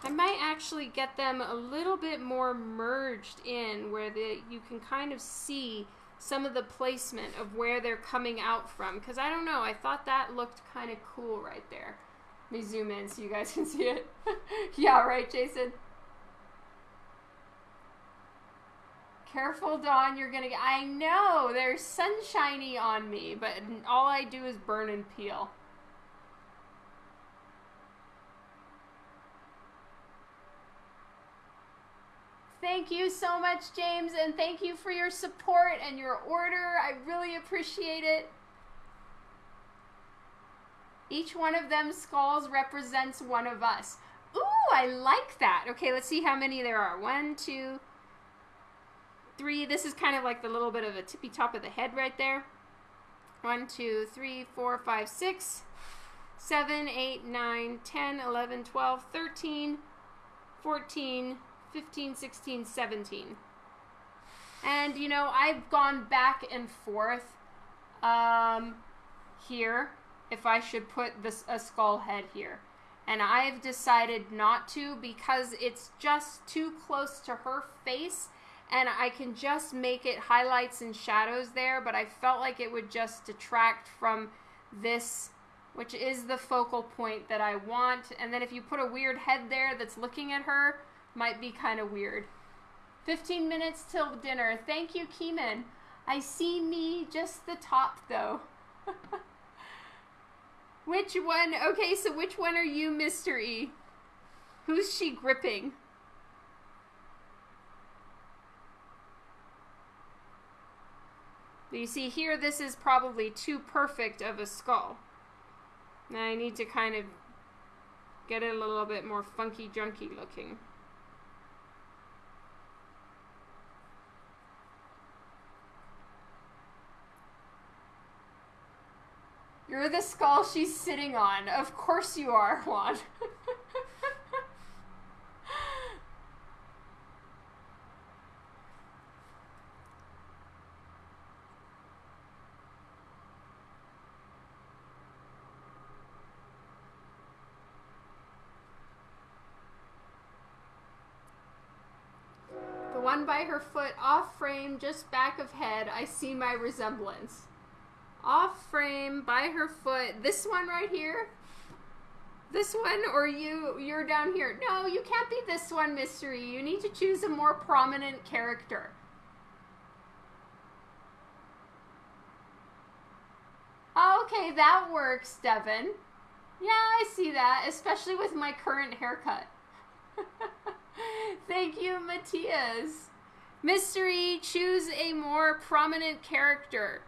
I might actually get them a little bit more merged in where the you can kind of see some of the placement of where they're coming out from because I don't know I thought that looked kind of cool right there. Let me zoom in so you guys can see it. yeah, right, Jason. Careful, Dawn, you're gonna get. I know, there's sunshiny on me, but all I do is burn and peel. Thank you so much, James, and thank you for your support and your order. I really appreciate it. Each one of them skulls represents one of us. Ooh, I like that. Okay, let's see how many there are. One, two, three. This is kind of like the little bit of a tippy top of the head right there. One, two, three, four, five, six, seven, eight, nine, 10, 11, 12, 13, 14, 15, 16, 17. And, you know, I've gone back and forth um, here if I should put this a skull head here. and I've decided not to because it's just too close to her face and I can just make it highlights and shadows there, but I felt like it would just detract from this, which is the focal point that I want. And then if you put a weird head there that's looking at her, might be kind of weird. 15 minutes till dinner. Thank you, Keeman. I see me just the top though. which one? Okay, so which one are you, Mr. E? Who's she gripping? You see here, this is probably too perfect of a skull. Now I need to kind of get it a little bit more funky junky looking. You're the skull she's sitting on. Of course you are, Juan. the one by her foot off frame, just back of head, I see my resemblance off frame by her foot. This one right here. This one or you you're down here. No, you can't be this one, mystery. You need to choose a more prominent character. Okay, that works, Devin. Yeah, I see that, especially with my current haircut. Thank you, Matthias. Mystery, choose a more prominent character.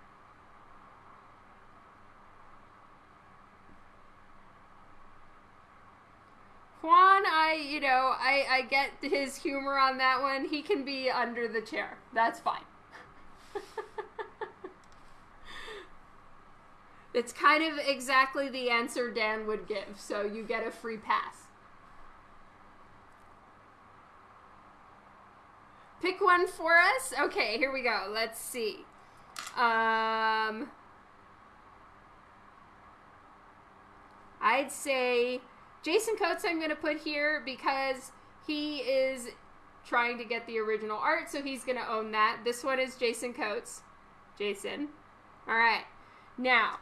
Juan, I, you know, I, I get his humor on that one. He can be under the chair. That's fine. it's kind of exactly the answer Dan would give, so you get a free pass. Pick one for us. Okay, here we go. Let's see. Um, I'd say Jason Coates I'm going to put here because he is trying to get the original art, so he's going to own that. This one is Jason Coates. Jason. All right. Now,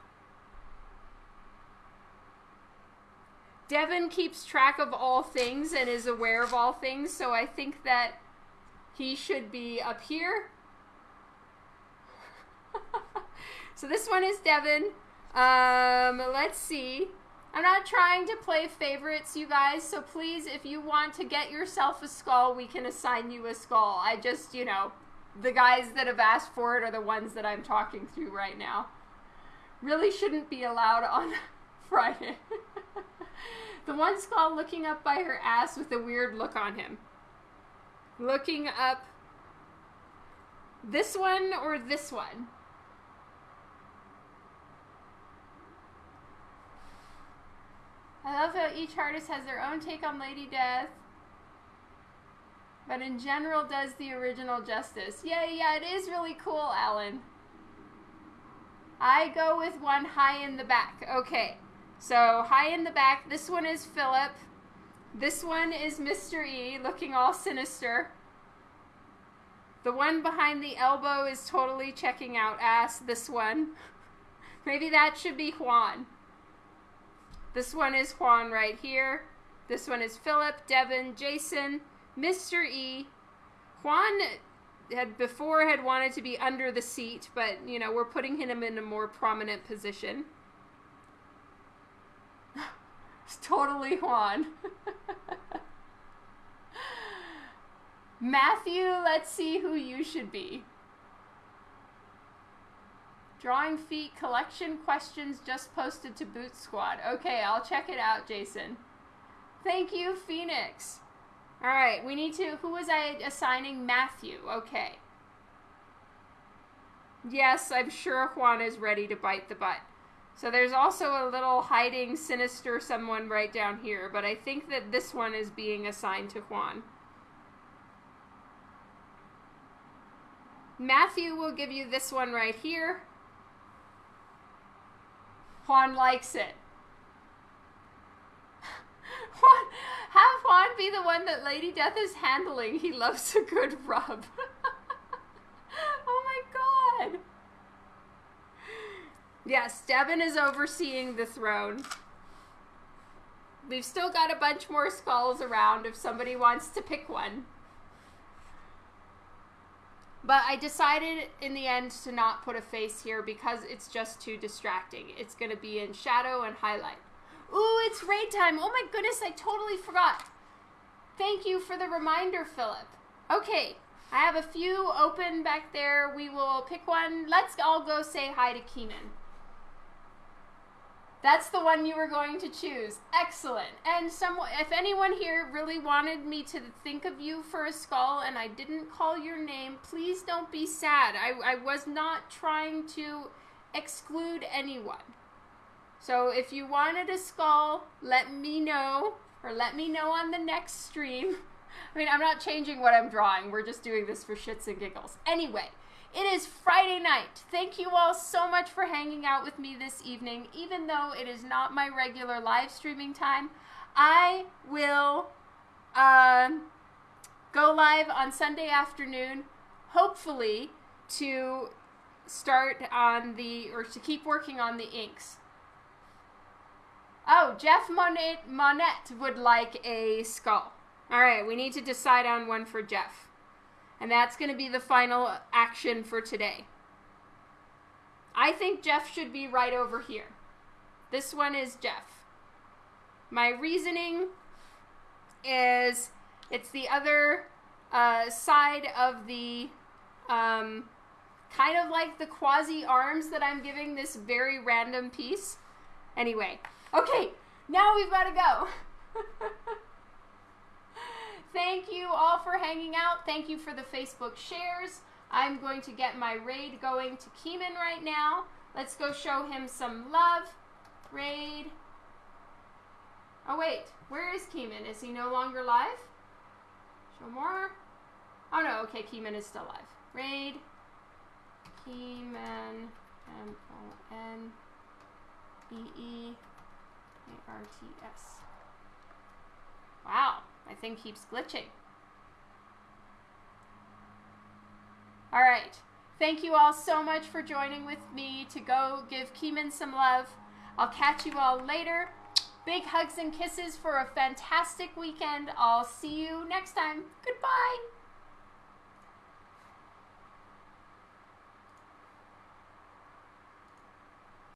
Devin keeps track of all things and is aware of all things, so I think that he should be up here. so this one is Devin. Um, let's see. I'm not trying to play favorites, you guys, so please, if you want to get yourself a skull, we can assign you a skull. I just, you know, the guys that have asked for it are the ones that I'm talking through right now. Really shouldn't be allowed on Friday. the one skull looking up by her ass with a weird look on him. Looking up this one or this one? I love how each artist has their own take on Lady Death, but in general does the original justice. Yeah, yeah, it is really cool, Alan. I go with one high in the back. Okay, so high in the back, this one is Philip. This one is Mr. E, looking all sinister. The one behind the elbow is totally checking out ass, this one. Maybe that should be Juan. This one is Juan right here. This one is Philip, Devin, Jason, Mr. E. Juan had before had wanted to be under the seat, but you know, we're putting him in a more prominent position. It's totally Juan. Matthew, let's see who you should be. Drawing Feet collection questions just posted to Boot Squad. Okay, I'll check it out, Jason. Thank you, Phoenix. All right, we need to. Who was I assigning? Matthew. Okay. Yes, I'm sure Juan is ready to bite the butt. So there's also a little hiding sinister someone right down here, but I think that this one is being assigned to Juan. Matthew will give you this one right here. Juan likes it. Juan, have Juan be the one that Lady Death is handling. He loves a good rub. oh my god. Yes, Devin is overseeing the throne. We've still got a bunch more skulls around if somebody wants to pick one. But I decided in the end to not put a face here because it's just too distracting. It's going to be in shadow and highlight. Ooh, it's raid time. Oh my goodness, I totally forgot. Thank you for the reminder, Philip. Okay, I have a few open back there. We will pick one. Let's all go say hi to Keenan. That's the one you were going to choose. Excellent. And some, if anyone here really wanted me to think of you for a skull and I didn't call your name, please don't be sad. I, I was not trying to exclude anyone. So if you wanted a skull, let me know or let me know on the next stream. I mean, I'm not changing what I'm drawing. We're just doing this for shits and giggles. Anyway, it is Friday night. Thank you all so much for hanging out with me this evening. Even though it is not my regular live streaming time, I will uh, go live on Sunday afternoon, hopefully to start on the, or to keep working on the inks. Oh, Jeff Monette, Monette would like a skull. All right, we need to decide on one for Jeff. And that's going to be the final action for today. I think Jeff should be right over here. This one is Jeff. My reasoning is it's the other uh, side of the um, kind of like the quasi arms that I'm giving this very random piece. Anyway, okay, now we've got to go. Thank you all for hanging out. Thank you for the Facebook shares. I'm going to get my raid going to Keeman right now. Let's go show him some love. Raid. Oh, wait. Where is Keeman? Is he no longer live? Show more. Oh, no. Okay, Keeman is still live. Raid. Keeman. M-O-N-E-E-A-R-T-S. Wow. My thing keeps glitching. All right. Thank you all so much for joining with me to go give Keeman some love. I'll catch you all later. Big hugs and kisses for a fantastic weekend. I'll see you next time. Goodbye.